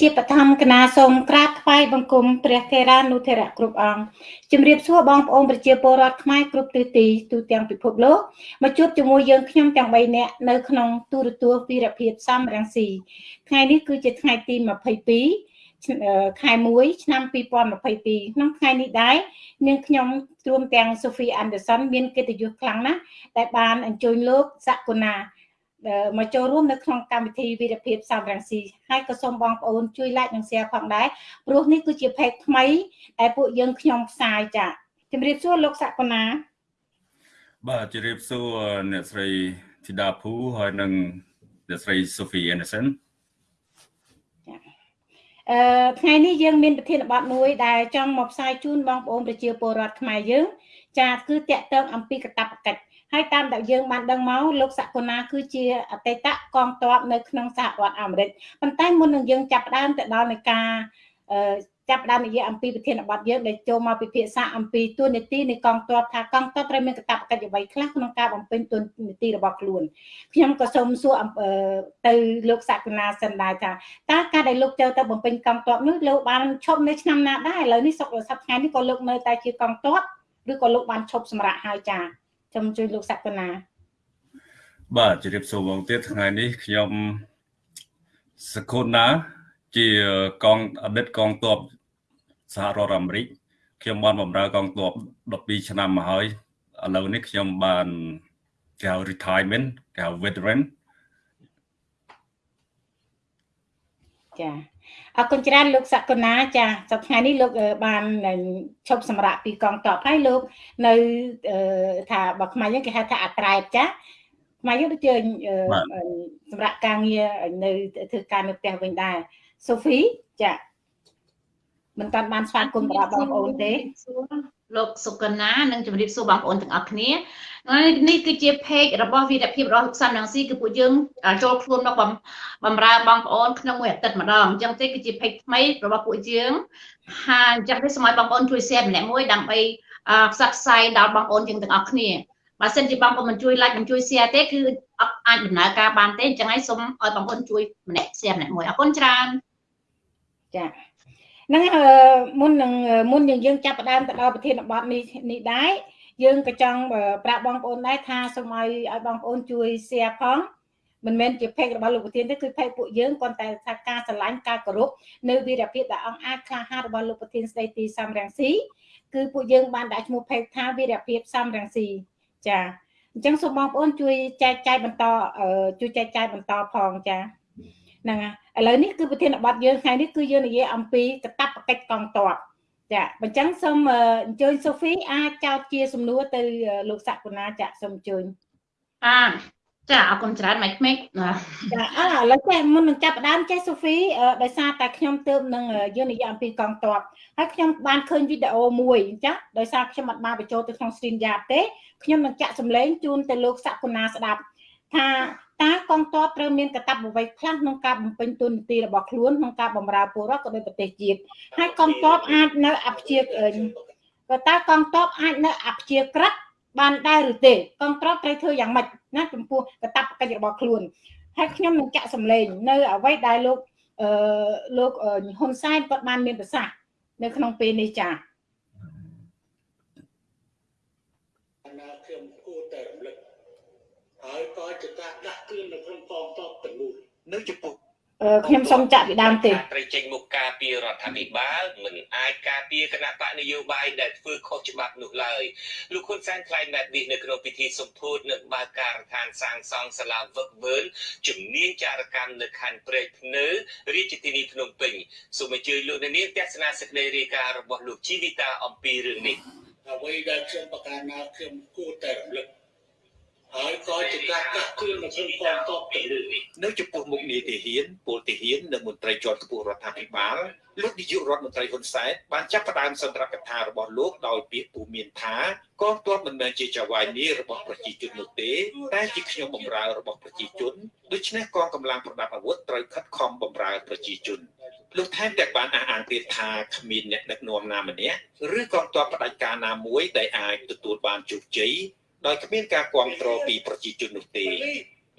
ជាបឋមកណាសូមក្រាបថ្វាយបង្គំព្រះថេរានុថេរៈគ្រប់អង្គជំរាបសួរបងប្អូនប្រជាពលរដ្ឋខ្មែរគ្រប់ទិសទីទូទាំងពិភពលោកមកជួបជាមួយយើងខ្ញុំទាំង3នាក់នៅក្នុងទូរទស្សន៍វីរភាពសំរងស៊ីថ្ងៃនេះគឺជាថ្ងៃទី22ខែ1ឆ្នាំ2022ក្នុងថ្ងៃនេះដែរនាងខ្ញុំទ្រួមទាំង Sophie Anderson មានកិត្តិយសខ្លាំងណាស់ដែលបានអញ្ជើញលោកសកុណា មកចូលរួមនៅក្នុងកម្មវិធីវិរភាពសំរងស៊ីហើយក៏សូមបងប្អូនជួយ like និង share ផងដែរព្រោះនេះគឺជា page ថ្មីដែលពួកយើងខ្ញុំផ្សាយចា៎ជំរាបសួរលោកសកុណាបាទជំរាបសួរអ្នកស្រីធីតាភូហើយនិងអ្នកស្រី Sophie Anderson អឺថ្ងៃនេះយើងមានប្រធានបទមួយដែលចង់មកផ្សាយជូនបងប្អូនប្រជាពលរដ្ឋខ្មែរយើង ចាគឺតកតងអំពីកតបកិច្ច ហើយតាមដែលយើងបានដឹងមកលោកសកុណាគឺជាអតីតកងទ័ពនៅក្នុងសហរដ្ឋអាមេរិកប៉ុន្តែមុននឹងយើងចាប់ផ្ដើមទៅដល់នៃការចាប់ផ្ដើមនិយាយអំពីប្រធានបទយើងដែលចូលមកពិភាក្សាអំពីទួនាទីនៃកងទ័ពថាកងទ័ពត្រូវមានកាតព្វកិច្ចអ្វីខ្លះក្នុងការបំពេញទួនាទីរបស់ខ្លួនខ្ញុំក៏សូមសួរទៅលោកសកុណាសិនដែរថាតើការដែលលោកចូលទៅបំពេញកងទ័ពនោះលោកបានឈប់នៅឆ្នាំណាដែរឥឡូវនេះសុខសប្តាហ៍នេះក៏លោកនៅតែជាកងទ័ពឬក៏លោកបានឈប់សម្រាកហើយចា៎ ខ្ញុំជួយលោកសក្តិណាបាទជម្រាបសួរបងទៀតថ្ងៃនេះខ្ញុំសកុណាជាកងអតីតកងទ័ពសហរដ្ឋអាមេរិកខ្ញុំបានបម្រើកងទ័ព12ឆ្នាំមកហើយឥឡូវនេះខ្ញុំបានគេហៅ retirement គេហៅ veteran ចា អរគុណច្រើនលោកសកុណាចាសប្តាហ៍នេះលោកបានឈប់សម្រាកពីកងទ័ពហើយលោកនៅថាបើខ្មែរយើងគេហៅថាអាត្រែតចាខ្មែរយើងដូចជាសម្រាប់ការងារនៅធ្វើការនៅផ្ទះវិញដែរសូហ្វីចាមិនតាន់បានស្វាគមន៍ប្រាប់បងប្អូនទេ លោកសុកណានិងជម្រាបសួរបងប្អូនទាំងអស់គ្នានេះគឺជា page របស់វីរភាពរបស់លោកសំរងស៊ីគឺពួកយើងចូលខ្លួនមកបំរើបងប្អូនក្នុងមួយអាទិត្យម្ដងអញ្ចឹងទេគឺជា page ថ្មីរបស់ពួកយើងហើយអញ្ចឹងទេសូមឲ្យបងប្អូនជួយ share ម្នាក់មួយដើម្បីផ្សព្វផ្សាយដល់បងប្អូនយើងទាំងអស់គ្នាបើសិនជាបងប្អូនមិនជួយ like មិនជួយ share ទេគឺអត់អាចដំណើរការបានទេអញ្ចឹងហើយសូមឲ្យបងប្អូនជួយម្នាក់ share ម្នាក់មួយអរគុណច្រើនចា៎ ហ្នឹងមុននឹងមុននឹងយើងចាប់ផ្ដើមទៅដល់ប្រធានបទនេះនេះដែរយើងក៏ចង់ប្រាប់បងប្អូនដែរថាសូមឲ្យឲ្យបងប្អូនជួយ share ផងមិនមែនជា page របស់លោកប្រធានទេគឺ page ពួកយើងគាត់តែថាការស្រឡាញ់ការគោរពនៅវីរភាពដែលអង្គអាចក្លាហានរបស់លោកប្រធានស្ដីទីសំរងស៊ីគឺពួកយើងបានដាក់ឈ្មោះ page ថាវីរភាពសំរងស៊ីចាអញ្ចឹងសូមបងប្អូនជួយចែកចាយបន្តជួយចែកចាយបន្តផងចា ហ្នឹងហើយឥឡូវនេះគឺប្រធានបទយើងថ្ងៃនេះគឺយើងនិយាយអំពីកតបកិច្ចកងទ័ពចាអញ្ចឹងសូមអញ្ជើញសូហ្វីអាចចោទជាសំណួរទៅលោកសកុណាចាសូមអញ្ជើញអាចាអរគុណច្រើនម៉េចម៉េចចាអើឥឡូវចេះមុននឹងចាប់ដើមចេះសូហ្វីដោយសារតែខ្ញុំទើបនឹងយើងនិយាយអំពីកងទ័ពហើយខ្ញុំបានឃើញវីដេអូមួយចាដោយសារខ្ញុំអត់បានបញ្ចូលទៅក្នុង stream yard ទេខ្ញុំនឹងចាក់សម្លេងជូនទៅលោកសកុណាស្ដាប់ថា តើកងទ័ពត្រូវមានកាតព្វកិច្ចខ្លះក្នុងការបំពេញតួនាទីរបស់ខ្លួនក្នុងការបម្រើពលរដ្ឋក៏ដូចប្រទេសជាតិហើយកងទ័ពអាចនៅអព្យាក៏តើកងទ័ពអាចនៅអព្យាក្រឹតបានដែរឬទេកងទ័ពត្រូវធ្វើយ៉ាងម៉េចណាចំពោះកាតព្វកិច្ចរបស់ខ្លួនហើយខ្ញុំនឹងចាក់សម្លេងនៅអ្វីដែលលោកអឺលោកហ៊ុនសែនគាត់បានមានប្រសាសន៍នៅក្នុងពេលនេះចា៎ ហើយក៏ជាការដាក់គ្រឿងនៅក្នុងកងទ័ពទាំងនោះនៅចំពោះខ្ញុំសូមចាក់ពីដើមទេត្រូវចេញមុខការពីរដ្ឋាភិបាលមិនអាចការពីគណៈបកនយោបាយដែលធ្វើខុសច្បាប់នោះឡើយលោកហ៊ុនសែនថ្លែងបែបនេះនៅក្នុងពិធីសម្ពោធនៅបើកការដ្ឋានសាងសង់សាលាវឹកវើនជំនាញចារកម្មនៅខណ្ឌព្រែកភ្នៅរាជធានីភ្នំពេញសូមអញ្ជើញលោកនាងទស្សនាសេចក្តីរាយការណ៍របស់លោកជីវិតាអំពីរឿងនេះអ្វីដែលខ្ញុំប្រកាសណាខ្ញុំគួរតែរំលឹក ហើយក៏ជាការកាត់គ្រឿងនៅក្នុងកងទ័ពទៅលើនេះនៅចំពោះមុខនីតិហ៊ានពលទាហាននិងមន្ត្រីជាន់ខ្ពស់រដ្ឋាភិបាលលោកនាយករដ្ឋមន្ត្រីហ៊ុនសែនបានចាប់ផ្ដើមសន្ទរកថារបស់លោកដោយពាក្យពូមានថាកងទ័ពមិនមែនជាចៅហ្វាយនីរបស់ប្រជាជននោះទេតែជាខ្ញុំបម្រើរបស់ប្រជាជនដូច្នេះកងកម្លាំងប្រដាប់អាវុធត្រូវខិតខំបម្រើប្រជាជនលោកថែមទាំងបានអះអាងទៀតថាគ្មានអ្នកដឹកនាំណាម្នាក់ឬកងទ័ពផ្ដាច់ការណាមួយដែលអាចទទួលបានជោគជ័យ ដោយគ្មានការគ្រប់គ្រងពីប្រជាជននោះទេ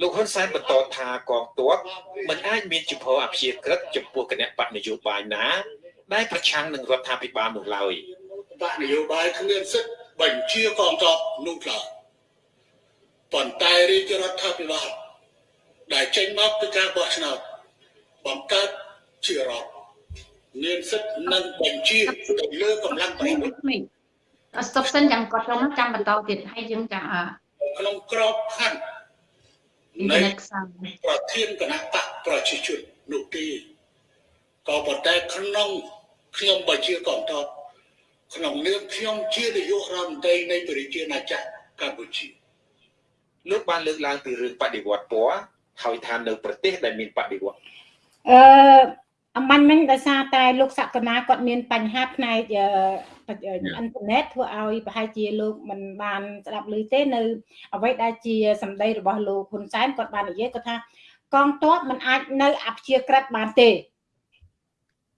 លោកហ៊ុនសែនបន្តថាកងទ័ពមិនអាចមានជំហរអព្យាក្រឹតចំពោះគណៈបកនយោបាយណា ដែលប្រឆាំងនឹងរដ្ឋាភិបាលនោះឡើយបកនយោបាយគ្មានសិទ្ធិបញ្ជាកងទ័ពនោះឡើយប៉ុន្តែរាជរដ្ឋាភិបាលដែលចេញមកពីការបោះឆ្នោតបង្កើតជារដ្ឋមានសិទ្ធិនឹងបញ្ជាទៅលើកម្លាំងប្រនេះយុទ្ធនេះអត់ ស្តុបសិនចាំគាត់ខ្ញុំចាំបន្តទៀតហើយយើងចាំអក្នុងក្របខ័ណ្ឌ៊ីនធឺនៃណិតខ្សោយប្រធានគណៈបកប្រជាជននោះទេក៏ប៉ុន្តែក្នុងខ្ញុំបញ្ជាកងទ័ពក្នុងនាមខ្ញុំជានាយករដ្ឋមន្ត្រីនៃប្រជាណាចក្រកម្ពុជាលោកបានលើកឡើងពីរឿងបដិវត្តពណ៌ហើយថានៅប្រទេសដែលមានបដិវត្តអឺអំបញ្ញមិញដោយសារតែលោកសក្កណាគាត់មានបញ្ហាផ្នែក អឺអ៊ីនធឺណិតធ្វើឲ្យប្រហែលជាលោកមិនបានស្ដាប់ឮទេនៅ អ្វីដែលជាសម្ដីរបស់លោកហ៊ុនសែនគាត់បាននិយាយគាត់ថា កងទ័ពមិនអាចនៅអព្យាក្រឹតបានទេ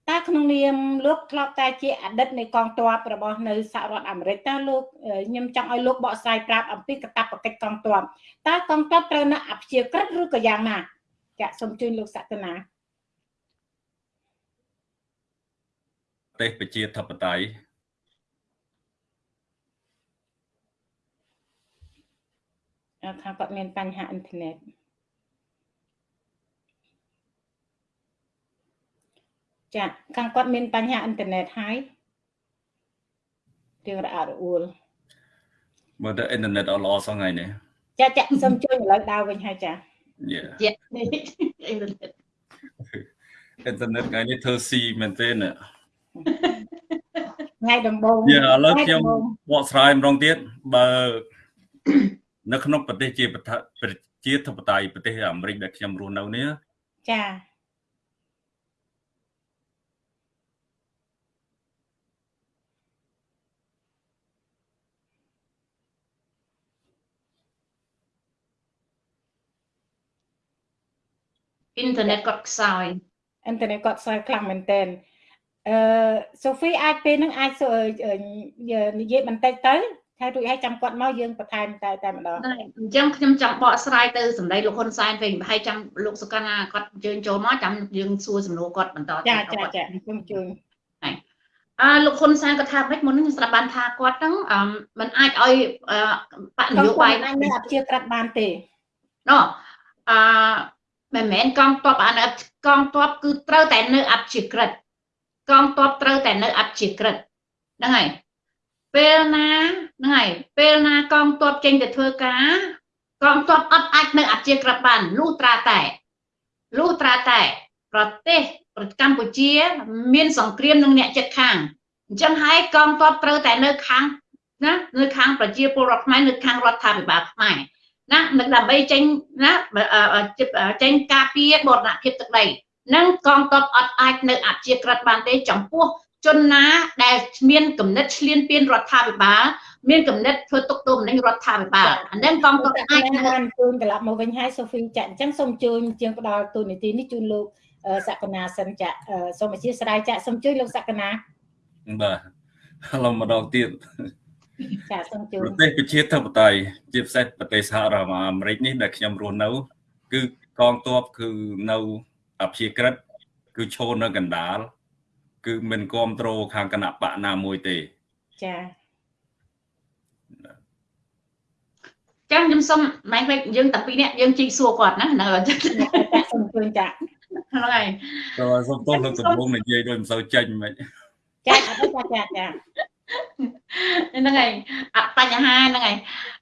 តែក្នុងនាមលោកធ្លាប់តែជាអតីតនៃកងទ័ពរបស់នៅសហរដ្ឋអាមេរិកតើលោកខ្ញុំចង់ឲ្យលោកបកស្រាយប្រាប់អំពីកាតព្វកិច្ចកងទ័ពតើកងទ័ពត្រូវនៅអព្យាក្រឹតឬក៏យ៉ាងណាចាក់សូមជួយលោកសក្កណាប្រទេសប្រជាធិបតេយ្យ ថាគាត់មានបញ្ហាអ៊ីនធឺណិតចាខាងគាត់មានបញ្ហាអ៊ីនធឺណិតហើយរឿងរអាក់រអួលមើលទៅអ៊ីនធឺណិតអត់ល្អសោះថ្ងៃនេះចាចាសូមជួយឥឡូវដើរវិញហើយចាយេជានេះអ៊ីនធឺណិតអ៊ីនធឺណិតថ្ងៃនេះធ្វើស៊ីមែនទេណាថ្ងៃដំបូងយេឥឡូវខ្ញុំបកស្រាយម្ដងទៀតបើ នៅក្នុងប្រទេសជាប្រជាធិបតេយ្យប្រទេសអាមេរិកដែលខ្ញុំរស់នៅនេះចាអ៊ីនធឺណិតគាត់ខ្សោយអ៊ីនធឺណិតគាត់ស្អាតខ្លាំងមែនតើអឺសូហ្វីអាចពេលហ្នឹងអាចនិយាយបន្តិចទៅ ហើយរួចហើយចាំគាត់មកយើងបន្ថែមតែតែម្ដងហ្នឹងអញ្ចឹងខ្ញុំចង់បកស្រាយទៅសម្ដីលោកហ៊ុនសែនវិញប្រហែលចាំលោកសុកាណាគាត់អញ្ជើញចូលមកចាំយើងសួរសំណួរគាត់បន្តចាចាចាខ្ញុំជួយអឺលោកហ៊ុនសែនគាត់ថាម៉េចមុននេះខ្ញុំស្ដាប់បានថាគាត់ហ្នឹងអឺมันអាចឲ្យបកនយោបាយអាចមានអព្យាក្រឹតបានទេណោះអឺមិនមែនកងទ័ពអានកងទ័ពគឺត្រូវតែនៅអព្យាក្រឹតកងទ័ពត្រូវតែនៅអព្យាក្រឹតហ្នឹងហើយ ពេលណាហ្នឹងហើយពេលណាកងទ័ពចេញទៅធ្វើការ កងទ័ពអត់អាចនៅអព្យាក្រឹតបានលុះត្រាតែលុះត្រាតែ ប្រទេសប្រទេសកម្ពុជា មានសង្គ្រាមនឹងអ្នកចិត្តខាងអញ្ចឹងហើយកងទ័ពត្រូវតែនៅខាងណានៅខាងប្រជាពលរដ្ឋខ្មែរនៅខាងរដ្ឋាភិបាលខ្មែរណានឹងដើម្បីចេញណាចេញការពារបរណភាពទឹកដីនឹងកងទ័ពអត់អាចនៅអព្យាក្រឹតបានទេចំពោះ ជនណាដែលមានគំនិតឆ្លៀនពៀនរដ្ឋាភិបាលមានគំនិតធ្វើទុកទោសមនឹងរដ្ឋាភិបាលអានឹងកងទ័ពអាចនៅបានជូនត្រឡប់មកវិញហើយសូហ្វីចាអញ្ចឹងសូមជួយជាងផ្ដល់ទូនីតិនេះជូនលោកសក្កណាសិនចាសូមអធិស្ឋានចាសូមជួយលោកសក្កណាបាទឥឡូវម្ដងទៀតចាសូមជួយប្រទេសប្រជាធិបតេយ្យជាពិសេសប្រទេសសហរដ្ឋអាមេរិកនេះដែលខ្ញុំរស់នៅ គឺកងទ័ពគឺនៅអព្យាក្រឹតគឺឈរនៅកណ្ដាល គឺមិនគ្រប់គ្រងខាងគណៈបកណាមួយទេចាចឹងខ្ញុំសុំម៉ែវិញយើងតាពីរនាក់យើងជីកសួរគាត់ណាហ្នឹងហើយចាសូមជួយចាហ្នឹងហើយតើសុំទោសលោកដំបងនិយាយដូចមិនសូវចេញមិនចាអត់ទេចាចាហ្នឹងហើយអត់បញ្ហាហ្នឹងហើយ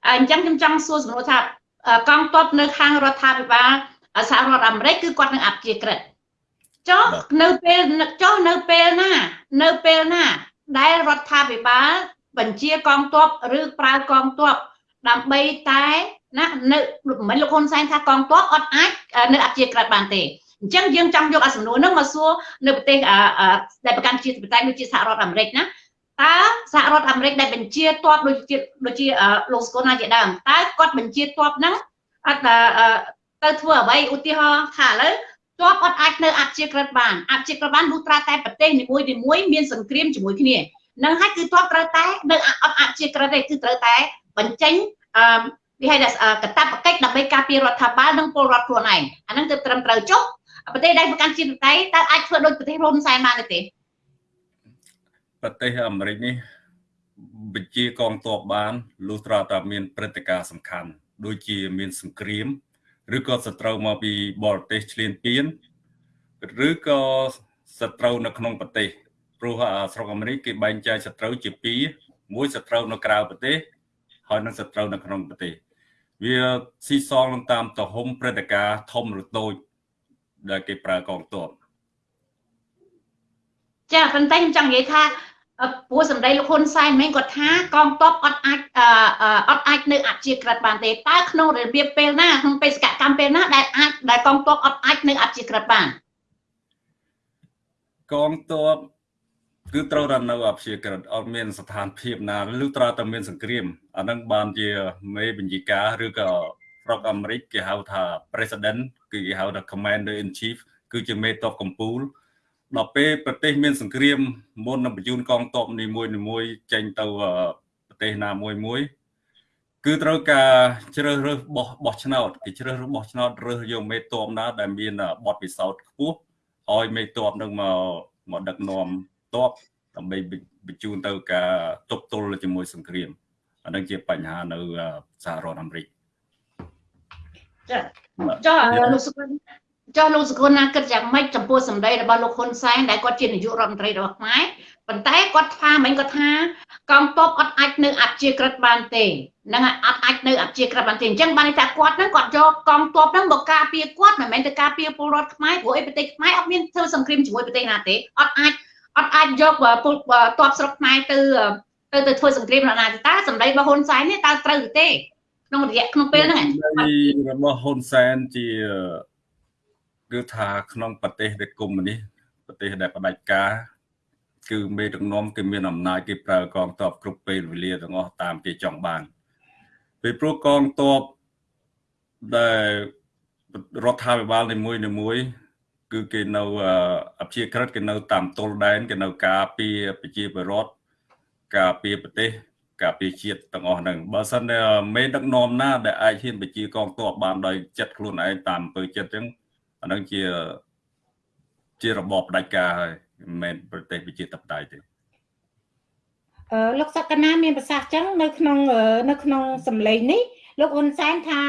អញ្ចឹងខ្ញុំចង់សួរសំណួរថាកងទ័ពនៅខាងរដ្ឋាភិបាលសហរដ្ឋអាមេរិកគឺគាត់នឹងអព្យាក្រឹត ចុះនៅពេលចុះនៅពេលណា នៅពេលណា ដែលរដ្ឋាភិបាលបញ្ជាកងទ័ពឬប្រើកងទ័ពដើម្បីតែណានៅមិនលោកហ៊ុនសែនថាកងទ័ពអត់អាចនៅអព្យាក្រឹតបានទេអញ្ចឹងយើងចង់យកអាសំណួរហ្នឹងមកសួរនៅប្រទេសដែលប្រកាន់ជាប្រទេសដូចជាសហរដ្ឋអាមេរិកណាតើសហរដ្ឋអាមេរិកដែលបញ្ជាទ័ពដូចជាដូចជាលោកស្គូណាជាដើមតើគាត់បញ្ជាទ័ពហ្នឹងអត់ទៅធ្វើអ្វីឧទាហរណ៍ថាឥឡូវ ទ័ពអត់អាចនៅអព្យាក្រឹតបានអព្យាក្រឹតបានលុះត្រាតែប្រទេសនីមួយនីមួយមានសង្គ្រាមជាមួយគ្នានឹងហើយគឺទ័ពត្រូវតែនៅអត់អព្យាក្រឹតទេគឺត្រូវតែបញ្ចេញអឺវាហៅថាកតាបកិច្ចដើម្បីការពាររដ្ឋាភិបាលនិងពលរដ្ឋខ្លួនឯងអាហ្នឹងគឺត្រឹមត្រូវចុះប្រទេសដែលប្រកាន់ជាតិតៃតើអាចធ្វើដូចប្រទេសរុនសែនបានទេប្រទេសអាមេរិកនេះបញ្ជាកងទ័ពបានលុះត្រាតែមានព្រឹត្តិការណ៍សំខាន់ដូចជាមានសង្គ្រាម ឬក៏សត្រូវមកពីបរទេសឈ្លានពានឬក៏សត្រូវនៅក្នុងប្រទេសព្រោះស្រុកអាមេរិកគេបែងចែកសត្រូវជាពីរមួយសត្រូវនៅក្រៅប្រទេសហើយនិងសត្រូវនៅក្នុងប្រទេស វាស៊ីសងនឹងតាមទំហំព្រឹត្តិការណ៍ធំឬតូចដែលគេប្រើកងទ័ពចាប៉ុន្តែខ្ញុំចង់និយាយថា ព្រោះសម្ដីលោកហ៊ុនសែនមិនគាត់ថាកងទ័ពអត់អាចអត់អាចនៅអព្យាក្រឹតបានទេតើក្នុងរបៀបពេលណាក្នុងបេសកកម្មពេលណាដែលអាចដែលកងទ័ពអត់អាចនៅអព្យាក្រឹតបានកងទ័ពគឺត្រូវតែនៅអព្យាក្រឹតអត់មានស្ថានភាពណាឬត្រូវតែមានសង្គ្រាមអានឹងបានជាមេបញ្ជាការឬក៏ស្រុកអាមេរិកគេហៅថា president គឺគេហៅថា commander in chief គឺជាមេតបកម្ពុជា ដល់ពេលប្រទេសមានសង្គ្រាមមុននឹងបញ្ជូនកងទ័ពនីមួយៗចេញទៅប្រទេសណាមួយមួយ គឺត្រូវការជ្រើសរើសបោះបោះឆ្នោតគេជ្រើសរើសបោះឆ្នោតរើសយកមេតបណាដែលមានបទពិសោធន៍ខ្ពស់ឲ្យមេតបនឹងមកមកដឹកនាំតបដើម្បីបញ្ជូនទៅការទប់ទល់ជាមួយសង្គ្រាមអានឹងជាបញ្ហានៅសហរដ្ឋអាមេរិកចាចុះលោកសុគន្ធ ចុះលោកសុគន្ធណាគិតយ៉ាងម៉េចចំពោះសម្ដីរបស់លោកហ៊ុនសែនដែលគាត់ជានាយករដ្ឋមន្ត្រីរបស់ខ្មែរប៉ុន្តែគាត់ថាមិញគាត់ថាកងទ័ពអត់អាចនៅអព្យាក្រឹតបានទេនឹងអត់អាចនៅអព្យាក្រឹតបានទេអញ្ចឹងបានន័យថាគាត់នឹងគាត់យកកងទ័ពនឹងមកការពារគាត់មិនមែនទៅការពារពលរដ្ឋខ្មែរព្រោះអីប្រទេសខ្មែរអត់មានធ្វើសង្គ្រាមជាមួយប្រទេសណាទេអត់អាចអត់អាចយកពលទ័ពស្រុកខ្មែរទៅទៅទៅធ្វើសង្គ្រាមនរណាទេតើសម្ដីរបស់ហ៊ុនសែននេះតើត្រូវទេក្នុងរយៈក្នុងពេលហ្នឹងរបស់ហ៊ុនសែនជា គឺថាក្នុងប្រទេសដែលកុម្មុយនីសប្រទេសដែលផ្ដាច់ការគឺមេដឹកនាំគេមានអំណាចគេប្រើកងទ័ពគ្រប់ពេលវេលាទាំងអស់តាមគេចង់បានពេលព្រោះកងទ័ពដែលរដ្ឋាភិបាលនីមួយនីមួយគឺគេនៅអព្យាក្រឹតគេនៅតាមទល់ដែនគេនៅការពារប្រជាពលរដ្ឋការពារប្រទេសការពារជាតិទាំងអស់ហ្នឹងបើសិនតែមេដឹកនាំណាដែលអាចហ៊ានបញ្ជាកងទ័ពបានដោយចិត្តខ្លួនឯងតាមអំពើចិត្តអញ្ចឹង អាហ្នឹងជាជារបបផ្ដាច់ការហើយមិនមែនប្រទេសប្រជាធិបតេយ្យទេអឺលោកសក្កណាមានប្រសាសន៍ចឹងនៅក្នុងនៅក្នុងសម្លេងនេះលោកហ៊ុនសែនថា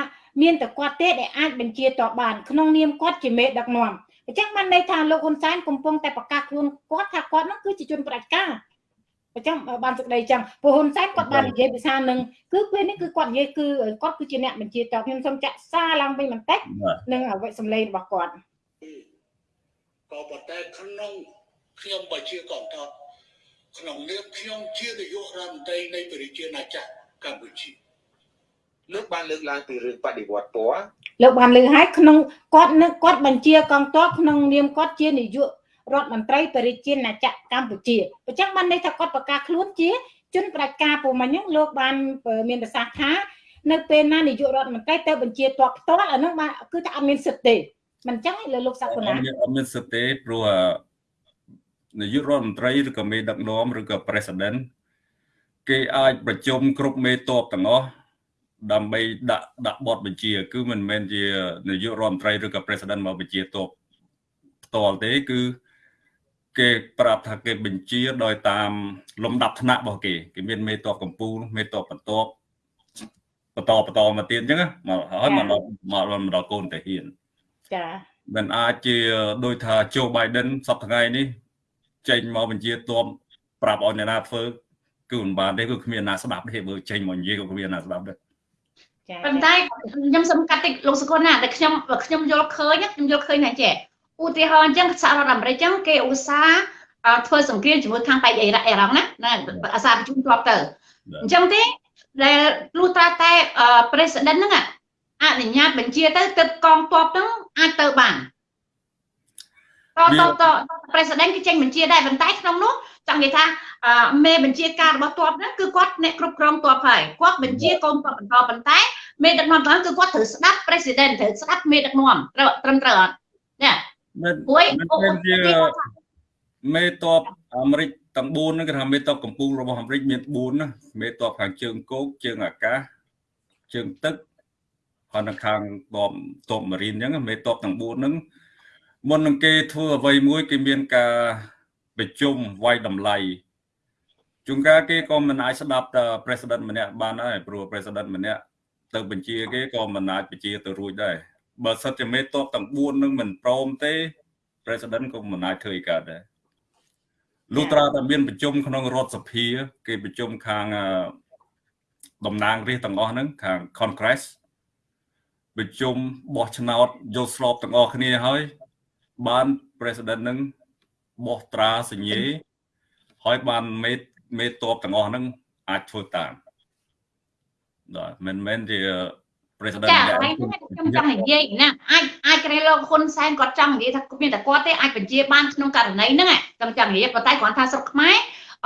មានតែគាត់ទេដែលអាចបញ្ជាតបបានក្នុងនាមគាត់ជាមេដឹកនាំអញ្ចឹងបានន័យថាលោកហ៊ុនសែនកំពុងតែប្រកាសខ្លួនគាត់ថាគាត់នោះគឺជាជនប្រជាការ អញ្ចឹងបានសេចក្តីចឹងព្រោះហ៊ុនសែនគាត់បាននិយាយភាសានឹងគឺពេលនេះគឺគាត់និយាយគឺគាត់គឺជាអ្នកបញ្ជាតបខ្ញុំសូមចាក់សារឡើងវិញបន្តិចនឹងអវិសម្លេងរបស់គាត់ក៏ប៉ុន្តែក្នុងខ្ញុំបើជាកងទ័ពក្នុងនាមខ្ញុំជានាយករដ្ឋមន្ត្រីនៃប្រជាណាចក្រកម្ពុជាលោកបានលើកឡើងពីរឿងបដិវត្តពណ៌លោកបានលើកឲ្យក្នុងគាត់នឹងគាត់បញ្ជាកងទ័ពក្នុងនាមគាត់ជានាយក រដ្ឋមន្ត្រីប្រជាណាចក្រកម្ពុជាអញ្ចឹងបានន័យថាគាត់ប្រកាសខ្លួនជាជនប្រជាការពូមិញហ្នឹងលោកបានមានប្រសាសន៍ថានៅពេលណានាយករដ្ឋមន្ត្រីទៅបញ្ជាតបផ្ទាល់អានោះបានគឺថាអត់មានសិទ្ធិទេមិនអញ្ចឹងលើលោកសាក់កូណាអត់មានសិទ្ធិទេព្រោះនាយករដ្ឋមន្ត្រីឬក៏មេដឹកនាំឬក៏ president គេអាចប្រជុំគ្រប់មេតបទាំងអស់ដើម្បីដាក់ដាក់បទបញ្ជា គឺមិនមែនជានាយករដ្ឋមន្ត្រីឬក៏ president មកបញ្ជាតបផ្ទាល់ទេគឺ គេប្រាប់ថាគេបញ្ជាដោយតាមលំដាប់ថ្នាក់របស់គេគេមានមេតបកម្ពុជាមេតបបន្ទាប់បន្តបន្តមកទៀតអញ្ចឹងមកហើយមកដល់មកដល់កូនតាហ៊ានចាមិនអាចជាដោយថាโจ Biden សប្តាហ៍ថ្ងៃនេះចេញមកបញ្ជាទ័ពប្រាប់ឲ្យអ្នកណាធ្វើគឺមិនបានទេគឺគ្មានអ្នកស្ដាប់ទេបើចេញមកនិយាយក៏គ្មានអ្នកស្ដាប់ដែរប៉ុន្តែខ្ញុំសំកាត់តិចលោកសុគន្ធណាតែខ្ញុំខ្ញុំយល់ឃើញខ្ញុំយល់ឃើញថាចេះ ឧទាហរណ៍អញ្ចឹងសហរដ្ឋអាមេរិកអញ្ចឹងគេឧស្សាហ៍ធ្វើសង្គ្រាមជាមួយខាងបែកអ៊ីរ៉ាក់អ៊ីរ៉ង់ណាណាអាសាប្រជុំធ្លាប់ទៅអញ្ចឹងទេដែលលុះត្រាតែ president ហ្នឹងអនុញ្ញាតបញ្ជាទៅទឹកកងទ័ពហ្នឹងអាចទៅបានតតត president គេចេញបញ្ជាដែរប៉ុន្តែក្នុងនោះចង់និយាយថាមេបញ្ជាការរបស់ទ័ពហ្នឹងគឺគាត់អ្នកគ្រប់គ្រងទ័ពហើយគាត់បញ្ជាកូនទ័ពបន្តប៉ុន្តែមេដឹកនាំហ្នឹងគឺគាត់ត្រូវស្ដាប់ president ត្រូវស្ដាប់មេដឹកនាំត្រូវត្រឹមត្រូវអត់នេះ មិនមិនជាមេតបអាមេរិកទាំង4ហ្នឹងគេថាមេតបកម្ពុជារបស់អាមេរិកមាន4ណាមេតបខាងជើងគោកជើងអាកាសជើងទឹកហើយនៅខាងតបតបម៉ារីនអញ្ចឹងមេតបទាំង4ហ្នឹងមុននឹងគេធ្វើអ្វីមួយគេមានការប្រជុំវាយតម្លៃជួនកាលគេក៏មិនអាចស្ដាប់តែ president ម្នាក់បានដែរព្រោះ president ម្នាក់ទៅបញ្ជាគេក៏មិនអាចបញ្ជាទៅរួចដែរ បើសិនជាមេតបទាំង4នឹងមិនព្រមទេ president ក៏មិនអាចធ្វើអីកើតដែរលុះត្រាតែមានប្រជុំក្នុងរដ្ឋសភា គេប្រជុំខាងតំណាងរាស្ត្រទាំងអស់ហ្នឹងខាង Congress ប្រជុំបោះឆ្នោតយកស្របទាំងអស់គ្នាហើយ បាន president នឹងបោះត្រាសញ្ញេហើយបានមេមេតបទាំងអស់ហ្នឹងអាចធ្វើតាមបាទមិនមែនជា president ចាហើយខ្ញុំចង់និយាយណាអាចអាចក្រែលោកហ៊ុនសែនគាត់ចង់និយាយថាមានតែគាត់ទេអាចបញ្ជាបានក្នុងករណីហ្នឹងខ្ញុំចង់និយាយប៉ុន្តែគ្រាន់ថាស្រុកខ្មែរ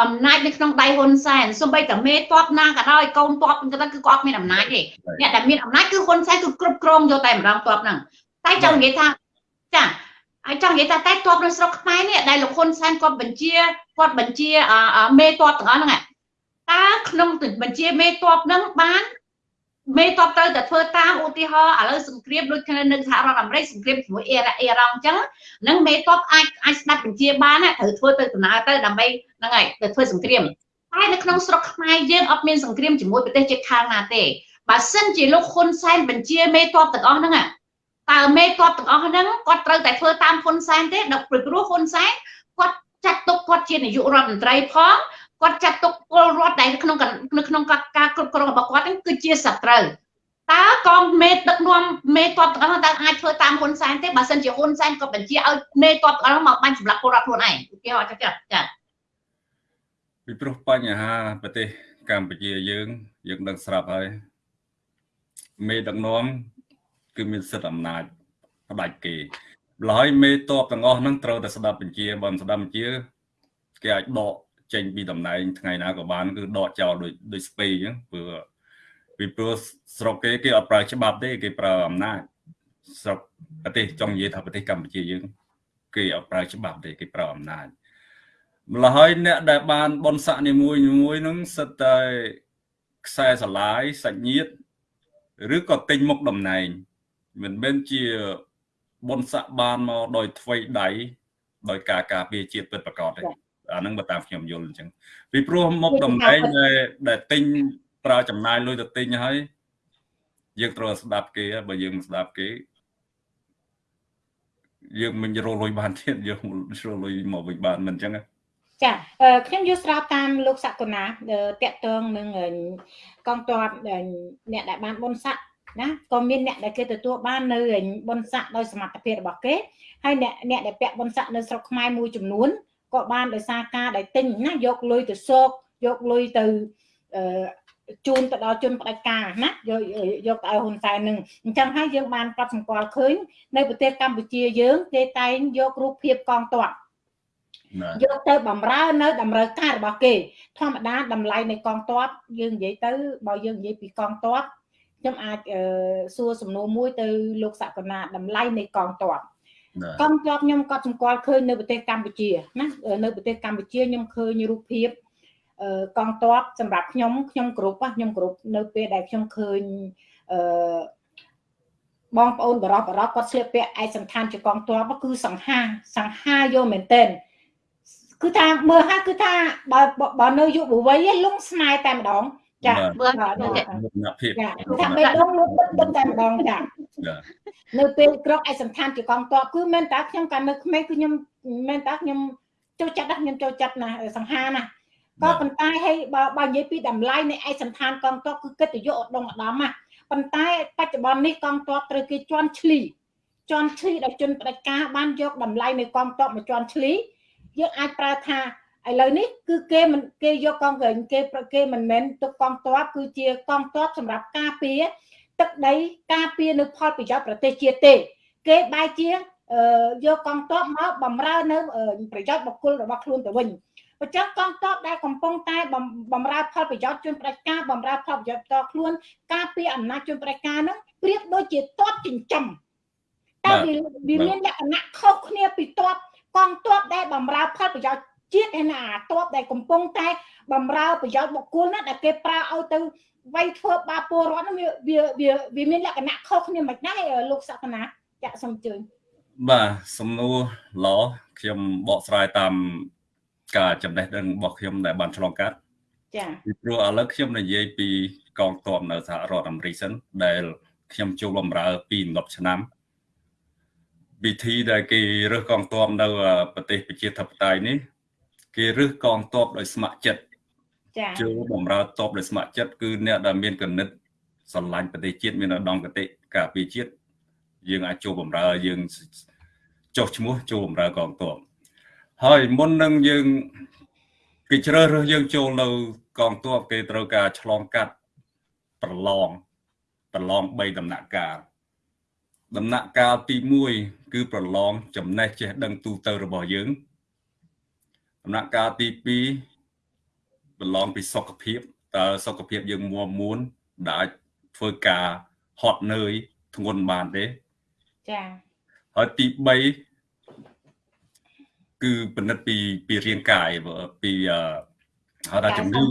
អំណាចនៅក្នុងដៃហ៊ុនសែនសូម្បីតែមេតបណាក៏ដោយកូនតបទៅគឺគាត់មានអំណាចទេអ្នកដែលមានអំណាចគឺហ៊ុនសែនគឺគ្រប់គ្រងយកតែម្ដងតបហ្នឹងតែចង់និយាយថាចាហើយចង់និយាយថាតែតបនៅស្រុកខ្មែរនេះដែលលោកហ៊ុនសែនគាត់បញ្ជាគាត់បញ្ជាមេតបទាំងអស់ហ្នឹងតើក្នុងបញ្ជាមេតបហ្នឹងបាន មេតបទៅតែធ្វើតាមឧទាហរណ៍ឥឡូវសង្គ្រាមដូចនៅសហរដ្ឋអាមេរិកសង្គ្រាមជាមួយអ៊ីរ៉ាអ៊ីរ៉ង់អញ្ចឹងនឹងមេតបអាចអាចស្ដាប់បញ្ជាបានត្រូវធ្វើទៅដំណើរទៅដើម្បីហ្នឹងហើយទៅធ្វើសង្គ្រាមតែនៅក្នុងស្រុកខ្មែរយើងអត់មានសង្គ្រាមជាមួយប្រទេសជិតខាងណាទេបើសិនជាលោកហ៊ុនសែនបញ្ជាមេតបទាំងអស់ហ្នឹងតើមេតបទាំងអស់ហ្នឹងគាត់ត្រូវតែធ្វើតាមហ៊ុនសែនទេដល់ព្រោះហ៊ុនសែនគាត់ចាត់ទុកគាត់ជានាយករដ្ឋមន្ត្រីផង គាត់ចាត់ទុកពលរដ្ឋដែលក្នុងនៅក្នុងការគ្រប់គ្រងរបស់គាត់ហ្នឹងគឺជាសត្រូវតើកងមេដឹកនាំមេតបទាំងអស់តើអាចធ្វើតាមហ៊ុនសែនទេបើសិនជាហ៊ុនសែនក៏បញ្ជាឲ្យមេតបទាំងអស់មកបាញ់សម្លាប់ពលរដ្ឋខ្លួនឯងគេហៅចាចាចាពីព្រោះបញ្ហាប្រទេសកម្ពុជាយើង យើងដឹងស្រាប់ហើយមេដឹកនាំគឺមានសិទ្ធិអំណាចផ្ដាច់គេម្ល៉េះមេតបទាំងអស់ហ្នឹងត្រូវតែស្ដាប់បញ្ជាបើមិនស្ដាប់បញ្ជាគេអាចដក ចេញពីតំណែងថ្ងៃណាក៏បានគឺដកចោលដូចដូចស្ពេអញ្ចឹងព្រោះពីព្រោះស្រុកគេគេអត់ប្រើច្បាប់ទេគេប្រើអំណាចស្រុកប្រទេសចង់និយាយថាប្រទេសកម្ពុជាយើងគេអត់ប្រើច្បាប់ទេគេប្រើអំណាចម្ល៉េះហើយអ្នកដែលបានបនស័កនីមួយមួយនឹងសិតតែខ្សែស្រឡាយសាច់ញាតិឬក៏ទិញមុខតំណែង មិនមែនជាបនស័កបានមកដោយថ្វីដៃដោយការការពារជាតិពិតប្រាកដទេ អាហ្នឹងបើតាមខ្ញុំយល់អញ្ចឹងពីព្រោះមុខតំណែងដែលទិញប្រើចំណាយលុយទៅទិញហើយយើងត្រូវស្ដាប់គេបើយើងមិនស្ដាប់គេយើងមិនរលុយបានទៀតយើងរលុយមកវិញបានមិនអញ្ចឹងចាខ្ញុំយល់ស្របតាមលោកសកុណាតកតងនឹងកងទ័ពអ្នកដែលបានបុណ្យស័ក្តិណាក៏មានអ្នកដែលគេទទួលបាននៅបុណ្យស័ក្តិដោយសមត្ថភាពរបស់គេហើយអ្នកអ្នកដែលពាក់បុណ្យស័ក្តិនៅស្រុកខ្មែរមួយចំនួន ក៏បានដោយសារការដែលទិញណាយកលុយទៅសោកយកលុយទៅអឺជូនទៅដល់ជនផ្ដាច់ការណាយកយកទៅឲ្យហ៊ុនសែននឹងអញ្ចឹងហើយយើងបានកត់សម្គាល់ឃើញនៅប្រទេសកម្ពុជាយើងគេតែងយករូបភាពកងទ័ពយកទៅបំរើនៅតម្រូវការរបស់គេធម្មតាតម្លៃនៃកងទ័ពយើងនិយាយទៅបើយើងនិយាយពីកងទ័ពខ្ញុំអាចសួរសំណួរមួយទៅលោកសកណាតម្លៃនៃកងទ័ព កងទ័ពខ្ញុំក៏សម្គាល់ឃើញនៅប្រទេសកម្ពុជាណានៅប្រទេសកម្ពុជាខ្ញុំឃើញរូបភាពកងទ័ពសម្រាប់ខ្ញុំខ្ញុំគ្រប់ខ្ញុំគ្រប់នៅពេលដែលខ្ញុំឃើញអឺបងប្អូនបរោះបរោះគាត់ស្លៀកពាក់ឯកសន្តានជាកងទ័ពគឺសង្ហាសង្ហាយកមែនទែនគឺថាមើលហើយគឺថាបើបើនៅយុវវ័យលងស្នេហ៍តែម្ដងចាមើលភាពចាថាបេះដូងលុបបិទតែម្ដងចា នៅពេលក្រកឯសន្តានជាកងទ័ពគឺមែនតាខ្ញុំកាលនៅក្មេងគឺខ្ញុំមែនតាខ្ញុំចូលចិត្តណាខ្ញុំចូលចិត្តណាសង្ហាណាក៏ប៉ុន្តែហើយបើបើនិយាយពីតម្លៃនៃឯកសន្តានកងទ័ពគឺកិត្តិយសឧត្តមឧត្តមណាប៉ុន្តែបច្ចុប្បន្ននេះកងទ័ពត្រូវគេជន់ឈ្លីជន់ឈ្លីដល់ជនបដិការបានយកតម្លៃនៃកងទ័ពមកជន់ឈ្លីយើងអាចប្រើថាឥឡូវនេះគឺគេមិនគេយកកងក្រែងគេគេមិនមែនទុកកងទ័ពគឺជាកងទ័ពសម្រាប់ការពារ ទឹកដីការពារនៅផលប្រយោជន៍ប្រទេសជាតិទេ គេបែរជាយកកងទ័ពមកបំរើនៅប្រយោជន៍បុគ្គលរបស់ខ្លួនទៅវិញអញ្ចឹងកងទ័ពដែលកំពុងតែបំរើផលប្រយោជន៍ជនប្រជាការបំរើផលប្រយោជន៍ផ្ទាល់ខ្លួនការពារអំណាចជនប្រជាការហ្នឹងប្រៀបដូចជាទ័ពចិញ្ចឹមតែវាមានលក្ខណៈខុសគ្នាពីទ័ពកងទ័ពដែលបំរើផលប្រយោជន៍ជាតិឯណាទ័ពដែលកំពុងតែបំរើប្រយោជន៍បុគ្គលណាដែលគេប្រើឲ្យទៅ វាយធ្វើបាបពលរដ្ឋហ្នឹងវាវាវាវាមានលក្ខណៈខុសគ្នាមិនដែរលោកសក្កណាចាក់សូមអញ្ជើញបាទសំណួរល្អខ្ញុំបកស្រាយតាមការចំណេះដឹងរបស់ខ្ញុំដែលបានឆ្លងកាត់ចាពីព្រោះឥឡូវខ្ញុំនិយាយពីកងទ័ពនៅសហរដ្ឋអាមេរិកសិនដែលខ្ញុំចូលបម្រើពី10ឆ្នាំវិធីដែលគេរើសកងទ័ពនៅប្រទេសប្រជាធិបតេយ្យនេះ គេរើសកងទ័ពដោយស្ម័គ្រចិត្ត ចាចូលបម្រើទ័ពដោយស្ម័គ្រចិត្តគឺអ្នកដែលមានកណិតស្រឡាញ់ប្រទេសជាតិមានឧត្តមគតិការពារជាតិយើងអាចចូលបម្រើយើងចុះឈ្មោះចូលបម្រើកងទ័ពហើយមុននឹងយើងគេជ្រើសរើសយើងចូលនៅកងទ័ពគេត្រូវការឆ្លងកាត់ប្រឡងប្រឡង3ដំណាក់កាលដំណាក់កាលទី1គឺប្រឡងចំណេះចេះដឹងទូទៅរបស់យើងដំណាក់កាលទី2 ប្រឡងពីសុខភាពតើសុខភាពយើងមួមមួនដែលអាចធ្វើការហត់នឿយធ្ងន់បានទេចាហើយទី3គឺពិនិត្យពីពីរាងកាយពីអឺហៅថាជំងឺ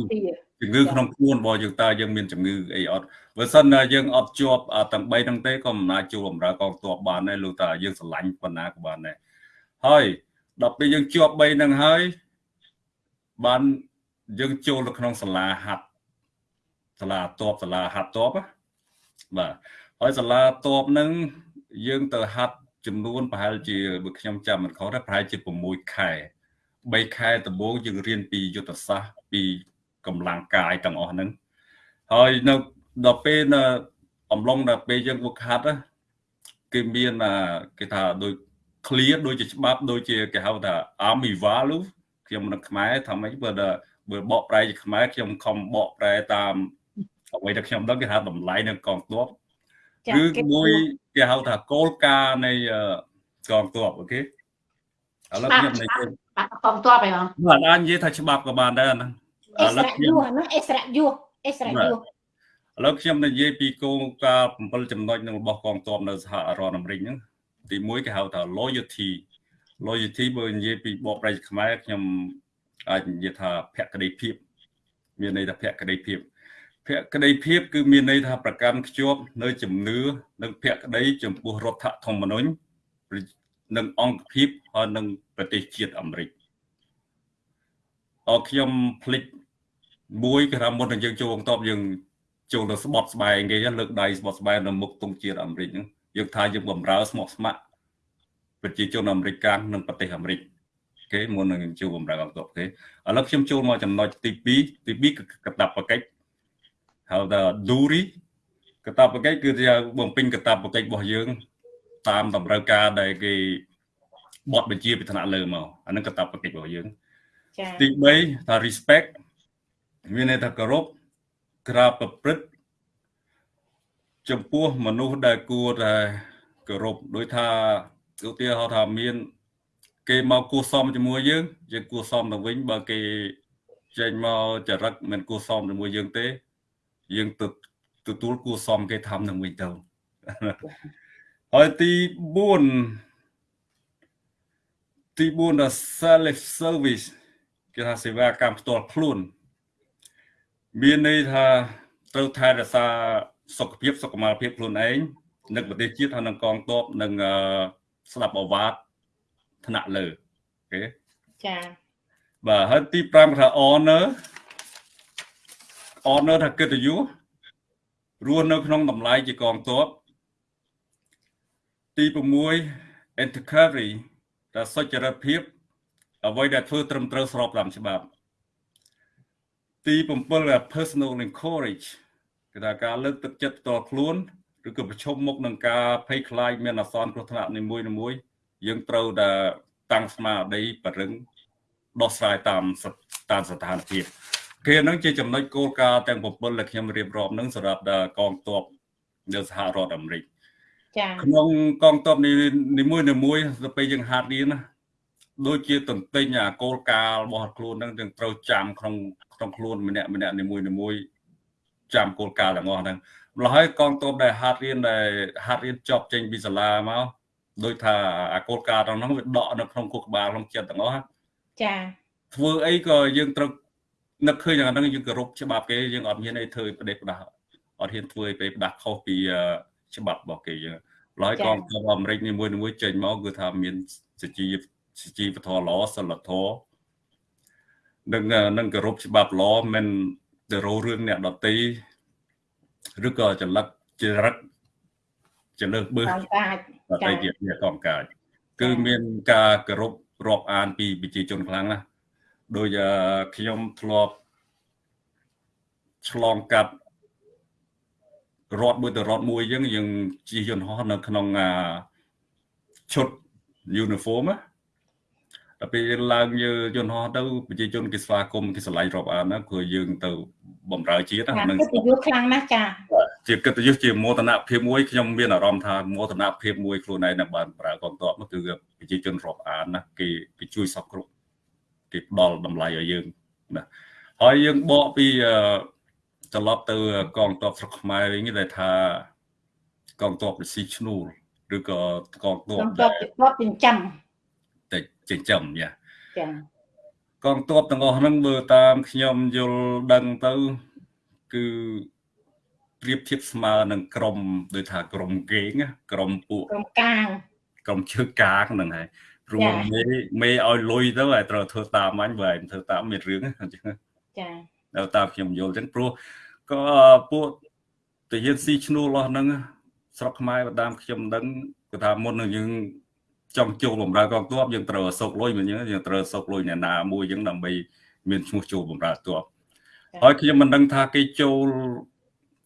ជំងឺក្នុងខ្លួនរបស់យើងតើយើងមានជំងឺអីអត់បើសិនណាយើងអត់ជាប់ទាំង3ហ្នឹងទេក៏មិនអាចចូលបម្រើកងទ័ពបានដែរលោកតាយើងស្រឡាញ់ប៉ុណ្ណាក៏បានដែរហើយដល់ពេលយើងជាប់3ហ្នឹងហើយបាន យើងចូលនៅក្នុងសាលាហាត់សាលាតបសាលាហាត់តបបាទហើយសាលាតបហ្នឹងយើងទៅហាត់ចំនួនប្រហែលជាបើខ្ញុំចាំមិនខុសទេប្រហែលជា6ខែ3ខែដំបូងយើងរៀនពីយុទ្ធសាស្ត្រពីកម្លាំងកាយទាំងអស់ហ្នឹងហើយនៅដល់ពេលនៅអំឡុងដល់ពេលយើងវឹកហាត់គេមានគេថាដូច clear ដូចជាច្បាប់ដូចជាគេហៅថា army value ខ្ញុំនៅខ្មែរថាម៉េចបើ បើបកប្រែជាខ្មែរខ្ញុំខំបកប្រែតាមអ្វីដែលខ្ញុំដឹងគេហៅតម្លៃនៅកងទ័ពគឺមួយគេហៅថាគោលការណ៍នៃកងទ័ពអូខេឥឡូវខ្ញុំនិយាយបាទកងទ័ពឯងបងបាទអាចនិយាយថាច្បាប់ក៏បានដែរហ្នឹងអិសរៈយុះហ្នឹងអិសរៈយុះអិសរៈយុះឥឡូវខ្ញុំនិយាយពីគោលការណ៍7ចំណុចនៅរបស់កងទ័ពនៅសហរដ្ឋអាមេរិកហ្នឹងទី1គេហៅថា loyalty loyalty បើនិយាយពីបកប្រែខ្មែរខ្ញុំ អាចនិយាយថាភក្តីភាព មានន័យថាភក្តីភាពភក្តីភាព គឺមានន័យថាប្រកាន់ខ្ជាប់នៅជំនឿនិងភក្តីចំពោះរដ្ឋធម្មនុញ្ញនិងអង្គភាពហើយនិងប្រទេសជាតិអាមេរិកអរខ្ញុំភ្លេចមួយគឺថាមុននឹងយើងចូលកងទ័ពយើងចូលទៅស្បត់ស្បែកគេលើកដៃស្បត់ស្បែកនៅមុខទង់ជាតិអាមេរិកហ្នឹងយើងថាយើងបំរើស្មោះស្ម័គ្រប្រជាជនអាមេរិកកាំងនិងប្រទេសអាមេរិក គេមុននឹងចូលបំរើកងទ័ពគេឥឡូវខ្ញុំចូលមកចំណុចទី2ទី2គឺកតាបកិច្ចហៅថា Duri កតាបកិច្ចគឺជាបំពេញកតាបកិច្ចរបស់យើង តាមតម្រូវការដែលគេបត់បញ្ជាពីថ្នាក់លើមកអានឹងកតាបកិច្ចរបស់យើងចាទី3ថា respect មានន័យថាគោរពក្រាបប្រព្រឹត្តចំពោះមនុស្សដែលគួរតែគោរពដោយថាឧទាហរណ៍ថាមាន គេមកគួសមជាមួយយើងយើងគួសមទៅវិញបើគេចេញមកចរិតមិនគួសមជាមួយយើងទេ យើងទៅទទួលគួសមគេធ្វើនឹងវិញទៅហើយទី4ទី4ថា self service គេថាសេវាកម្មផ្ទាល់ខ្លួន មានន័យថាត្រូវថែរក្សាសុខភាពសុខុមាលភាពខ្លួនឯងនិងប្រទេសជាតិហើយនឹងកងទ័ពនិងស្ដាប់អាវ៉ាត ថ្នាក់លើអូខេចាបាទហើយទី5ថា honor honor ថាកិត្តិយសរស់នៅក្នុងតម្លៃជាកងទ័ពទី6 integrity ថាសុចរិតភាពអ្វីដែលធ្វើត្រឹមត្រូវស្របតាមច្បាប់ទី7 personal encourage គឺថាការលើកទឹកចិត្តផ្ទាល់ខ្លួនឬក៏ប្រឈមមុខនឹងការភ័យខ្លាចមានអាសន្នគ្រោះថ្នាក់នីមួយៗ យើងត្រូវតែតាំងស្មារតីបរិងដោះស្រាយតាមតាមស្ថានភាពគេនឹងជាចំណុចគោលការណ៍ទាំង7ដែលខ្ញុំរៀបរាប់នឹងសម្រាប់កងទ័ពនៅសហរដ្ឋអាមេរិកចាក្នុងកងទ័ពនីមួយនីមួយទៅពេលយើងហាត់រៀនណាដូចជាតន្ទិញអាគោលការណ៍របស់ខ្លួននឹងយើងត្រូវចាំក្នុងក្នុងខ្លួនម្នាក់ម្នាក់នីមួយនីមួយចាំគោលការណ៍ទាំងអស់ហ្នឹងម្ល៉េះហើយកងទ័ពដែលហាត់រៀនដែលហាត់រៀនចប់ចេញពីសាលាមក ដោយថាអាគោលការណ៍ទាំងហ្នឹងវាដកនៅក្នុងខួរក្បាលក្នុងចិត្តទាំងអស់ចាធ្វើអីក៏យើងត្រូវនឹកឃើញយ៉ាងហ្នឹងយើងគោរពច្បាប់គេយើងអត់មានអីធ្វើប្រទេសផ្ដាស់អត់ហ៊ានធ្វើឲ្យប្រទេសផ្ដាស់ខុសពីច្បាប់របស់គេយើងឡើយកងទ័ពអាមេរិកនីមួយៗចេញមកគឺថាមានសជីសជីវធម៌ល្អសិលធម៌នឹងនឹងគោរពច្បាប់ល្អមិនទៅរោរឿងអ្នកដតីឬក៏ចលឹកចរិតចលើកបឺសដ តីជាអ្នកកងកាយគឺមានការគោរពរាប់អានពីប្រជាជនខ្លាំងណាស់ដោយខ្ញុំធ្លាប់ឆ្លងកាត់រត់មួយទៅរត់មួយយើងយើងជិះយន្តហោះនៅក្នុងឈុត uniform ដល់ពេលយើងឡើងយើងយន្តហោះទៅប្រជាជនគេស្វាគមន៍គេឆ្លៃរាប់អានណាព្រោះយើងទៅបំរើជាតិហ្នឹងកិត្តិយសខ្លាំងណាស់ចាជាកិត្តិយសជាមោទនភាពមួយខ្ញុំមានអារម្មណ៍ថាមោទនភាពមួយខ្លួនឯងនៅបានប្រើកងទ័ពនោះគឺប្រជាជនរាប់អានណាគេគេជួយសពគ្រប់គេផ្ដល់តម្លៃឲ្យយើងណាហើយយើងបកពីត្រឡប់ទៅកងទ័ពស្រុកខ្មែរវិញដែលថាកងទ័ពស៊ីឈ្នួលឬក៏កងទ័ពកងទ័ពទ័ពចិញ្ចឹមតែ ចិញ្ចឹមយ៉ាចាកងទ័ពទាំងអស់ហ្នឹងមើលតាមខ្ញុំយល់ដឹងទៅគឺប្រៀបធៀបស្មើនឹងក្រុមដូចថាក្រុមគេងក្រុមពួកក្រុមកាងក្រុមជើកាងហ្នឹងហើយព្រោះមេមេឲ្យលុយទៅឲ្យត្រូវធ្វើតាមអញបើឯងធ្វើតាមមានរឿងអញ្ចឹងចាដល់តាមខ្ញុំយល់អញ្ចឹងព្រោះក៏ពួកតាយានស៊ីឈ្នួលរបស់ហ្នឹងស្រុកខ្មែរបតាមខ្ញុំដឹងគឺថាមុននឹងយើង ចង់ចូលបម្រើកងទ័ពយើងត្រូវសោកលុយមិនអញ្ចឹងយើងត្រូវសោកលុយអ្នកណាមួយអញ្ចឹងដើម្បីមានឈ្មោះចូលបម្រើទ័ពហើយខ្ញុំមិនដឹងថាគេចូល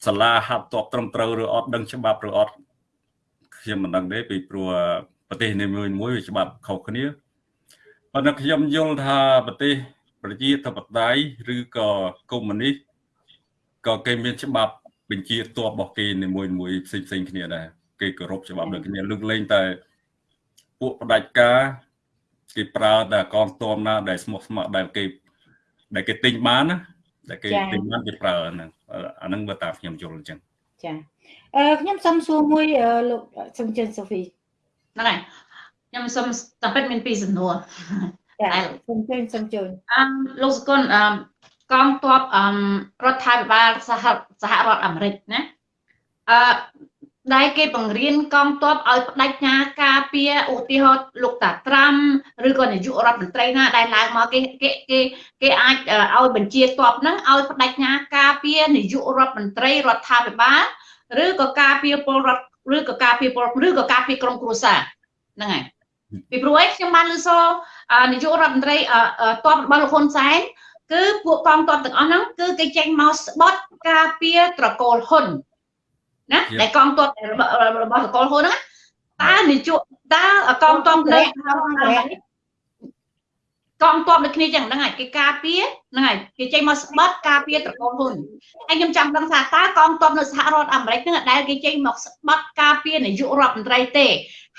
សាលាហាត់ទ័ពត្រឹមត្រូវឬអត់ដឹងច្បាប់ឬអត់ខ្ញុំមិនដឹងទេពីព្រោះប្រទេសនីមួយមួយវាច្បាប់ខុសគ្នាប៉ុន្តែខ្ញុំយល់ថាប្រទេសប្រជាធិបតេយ្យឬក៏កុម្មុយនីសក៏គេមានច្បាប់បញ្ជាទ័ពរបស់គេនីមួយមួយផ្សេងផ្សេងគ្នាដែរគេគោរពច្បាប់ដូចគ្នាលើកលែងតែ ពួកផ្ដាច់ការគេប្រើតែកងទ័ពណាដែលស្មោះស្ម័គ្រដែលគេដែលគេទិញបានណាដែលគេទិញបានគេប្រើហ្នឹងអាហ្នឹងបើតាមខ្ញុំយល់អញ្ចឹងចាអឺខ្ញុំសុំសួរមួយលោកសុំជិនសូហ្វីហ្នឹងហើយខ្ញុំសុំតាមពិតមានពីរសំណួរតែសុំជើញសុំជើញអឺលោកសកុនអឺកងទ័ពអឺរដ្ឋាភិបាលសហសហរដ្ឋអាមេរិកណាអឺ ដែលគេបង្រៀនកងទ័ពឲ្យបដិញ្ញាការពារឧទាហរណ៍លោកតាត្រាំឬក៏នាយករដ្ឋមន្ត្រីណាដែលឡើងមកគេគេគេគេអាចឲ្យបញ្ជាទ័ពហ្នឹងឲ្យបដិញ្ញាការពារនាយករដ្ឋមន្ត្រីរដ្ឋាភិបាលឬក៏ការពារពលរដ្ឋឬក៏ការពារពលឬក៏ការពារក្រុមគ្រួសារហ្នឹងហើយពីព្រោះឯងខ្ញុំបានលើសនាយករដ្ឋមន្ត្រីតបរបស់លោកហ៊ុនសែនគឺពួកកងទ័ពទាំងអស់ហ្នឹងគឺគេចេញមកស្បត់ការពារត្រកូលហ៊ុន ណាដែលកងទ័ពរបស់ត្រកូលហ៊ុនហ្នឹងតើនាយកតើកងទ័ពនៅកងទ័ពដូចគ្នាចឹងហ្នឹងហើយគេការពារហ្នឹងហើយគេចេញមកស្បត់ការពារត្រកូលហ៊ុនហើយខ្ញុំចង់ដឹងថាតើកងទ័ពនៅសហរដ្ឋអាមេរិកហ្នឹងដែលគេចេញមកស្បត់ការពារនាយករដ្ឋមន្ត្រីទេ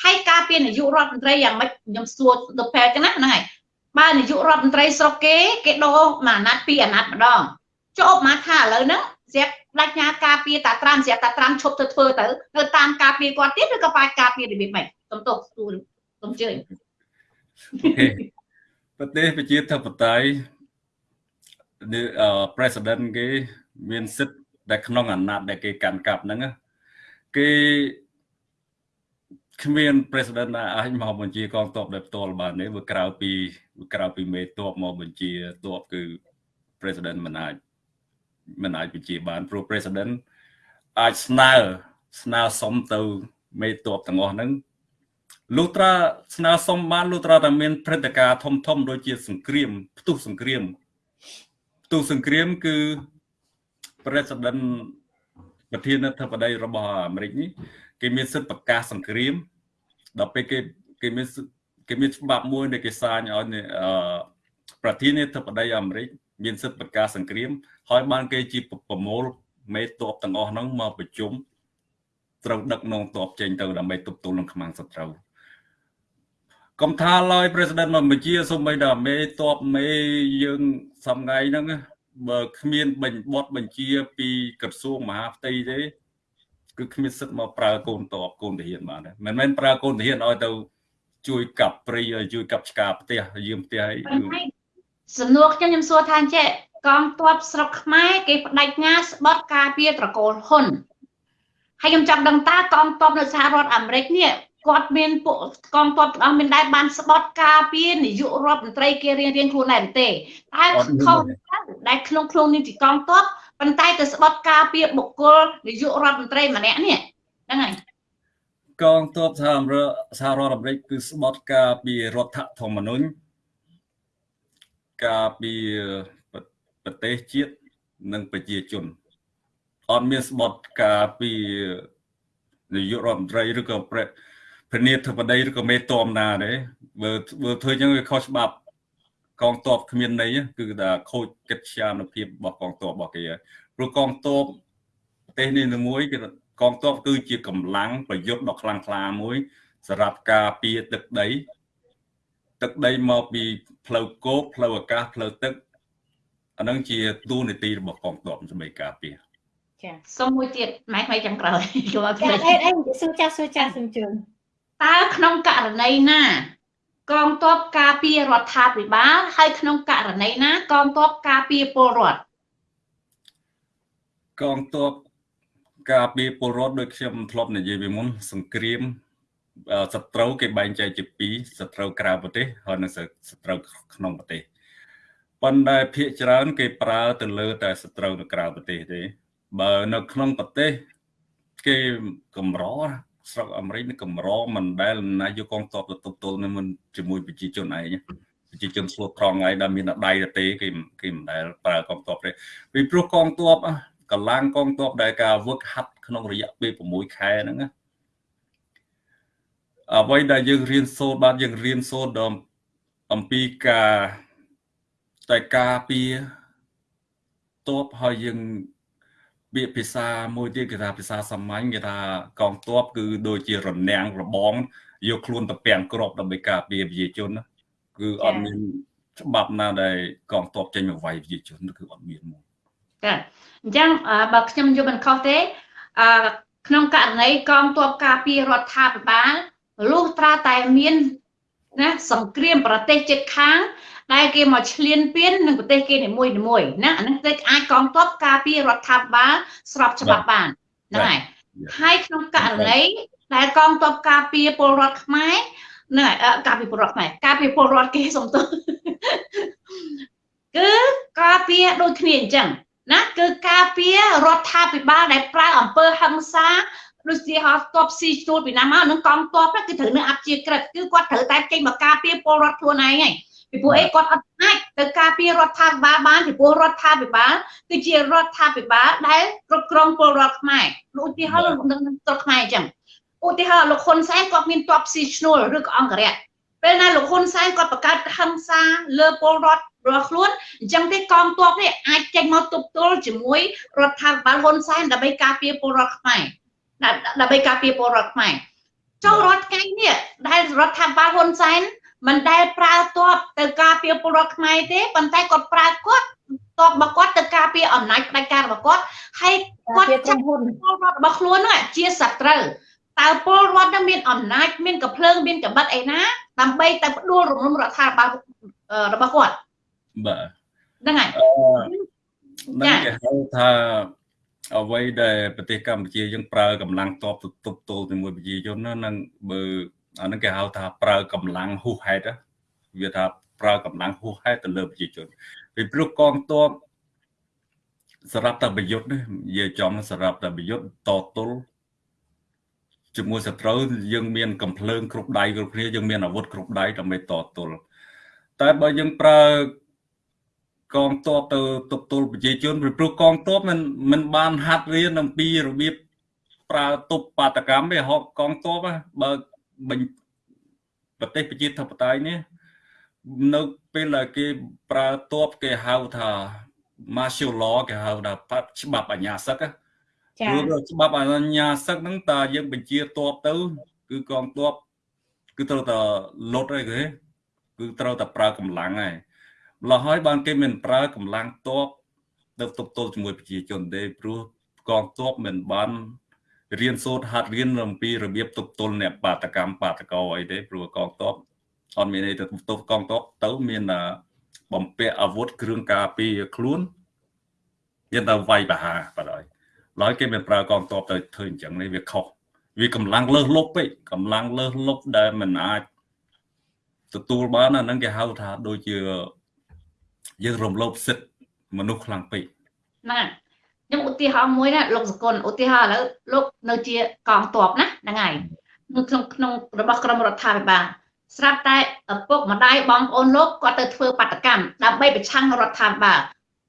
ហើយការពារនាយករដ្ឋមន្ត្រីយ៉ាងម៉េចខ្ញុំសួរទៅផែចឹងណាហ្នឹងហើយបើនាយករដ្ឋមន្ត្រីស្រុកគេគេដូរមួយអាណត្តិពីរអាណត្តិម្ដងចុះមកថាឥឡូវហ្នឹង ស្រាប់ដាច់ញាការពារតាត្រាំស្រាប់តាត្រាំឈប់ទៅធ្វើទៅនៅតាមការពារគាត់ទៀតឬក៏បាច់ការពាររបៀបម៉េចសំទោសទូលសូមជឿប្រទេសប្រជាធិបតេយ្យអឺ president គេមានសិទ្ធិដែលក្នុងអាណត្តិដែលគេកាន់កាប់ហ្នឹងគេគ្មាន president ណាអាចមកបញ្ជាកងទ័ពដោយផ្ទាល់បានទេវាក្រៅពីក្រៅពីមេទ័ពមកបញ្ជាទ័ពគឺ president មិនអាច មិនអាចបញ្ជាបានព្រោះ president អាចស្នើស្នើសុំទៅមេទ័ពទាំងអស់ហ្នឹងលុះត្រាស្នើសុំបានលុះត្រាតែមានព្រឹត្តិការណ៍ធំធំដូចជាសង្គ្រាមផ្ទុះសង្គ្រាមផ្ទុះសង្គ្រាមគឺ president ប្រធានាធិបតីរបស់អាមេរិកនេះគេមានសិទ្ធិប្រកាសសង្គ្រាមដល់ពេលគេគេមានគេមានច្បាប់មួយដែលគេសាញឲ្យប្រធានាធិបតីអាមេរិកមានសិទ្ធិប្រកាសសង្គ្រាម ហើយបានគេជាប្រមូលមេតបទាំងអស់ហ្នឹងមកប្រជុំត្រូវដឹកនាំតបចេញទៅដើម្បីទប់ទល់នឹងខ្មាំងសត្រូវកុំថាឡើយ president មកបញ្ជាសូម្បីតែមេតបមេយើងសំងៃហ្នឹងបើគ្មានបញ្បត់បញ្ជាពីក្រសួងមហាផ្ទៃទេគឺគ្មានសិទ្ធិមកប្រើកូនតបកូនទាហានបានទេមិនមែនប្រើកូនទាហានឲ្យទៅ ជួយកាប់ព្រៃឲ្យជួយកាប់ឆ្កាផ្ទះយាមផ្ទះអីសំណួរខ្ញុំខ្ញុំសួរថាចេះ កងទ័ពស្រុកខ្មែរគេបដិញ្ញាស្បត់ការពារត្រកូលហ៊ុនហើយខ្ញុំចង់ដឹងតើកងទ័ពនៅសហរដ្ឋអាមេរិកនេះគាត់មានពួកកងទ័ពទាំងអស់មានដែរបានស្បត់ការពារនាយករដ្ឋមន្ត្រីគេរៀងរៀងខ្លួនដែរទេតែខុសដែលក្នុងខ្លួននេះទីកងទ័ពប៉ុន្តែទៅស្បត់ការពារបុគ្គលនាយករដ្ឋមន្ត្រីម្នាក់នេះហ្នឹងហើយកងទ័ពសហរដ្ឋសហរដ្ឋអាមេរិកគឺស្បត់ការពីរដ្ឋធម្មនុញ្ញការពី ប្រទេសជាតិនិងប្រជាជនអត់មានស្បត់ការពីនាយករដ្ឋមន្ត្រីឬក៏ព្រះព្រះនាធិបតីឬក៏មេតមណាទេបើបើធ្វើចឹងវាខុសច្បាប់កងទ័ពគ្មានន័យគឺថាខូចកិច្ចជានុភាពរបស់កងទ័ពរបស់គេព្រោះកងទ័ពប្រទេសនេះមួយគឺកងទ័ពគឺជាកម្លាំងប្រយុទ្ធដ៏ខ្លាំងក្លាមួយសម្រាប់ការពារទឹកដី ទឹកដីមកពីផ្លូវគោកផ្លូវអាកាសផ្លូវទឹក អានឹងជាទូនីតិរបស់កងទ័ពសម្រាប់ការពារចាសុំមួយទៀតម៉ែថ្មីចាំក្រោយចូលមកចាហេតុអីសួរចាស់សួរចាស់សំជឿនតើក្នុងករណីណា កងទ័ពការពាររដ្ឋាភិបាលហើយក្នុងករណីណា កងទ័ពការពារពលរដ្ឋកងទ័ពការពារពលរដ្ឋដូចខ្ញុំធ្លាប់និយាយពីមុន សង្គ្រាមសត្រូវគេបែងចែកជាពីរសត្រូវក្រៅប្រទេសហើយនិងសត្រូវក្នុងប្រទេស ប៉ុន្តែភាគច្រើន គេប្រើទៅលើ តែសត្រូវនៅក្រៅប្រទេសទេ បើនៅក្នុងប្រទេស គេកម្រស្រុកអាមេរិកកម្រមិនដែលណាយកកងទ័ពទៅទប់ទល់នឹងជាមួយប្រជាជនឯងប្រជាជនស្លូតត្រង់ឯងដែលមានដៃទេគេគេមិនដែលប្រើកងទ័ពទេពីព្រោះកងទ័ពកម្លាំងកងទ័ពដែលការវឹកហាត់ក្នុងរយៈពេល6ខែហ្នឹងណាអ្វីដែលយើងរៀនសូត្របាទយើងរៀនសូត្រដល់អំពីការ តែការពារតបហើយយើងពាក្យភាសាមួយទៀតគេថាភាសាសាមញ្ញគេថាកងទ័ពគឺដូចជារនាំងរបងយកខ្លួនទៅពាំងក្របដើម្បីការពារប្រជាជនគឺអត់មានច្បាប់ណាដែលកងទ័ពចេញមកវាយប្រជាជនគឺអត់មានមកចាអញ្ចឹងបើខ្ញុំយល់មិនខុសទេអឺក្នុងករណីកងទ័ពការពាររដ្ឋាភិបាលលុះត្រាតែមានណាសង្គ្រាមប្រទេសជិតខាង ដែលគេមកឈ្លានពាននឹងប្រទេសគេនីមួយនីមួយណាអានឹងទេអាចកងទ័ពការពាររដ្ឋាភិបាលស្របច្បាប់បានហ្នឹងហើយហើយក្នុងករណីដែលកងទ័ពការពារពលរដ្ឋខ្មែរហ្នឹងហើយការពារពលរដ្ឋខ្មែរការពារពលរដ្ឋគេសំទោសគឺការពារដូចគ្នាអញ្ចឹងណាគឺការពាររដ្ឋាភិបាលដែលប្រើអំពើហិង្សាដូចជាហោះតបស៊ីជួលពីណាមកនឹងកងតបគឺត្រូវនៅអព្យាក្រឹតគឺគាត់ត្រូវតែចេញមកការពារពលរដ្ឋខ្លួនឯងហើយ ពីព្រោះអីគាត់អត់អាចទៅការពាររដ្ឋាភិបាលបានពីព្រោះរដ្ឋាភិបាលគឺជារដ្ឋាភិបាលដែលគ្រប់គ្រងពលរដ្ឋខ្មែរឧទាហរណ៍នឹងស្រុកខ្មែរអញ្ចឹងឧទាហរណ៍លោកហ៊ុនសែនគាត់មានតបស៊ីឈ្នួលឬក៏អង្គរៈពេលណាលោកហ៊ុនសែនគាត់បង្កើតហិង្សាលើពលរដ្ឋរបស់ខ្លួនអញ្ចឹងទេកងទ័ពនេះអាចចេញមកទប់ទល់ជាមួយរដ្ឋាភិបាលហ៊ុនសែនដើម្បីការពារពលរដ្ឋខ្មែរដើម្បីការពារពលរដ្ឋខ្មែរចូលរដ្ឋថ្ងៃនេះដែលរដ្ឋាភិបាលហ៊ុនសែន មិនដែលប្រើទ័ពទៅការពារពលរដ្ឋខ្មែរទេប៉ុន្តែគាត់ប្រើគាត់ទ័ពរបស់គាត់ទៅការពារអំណាចផ្ដាច់ការរបស់គាត់ហើយគាត់ចាត់ពលរដ្ឋរបស់ខ្លួនហ្នឹងជាសត្រូវតើពលរដ្ឋនឹងមានអំណាចមានកំភ្លើងមានកម្បិតអីណាដើម្បីទៅផ្ដួលរំលំរដ្ឋាភិបាលរបស់គាត់បាទហ្នឹងហើយហ្នឹងគេហៅថាអ្វីដែលប្រទេសកម្ពុជាយើងប្រើកម្លាំងតបទៅទប់ទល់ជាមួយប្រជាជនហ្នឹងបើ អានឹងគេហៅថាប្រើកម្លាំងហួសហេតុវាថាប្រើកម្លាំងហួសហេតុទៅលើប្រជាជនពីព្រោះកងទ័ពសម្រាប់តែប្រយុទ្ធនេះនិយាយចំសម្រាប់តែប្រយុទ្ធតទល់ជាមួយសត្រូវយើងមានកំភ្លើងគ្រប់ដៃគ្រប់គ្នាយើងមានអាវុធគ្រប់ដៃដើម្បីតទល់តែបើយើងប្រើកងទ័ពទៅទប់ទល់ប្រជាជនពីព្រោះកងទ័ពមិនមិនបានហាត់រៀនអំពីរបៀបប្រើទប់បាតកម្មទេហកកងទ័ពបើ បញ្ប្រទេសប្រជាធិបតេយ្យនេះនៅពេលដែលគេប្រើទ័ពគេហៅថា martial law គេហៅថាច្បាប់អាញាសឹកចា៎ព្រោះច្បាប់អាញាសឹកហ្នឹងតើយើងបញ្ជាទ័ពទៅ គឺកងទ័ពគឺត្រូវតែលុតអីគេគឺត្រូវតែប្រើកម្លាំងហើយម្ល៉េះហើយបានគេមិនប្រើកម្លាំងទ័ពទៅទប់ទល់ជាមួយប្រជាជនទេព្រោះកងទ័ពមិនបាន រៀនសូត្រហាត់រៀនអំពីរបៀបទប់ទល់អ្នកបាតកម្មបាតកោអីទេព្រោះកងទ័ពអត់មានអីទៅទប់កងទ័ពទៅមានបំពាក់អាវុធគ្រឿងការពារខ្លួនយើងទៅវាយបហាបាទហើយឡើយគេមិនប្រើកងទ័ពទៅធ្វើអញ្ចឹងនេះវាខុសវាកម្លាំងលើសលប់ពេកកម្លាំងលើសលប់ដែលមិនអាចទទួលបានអាហ្នឹងគេហៅថាដូចជាយើងរំលោភសិទ្ធិមនុស្សខ្លាំងពេកហ្នឹង ខ្ញុំឧទាហរណ៍មួយណាលោកសកុនឧទាហរណ៍ឥឡូវលោកនៅជាកងទ័ពណាហ្នឹងហើយនៅក្នុងក្នុងរបស់ក្រមរដ្ឋាភិបាលស្រាប់តែឪពុកម្ដាយបងប្អូនលោកគាត់ទៅធ្វើបាតកម្មដើម្បីប្រឆាំងរដ្ឋាភិបាល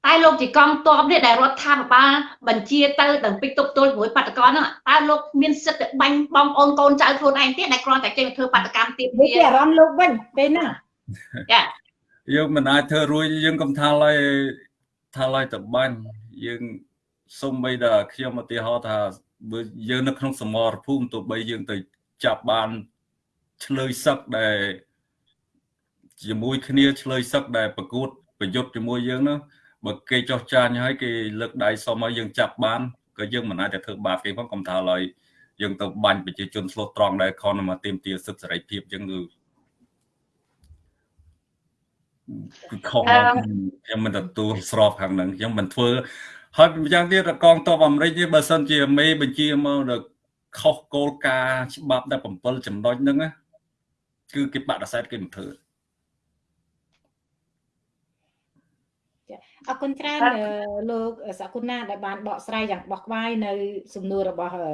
តែលោកជាកងទ័ពនេះដែលរដ្ឋាភិបាលបញ្ជាទៅដល់ពេចទប់ទល់ជាមួយបាតកោហ្នឹងតើលោកមានសិទ្ធិបាញ់បងប្អូនកូនចៅខ្លួនឯងទៀតដែលគ្រាន់តែចេញទៅធ្វើបាតកម្មទៀតនេះជាអារម្មណ៍លោកវិញពេលហ្នឹងចាយើងមិនអាចធ្វើរួចយើងកំថាឡើយថាឡើយតបាញ់យើង សុំបីដល់ខ្ញុំឧទាហរណ៍ថាបើយើងនៅក្នុងសមរភូមិទោះបីយើងទៅចាប់បានឆ្លើយសឹកដែលជាមួយគ្នាឆ្លើយសឹកដែលប្រកួតប្រយុទ្ធជាមួយយើងនោះបើគេចោះចាញ់ហើយគេលើកដៃសុំឲ្យយើងចាប់បានក៏យើងមិនអាចទៅធ្វើបាបគេផងកំថាឡើយយើងទៅបាញ់ប្រជាជនឆ្លោះត្រង់ដែលខនមកទៀមទាសិទ្ធិសេរីភាពចឹងគឺគឺខុសមកខ្ញុំមិនទទួលស្របខាងហ្នឹងខ្ញុំមិនធ្វើ ហើយម្យ៉ាងទៀតកងទ័ពអាមេរិកនេះបើសិនជាមេបញ្ជាមកដល់ខុសគោលការណ៍ច្បាប់តែ7ចំណុចហ្នឹងណាគឺគេបដិសេធគេមិនធ្វើអរគុណច្រើនអឺលោកសកុណាដែលបានបកស្រាយយ៉ាងបោះក្បាយនៅ សំណួររបស់អឺ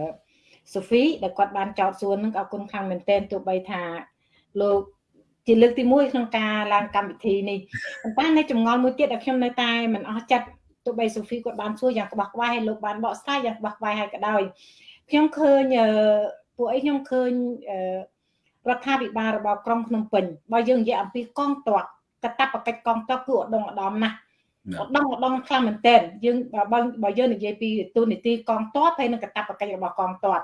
សូហ្វីដែលគាត់បានចោទសួរនឹងអរគុណខាងមែនទែនទោះបីថាលោកជាលើកទី1ក្នុងការឡើងកម្មវិធីនេះប៉ុន្តែនៅចម្ងល់មួយទៀតដែលខ្ញុំនៅតែមិនអស់ចិត្ត ទោះបីសូហ្វីគាត់បានសួរយ៉ាងក្បោះក្បាយហើយលោកបានបកស្រាយយ៉ាងក្បោះក្បាយហើយក៏ដោយខ្ញុំឃើញអឺពួកអីខ្ញុំឃើញអឺរដ្ឋាភិបាលរបស់ក្រុងភ្នំពេញបើយើងនិយាយអំពីកងទ័ពកតបកិច្ចកងទ័ពគឺឧត្តមឧត្តមណាស់ឧត្តមឧត្តមខ្លាំងមែនទែនយើងបើបើយើងនិយាយពីទូនីតិកងទ័ពហើយនឹងកតបកិច្ចរបស់កងទ័ព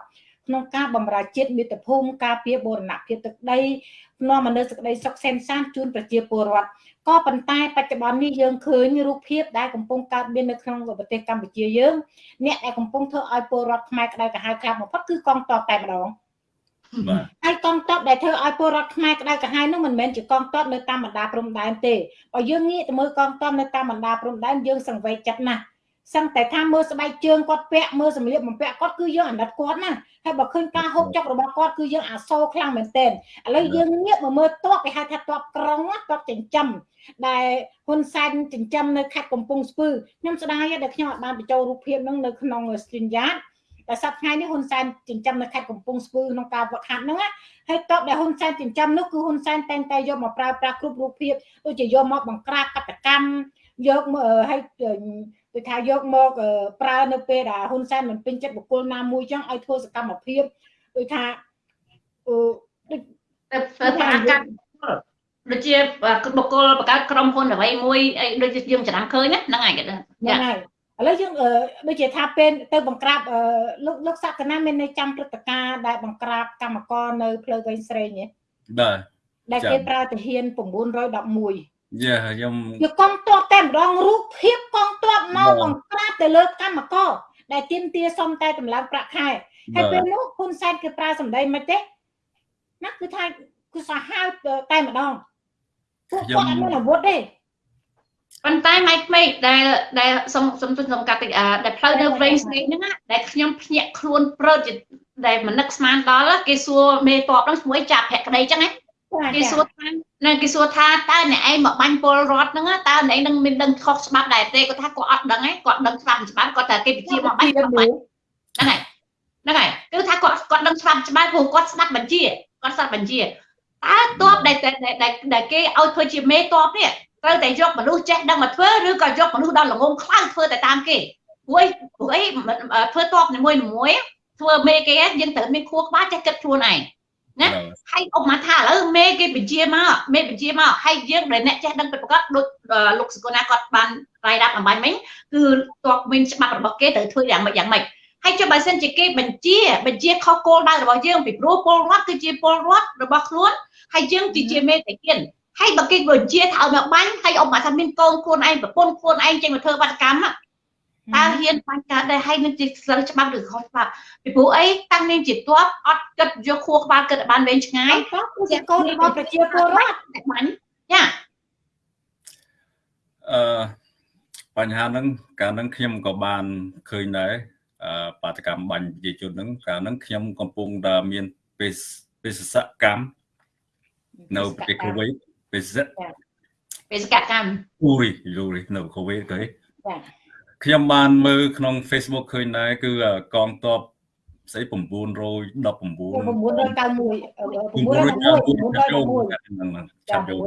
ក្នុងការបម្រើជាតិមាតុភូមិការពារបូរណភាពទឹកដីនាំមកនូវសេចក្តីសុខសែនសានជូនប្រជាពលរដ្ឋ ក៏ប៉ុន្តែបច្ចុប្បន្ននេះយើងឃើញរូបភាពដែលកំពុងកើតមាននៅក្នុងប្រទេសកម្ពុជាយើងអ្នកដែលកំពុងធ្វើឲ្យពលរដ្ឋខ្មែរក្តៅក្រហាយខ្លាំងបំផុតគឺកងទ័ពតែម្ដងបាទហើយកងទ័ពដែលធ្វើឲ្យពលរដ្ឋខ្មែរក្តៅក្រហាយនោះមិនមែនជាកងទ័ពនៅតាមបណ្ដាព្រំដែនទេបើយើងងាកទៅមើលកងទ័ពនៅតាមបណ្ដាព្រំដែនយើងសង្វេគចិត្តណាស់ សឹងតែថាមើលស្បែកជើងគាត់ពាក់មើលសម្លៀកបំពាក់គាត់គឺយើងអាណិតគាត់ណាហើយបើឃើញការហូបចុករបស់គាត់គឺយើងអាសូរខ្លាំងមែនទែនឥឡូវយើងងាកមកមើលទ័ពគេហៅថាទ័ពក្រុងណាទ័ពចិញ្ចឹមដែលហ៊ុនសែនចិញ្ចឹមនៅខេត្តកំពង់ស្ពឺខ្ញុំស្ដាយដែលខ្ញុំអាចបានបញ្ចូលរូបភាពហ្នឹងនៅក្នុង stream yard តែសប្តាហ៍ថ្ងៃនេះហ៊ុនសែនចិញ្ចឹមនៅខេត្តកំពង់ស្ពឺក្នុងការវឹកហាត់ហ្នឹងណាហើយតបដែលហ៊ុនសែនចិញ្ចឹមនោះគឺហ៊ុនសែនតែងតែយកមកប្រើប្រាស់គ្រប់រូបភាពដូចជាយកមកបង្ក្រាបកតកម្ម យកមកអឺឲ្យដូចថាយកមកអឺប្រើនៅពេលដែលហ៊ុនសែនមិនពេញចិត្តបុគ្គលណាមួយចឹងឲ្យធ្វើសកម្មភាពដូចថាអឺដូចទៅធ្វើបាតកម្មដូចជាបុគ្គលបង្កើតក្រុមហ៊ុនអ្វីមួយអីដូចជាយើងចំណាំឃើញណាហ្នឹងហើយគេដឹងហ្នឹងហើយឥឡូវយើងអឺដូចជាថាពេលទៅបង្ក្រាបអឺលោកលោកសក្កណាមាននៅចាំព្រឹត្តិការណ៍ដែលបង្ក្រាបកម្មករនៅផ្លូវវែងស្រេងនេះបាទដែលចាំគេប្រើទាហាន911 យ៉ាខ្ញុំជាកងទ័ពតែម្ដងរូបភាពកងទ័ពមកបង្ក្រាបទៅលើកម្មករដែលទាមទារសុំតែតម្លើងប្រាក់ខែហើយពេលនោះហ៊ុនសែនគេប្រើសម្ដីមិនទេណាគឺថាគឺសាហាវតែម្ដងពួកគាត់អត់មានអាវុធទេប៉ុន្តែម៉ៃក្មេកដែលដែលសុំសុំទុំសុំកាត់តិចអាដែលផ្លូវនៅវែងស្នេហ៍ហ្នឹងណាដែលខ្ញុំភ្ញាក់ខ្លួនព្រើតជាដែលមិននឹកស្មានដល់គេសួរមេតបហ្នឹងឈ្មោះចាប់ភក្តីចឹងណា គេសួរថាណាគេសួរថាតើអ្នកឯងមកបាញ់ពលរដ្ឋហ្នឹងណាតើអ្នកឯងនឹងមានដឹងខុសច្បាប់ដែរទេគាត់ថាគាត់អត់ដឹងឯងគាត់ដឹងច្បាប់ច្បាប់គាត់ថាគេបញ្ជាមកបាញ់គាត់បាញ់ហ្នឹងហើយហ្នឹងហើយគឺថាគាត់គាត់ដឹងច្បាប់ច្បាប់ព្រោះគាត់ស្ដាប់បញ្ជាគាត់ស្ដាប់បញ្ជាតើតបដែលដែលដែលគេឲ្យធ្វើជាមេតបនេះត្រូវតែយកមនុស្សចេះដឹងមកធ្វើឬក៏យកមនុស្សដល់ល្ងងខ្លៅធ្វើតែតាមគេព្រោះអីព្រោះអីមិនអឺធ្វើតបនីមួយៗធ្វើមេគេយើងត្រូវមានខួរក្បាលចេះគិតខ្លួនឯង ណាហើយអុកមកថាឥឡូវមេគេបញ្ជាមកមេបញ្ជាមកហើយយើងដែលអ្នកចេះដឹងពិតប្រាកដដូចអឺលោកសកលណាគាត់បានរាយរាប់អំបញ្ញមិញគឺតបមានច្បាប់របស់គេត្រូវធ្វើយ៉ាងម៉េចយ៉ាងម៉េចហើយចុះបើសិនជាគេបញ្ជាបញ្ជាខុសគោលដៅរបស់យើងពីព្រោះពលរដ្ឋគឺជាពលរដ្ឋរបស់ខ្លួនហើយយើងគឺជាមេតាគៀនហើយបើគេបញ្ជាថាឲ្យមកបាញ់ហើយអុកមកថាមានកូនខ្លួនឯងប្រពន្ធខ្លួនឯងចេញមកធ្វើបាតកម្ម តើហ៊ានបាញ់កើតដែរហើយនឹងជាសិលច្បាប់ឬខុសច្បាប់ពីព្រោះអីតាំងនាងជាតបអត់គិតយកខួរក្បាលគិតឲ្យបានវែងឆ្ងាយហើយក៏គឺជាកូនរបស់ប្រជាពលរដ្ឋតែបាញ់ចាអឺបញ្ហាហ្នឹងកាលហ្នឹងខ្ញុំក៏បានឃើញដែរអឺបាតកម្មបាញ់ប្រជាជនហ្នឹងកាលហ្នឹងខ្ញុំកំពុងតែមានបេសបេសកកម្មនៅប្រទេសកូវីដបេសកបេសកកម្មអ៊ូរីយូរីនៅកូវីដគេចា ខ្ញុំបានមើលក្នុង Facebook ឃើញដែរគឺកងទ័ពស្អី919 991 991 911ឆាប់យក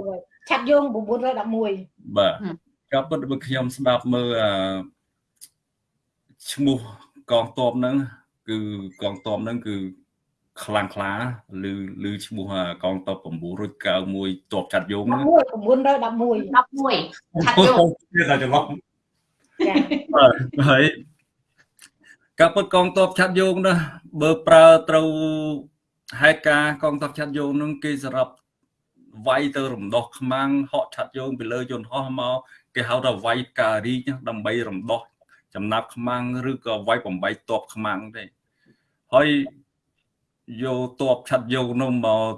ឆាត់យង911បាទក៏ពិតបើខ្ញុំស្ដាប់មើលអាឈ្មោះកងទ័ពហ្នឹងគឺកងទ័ពហ្នឹងគឺខ្លាំងខ្លាឬឬឈ្មោះអាកងទ័ព991ទ័ពឆាត់យងហ្នឹង911 11ឆាត់យកទៀតតែច្រឡំ ចាបាទហើយក៏ពិតកងទ័ពឆាត់យងណាបើប្រើត្រូវហេតុការណ៍កងទ័ពឆាត់យងហ្នឹងគេសម្រាប់វាយទៅរំដោះខ្មាំងហក់ឆាត់យងពីលើយន្តហោះមកគេហៅថាវាយការីកដើម្បីរំដោះចំណាប់ខ្មាំងឬក៏វាយបំបីតបខ្មាំងទេហើយយកតបឆាត់យងនោះមក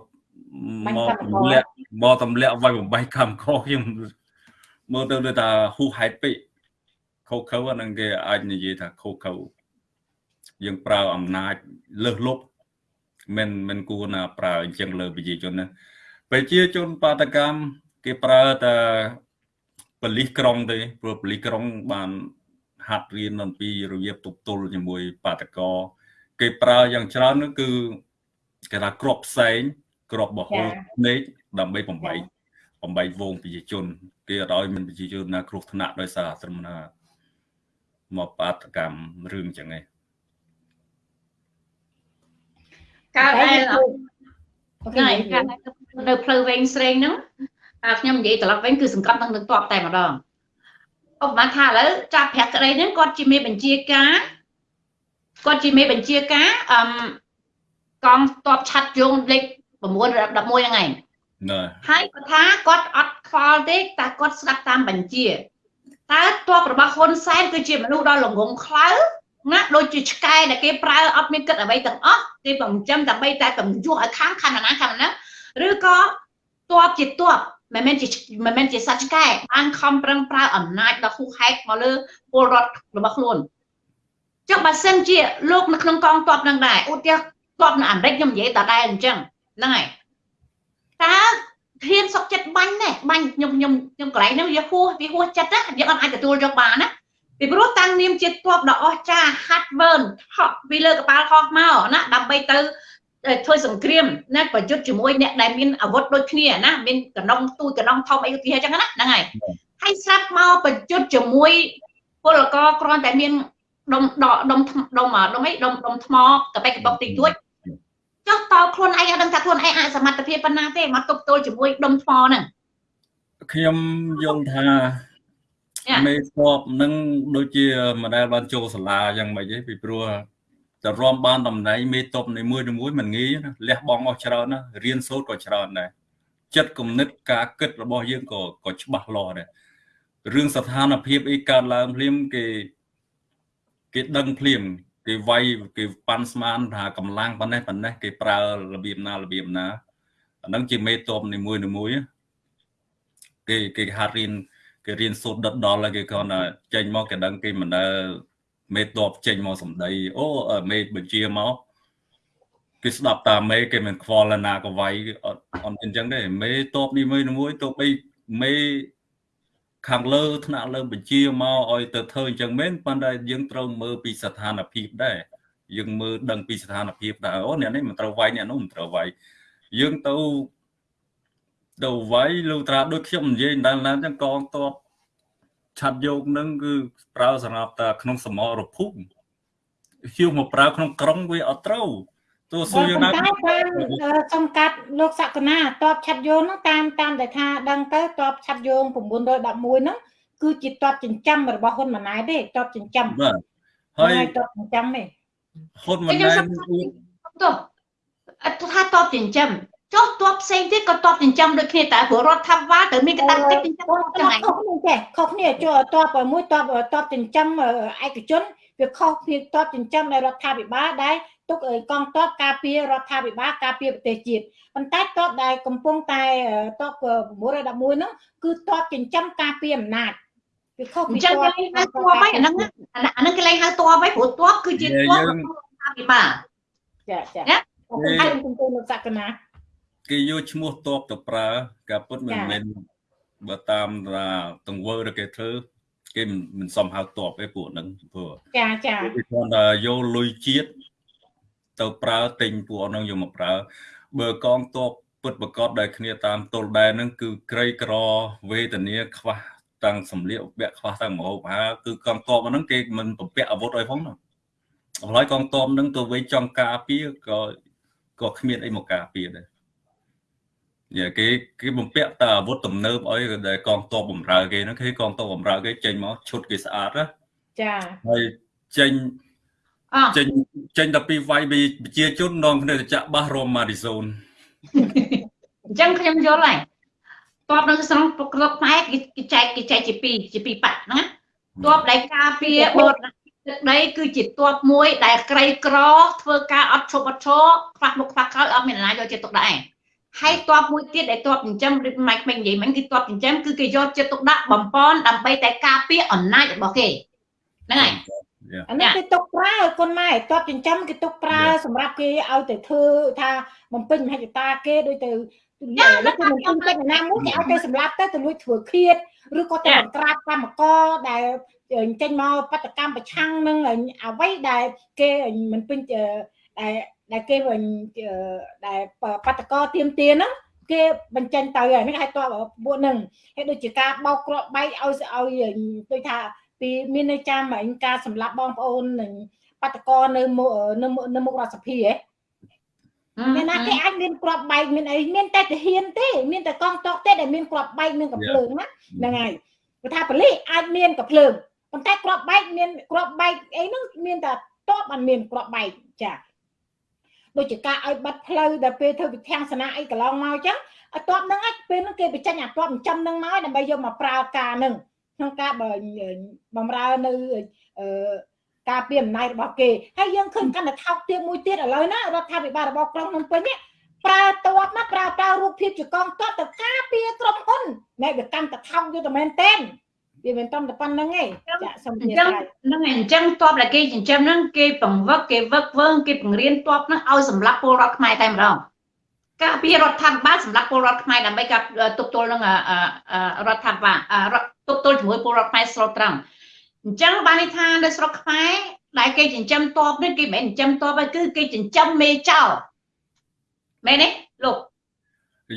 មកទម្លាក់មកទម្លាក់វាយបំបីកម្មខខ្ញុំមើលទៅដូចថាហ៊ូហេតុពេក ខូខើអាហ្នឹងគេអាចនិយាយថាខូខើយើងប្រើអំណាចលើសលប់មិនមិនគួរណាប្រើអញ្ចឹងលើប្រជាជនណាប្រជាជនបាតកម្មគេប្រើតែបលិសក្រុងទេព្រោះបលិសក្រុងបានហាត់រៀនអំពីរបៀបទប់ទល់ជាមួយបាតកោគេប្រើយ៉ាងច្រើននោះគឺគេថាក្របផ្សេងក្របបហូរភ្នែកដើម្បីបំបីបំបីវងប្រជាជន គេអត់ឲ្យមានប្រជាជនណាគ្រោះថ្នាក់ដោយសារត្រឹមណា មកបាតកម្មរឿងចឹងឯងកើតដែលអូខេថ្ងៃកើតនៅផ្លូវវែងស្រេងហ្នឹងអាខ្ញុំនិយាយត្រឡប់វិញគឺសង្កត់នឹងនឹងតបតែម្ដងឧបមាថាឥឡូវចាប់ប្រាក់ក្តីហ្នឹងគាត់ជាមេបញ្ជាការគាត់ជាមេបញ្ជាការអឹមកងតបឆាត់យងលេខ9រดับ11ហ្នឹងឯងណែហើយគាត់ថាគាត់អត់ខ្វល់ទេតែគាត់ស្ដាប់តាមបញ្ជា តើតបរបស់ហ៊ុនសែនគឺជាមនុស្សដ៏ល្ងងខ្លៅណាដូចជាឆ្កែដែលគេប្រើអត់មានគិតអ្វីទាំងអស់គេបំចិញ្ចឹមដើម្បីតែកំយុះឲ្យខាងខណ្ឌណាខណ្ឌណាឬក៏តបជាតបមិនមែនជាមិនមែនជាសត្វឆ្កែបានខំប្រឹងប្រើអំណាចដ៏ហួសហេតុមកលើពលរដ្ឋរបស់ខ្លួនចុះបើសិនជាលោកនៅក្នុងកងទ័ពនឹងដែរឧទាហរណ៍ទ័ពនៅអាមេរិកខ្ញុំនិយាយដដែលអញ្ចឹងហ្នឹងហើយតើ ហ៊ានសុកចិត្តបាញ់ណែបាញ់ខ្ញុំខ្ញុំខ្ញុំកន្លែងហ្នឹងវាហួសវាហួសចិត្តណាយើងអត់អាចទទួលយកបានណាពីព្រោះតាំងនាមជាទ័ពដ៏អស្ចារ្យហាត់វើនហក់ពីលើកប៉ាល់ហោះមកណាដើម្បីទៅធ្វើសង្គ្រាមណាប្រយុទ្ធជាមួយអ្នកដែលមានអាវុធដូចគ្នាណាមានកណ្ដុងទូចកណ្ដុងធំអីឧទាហរណ៍ចឹងណាហ្នឹងហើយហើយស្រាប់មកប្រយុទ្ធជាមួយពលករគ្រាន់តែមានដុំដកដុំដុំដុំអីដុំដុំថ្មកបេកកបុកតិចតួច ចុះតើខ្លួនឯងអត់ដឹងថាខ្លួនឯងអសមត្ថភាពប៉ុណ្ណាទេមកទប់ទល់ជាមួយដុំថ្មហ្នឹងខ្ញុំយល់ថាយ៉ាមេស្បនឹងដូចជាមិនដែលបានចូលសាលាយ៉ាងម៉េចទេពីព្រោះតែរំបានតំណែងមេតបនីមួយៗមិនងាយណាលះបង់អស់ច្រើនណារៀនសូត្រក៏ច្រើនដែរចិត្តគំនិតការគិតរបស់យើងក៏ក៏ច្បាស់លាស់ដែររឿងស្ថានភាពអីកើតឡើងភ្លាមគេគេដឹងភ្លាម គេវាយគេប៉ាន់ស្មានថាកម្លាំងប៉ុណ្ណេះប៉ុណ្ណេះគេប្រើរបៀបណារបៀបណាអាហ្នឹងជាមេតបនីមួយៗណាគេគេហាត់រៀនគេរៀនសូត្រដិតដល់ហើយគេគ្រាន់តែចេញមកគេដឹងគេមិនដែលមេតបចេញមកសំដីអូអឺមេបញ្ជាមកគេស្ដាប់តាមមេគេមិនខ្វល់ណាក៏វាយអត់អត់អញ្ចឹងទេមេតបនេះមួយមួយទៅបីមេ ខាងលើថ្នាក់លើបញ្ជាមកឲ្យទៅធ្វើអញ្ចឹងមែនប៉ុន្តែយើងត្រូវមើលពីស្ថានភាពដែរយើងមើលដឹងពីស្ថានភាពដែរអូអ្នកនេះមិនត្រូវវាយអ្នកនោះមិនត្រូវវាយយើងទៅទៅវាយលុត្រាដូចខ្ញុំនិយាយដល់ណាចឹងកងតបឆាត់យកនឹងគឺប្រើសម្រាប់តែក្នុងសមរភូមិហៀវមកប្រើក្នុងក្រុងវាអត់ត្រូវ ទោះសួរយ៉ាងណាតែតាមសំកាត់លោកសក្កណាតបឆាត់យោងហ្នឹងតាមតាមដែលថាដឹងទៅតបឆាត់យោង911ហ្នឹងគឺជាតបចិញ្ចឹមរបស់ហ៊ុនម៉ាណែតទេតបចិញ្ចឹមបាទហើហើយយតបចិញ្ចឹមទេហ៊ុនម៉ាណែតទោះអត់ថាតបចិញ្ចឹមចុះតបផ្សេងទៀតក៏តបចិញ្ចឹមដូចគ្នាតែព្រោះរដ្ឋាភិបាលត្រូវមានកាតព្វកិច្ចចិញ្ចឹមអូចឹងហើយខុសគ្នាចេះខុសគ្នាចូលតបមួយតបតបចិញ្ចឹមឯកជនវាខុសគ្នាតបចិញ្ចឹមនៃរដ្ឋាភិបាលដែល ទុកឲ្យកងទ័ពការពាររដ្ឋាភិបាលការពារប្រទេសជាតិប៉ុន្តែតបដែលកំពុងតែតប911ហ្នឹងគឺតបចិញ្ចឹមការពារអំណាចវាខុសអពីញ្ចឹងគេលេងហៅតបហើយអាហ្នឹងអាហ្នឹងអាហ្នឹងគេលេងហៅតបហើយព្រោះតបគឺជាតបថាពិបាលចាចាណាអរគុណហើយគុំគុំលោកសក្កណាគេយកឈ្មោះតបទៅប្រើការពុតមិនមែនបើតាមថាទង្វើដែលគេធ្វើគេមិនមិនសមហៅតបទេពួកហ្នឹងព្រោះចាចាគេគ្រាន់តែយកលុយជាតិ ទៅប្រើទិញពួកហ្នឹងយកមកប្រើបើកងតបពុតប្រកបដែលគ្នាតាមទល់ដែនហ្នឹងគឺក្រីក្រវេទនាខ្វះតាំងសម្លៀកបំពាក់ខ្វះតាំងម្ហូបអាហារគឺកងតបហ្នឹងគេមិនបំពាក់អាវុធអីផងណាអ្ហើយកងតបហ្នឹងទៅវិញចង់ការពារក៏ក៏គ្មានអីមកការពារដែរយ៉ាគេគេបំពាក់តែអាវុធទំនើបអីដែលកងតបបំរើគេហ្នឹងគេកងតបបំរើគេចេញមកឈុតគេស្អាតណាចាហើយចេញអោះ ចេញចេញតែពីវាយប្រជាជននងគ្នាទៅចាក់បាសរមម៉ាឌីសូនអញ្ចឹងខ្ញុំយល់ហើយតបនៅស្រុងក្របខ្មែរគេចែកគេចែកជាពីរជាពីរបាក់ណាតបដែលការពារបរណទឹកដីគឺជាតបមួយ ដែលក្រីក្រ ធ្វើការអត់ឈប់អត់ឈរខ្វះមុខខ្វះក្រោយអត់មានអ្នកណាយកចិត្តទុកដាក់ឯងហើយតបមួយទៀតដែលតបចិញ្ចឹមឬម៉ៃក្មេងនិយាយមិញគឺតបចិញ្ចឹមគឺគេយកចិត្តទុកដាក់បំពន់ដើម្បីតែការពារអំណាចរបស់គេហ្នឹងហើយ អានេះគេទុកប្រើគុណម៉ែតបចិញ្ចឹមគេទុកប្រើសម្រាប់គេឲ្យទៅធ្វើថាបំពេញមហិច្ឆតាគេដូចទៅលោកគេមិនពេញចិត្តណាមួយគេឲ្យទៅសម្រាប់ទៅទៅលួចធ្វើឃាតឬក៏ទៅបង្ក្រាបកម្មករដែលចេញមកបដកម្មប្រឆាំងនឹងអ្វីដែលគេមិនពេញដែលដែលគេដែលបដកទៀមទាហ្នឹងគេបញ្ចេញទៅហើយនេះឲ្យតបពួកហ្នឹងហើយដូចជាការបោកគ្រាប់បែកឲ្យឲ្យដូចថា ពីមានន័យចាំអញការសម្លាប់បងប្អូននឹងបដកនៅនៅនៅមុខរដ្ឋសភាហ៎មានណាគេអាចមានគ្រាប់បែកមានអីមានតែទាហានទេមានតែកងទ័ពទេដែលមានគ្រាប់បែកមានកំភ្លើងណាហ្នឹងហើយព្រោះថាប៉ូលីសអាចមានកំភ្លើងប៉ុន្តែគ្រាប់បែកមានគ្រាប់បែកអីហ្នឹងមានតែតបបានមានគ្រាប់បែកចាដូចជាការឲ្យបាត់ផ្លូវដែលពេលធ្វើវិធានសនាអីកន្លងមកអញ្ចឹងឲ្យតបហ្នឹងឯងពេលហ្នឹងគេបញ្ចេញអាតបចិញ្ចឹមហ្នឹងមកដើម្បីយកមកប្រើការហ្នឹង ក្នុងការបំរើនៅអឺការពីអំណាចរបស់គេហើយយើងឃើញកាន់តែថោកទាបមួយទៀតឥឡូវណារដ្ឋាភិបាលរបស់ក្រុងភ្នំពេញនេះប្រើតបណាប្រើប្រើរូបភាពជាកងទ័ពទៅការពារក្រុមហ៊ុនណែវាកាន់តែថោកយល់តែមែនតែនវាមិនតំតែប៉ុណ្្នឹងទេចាសូមនិយាយហ្នឹងហើយអញ្ចឹងតបដែលគេចិញ្ចឹមហ្នឹងគេបង្វឹកគេវឹកវើងគេបង្រៀនតបហ្នឹងឲ្យសម្រាប់ពលរដ្ឋខ្មែរតែម្ដងការពាររដ្ឋាភិបាលសម្រាប់ពលរដ្ឋខ្មែរដើម្បីការទប់ទល់នឹងរដ្ឋាភិបាល ទប់ទល់ជាមួយពលរដ្ឋខ្មែរស្រុកត្រង់អញ្ចឹងបានន័យថានៅស្រុកខ្មែរដែលគេចិញ្ចឹមតបនេះគេមិនមែនចិញ្ចឹមតបទេគឺគេចិញ្ចឹមមេចោលមែនទេលោក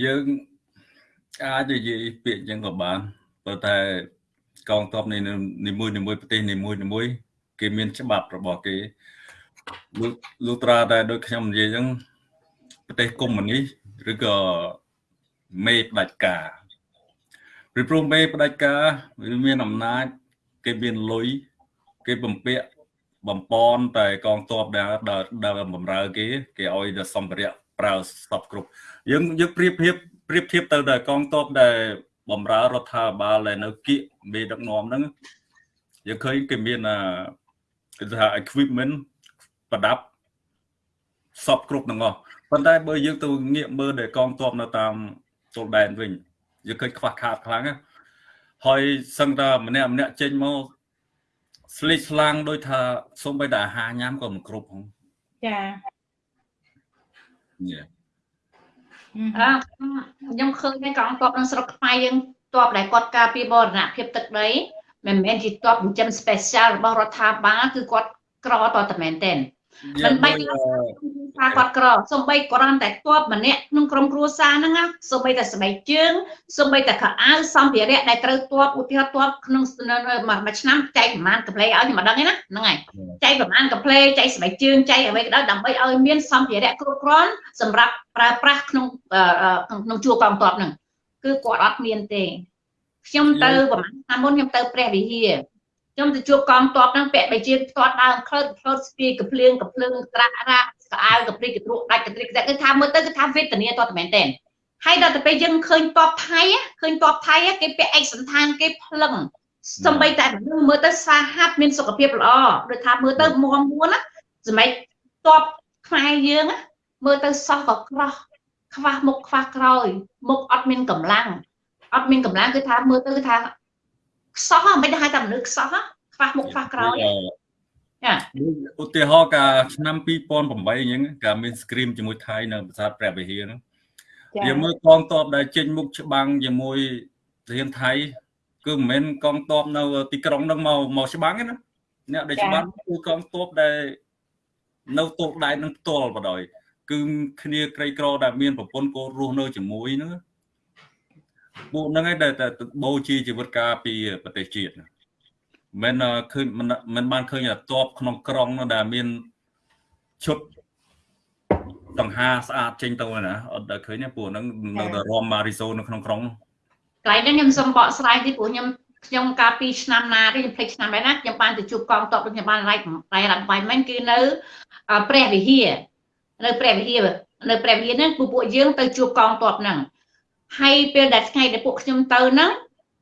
យើងអាចនិយាយពាក្យអញ្ចឹងក៏បានព្រោះតែកងទ័ពនៃនីមួយនីមួយប្រទេសនីមួយនីមួយគេមានច្បាប់របស់គេលូត្រាតែដូចខ្ញុំនិយាយអញ្ចឹងប្រទេសកុម្មុយនីសឬក៏មេផ្ដាច់ការ ពីព្រោះមេផ្ដាច់ការវាមានអំណាចគេមានលុយគេបំពាក់បំពន់តែកងទ័ពដែលដែលបំរើគេ គេឲ្យតែសម្ភារៈប្រើសពគ្រប់យើងយើងប្រៀបធៀបប្រៀបធៀបទៅដល់កងទ័ពដែលបំរើរដ្ឋាភិបាលដែលនៅគៀកមេដឹកនាំហ្នឹងយើងឃើញគេមានគេថា equipment ប្រដាប់សពគ្រប់ទាំងអស់ប៉ុន្តែបើយើងទៅងាកមើលដែលកងទ័ពនៅតាមទល់ដែនវិញ យើងឃើញខ្វះខាតខ្លាំងណាហើយសឹងតែម្នាក់ម្នាក់ចេញមកស្លេកស្លាំងដោយថាសូម្បីតែអាហារញ៉ាំក៏មិនគ្រប់ផងចា Yeah. អឺខ្ញុំឃើញកងទ័ពក្នុងស្រុកខ្មែរយើងទ័ពដែលគាត់ការពារបរណភាពទឹកដីមិនមែនជាទ័ពចិញ្ចឹម special របស់រដ្ឋាភិបាលគឺគាត់ក្រតតែមែនទែន មិនបាច់ថាគាត់ក្រសំបីគ្រាន់តែទ័ពម្នាក់ក្នុងក្រុមគ្រួសារហ្នឹងណាសំបីតែស្បែកជើងសំបីតែខោអាវសម្ភារៈដែលត្រូវទ័ពឧទាហរណ៍ទ័ពក្នុងមួយឆ្នាំចែកប្រមាណកាផ្លេឲ្យខ្ញុំមិនដឹងទេណាហ្នឹងហើយចែកប្រមាណកាផ្លេចែកស្បែកជើងចែកអ្វីក៏ដោយដើម្បីឲ្យមានសម្ភារៈគ្រប់គ្រាន់សម្រាប់ប្រើប្រាស់ក្នុងក្នុងជួរកងទ័ពហ្នឹងគឺគាត់អត់មានទេខ្ញុំទៅប្រហែលឆ្នាំមុនខ្ញុំទៅព្រះវិហារ ខ្ញុំទៅជួបកងទ័ពហ្នឹងពាក់បីជាផ្ទាត់ដើមក្លឹតក្លឹតស្ពីកភ្លៀងកភ្លើងត្រាក់រ៉ាកអាវកព្រិចកទ្រក់ដាច់កទ្រិកគឺថាមើលទៅគឺថាវេទនាតតមែនតើហើយដល់ទៅពេលយើងឃើញតបថៃឃើញតបថៃគេពាក់ឯកសន្តានគេផ្លឹងសំបីតែមនុស្សមើលទៅសាហាប់មានសុខភាពល្អដូចថាមើលទៅមមមួនណាសម្រាប់តបខ្មែរយើងមើលទៅសោះក៏ក្រោះខ្វះមុខខ្វះក្រោយមុខអត់មានកម្លាំងអត់មានកម្លាំងគឺថាមើលទៅថា ខ្សោះមិនដឹងហៅតែមនុស្សខ្សោះខ្វះមុខខ្វះក្រោយចាឧទាហរណ៍កាលឆ្នាំ2008អញ្ចឹងកាលមាន scream ជាមួយថៃនៅប្រាសាទព្រះវិហារហ្នឹងចាយើងមើលកងទ័ពដែលចេញមុខច្បាំងជាមួយរៀនថៃគឺមិនមែនកងទ័ពនៅទីក្រុងហ្នឹងមកមកច្បាំងទេណាអ្នកដែលច្បាំងគឺកងទ័ពដែលនៅទោលដែននឹងផ្ទាល់បដ ாய் គឺគ្នាក្រីក្រដែលមានប្រពន្ធកូនរស់នៅជាមួយហ្នឹង ពួកហ្នឹងឯងដែលតែបូជាជីវិតការពីប្រទេសជាតិណាមិនមែនឃើញមិនមិនបានឃើញតែតបក្នុងក្រុងនោះដែលមានឈុតដង្ហាស្អាតចេញទៅណាអត់ដែលឃើញទេពួកហ្នឹងនៅតែរំម៉ារីសូនៅក្នុងក្រុងនោះកន្លែងហ្នឹងខ្ញុំសូមបកស្រាយតិចព្រោះខ្ញុំខ្ញុំកាលពីឆ្នាំណាទេខ្ញុំភ្លេចឆ្នាំដែរណាខ្ញុំបានទៅជួបកងទ័ពដូចខ្ញុំបានរ៉ៃរ៉ៃរ៉ាត់បាយមែនគឺនៅព្រះវិហារនៅព្រះវិហារនៅព្រះវិហារហ្នឹងពួកពួកយើងទៅជួបកងទ័ពហ្នឹង ហើយពេលដែលថ្ងៃដែលពួកខ្ញុំទៅហ្នឹង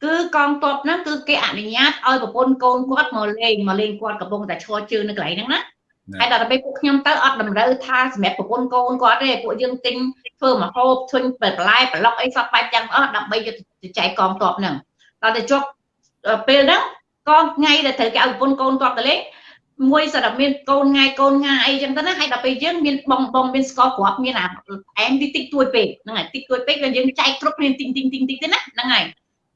គឺកងទ័ពហ្នឹងគឺគេអនុញ្ញាតឲ្យប្រពន្ធកូនគាត់មកលេងមកលេងគាត់កំពុងតែឈរជើងនៅកន្លែងហ្នឹងណាហើយដល់ទៅពេលពួកខ្ញុំទៅអត់តម្រូវថាសម្រាប់ប្រពន្ធកូនគាត់ទេពួកយើងទិញធ្វើមកហូបធុញបន្លែប្លុកអីសពបែបយ៉ាងអស់ដើម្បីយកទៅចែកកងទ័ពហ្នឹងដល់ទៅជប់ពេលហ្នឹងក៏ថ្ងៃដែលត្រូវគេឲ្យប្រពន្ធកូនទ័ពទៅលេង មួយសរមានកូនងាយកូនងាអីចឹងទៅណាហើយដល់ពេលយើងមានបងបងមានស្ករគ្រាប់មានអាអែមតិចតិចទួយពេកហ្នឹងហើយតិចទួយពេកក៏យើងចែកគ្រប់គ្នាតិចតិចតិចតិចទៅណាហ្នឹងហើយ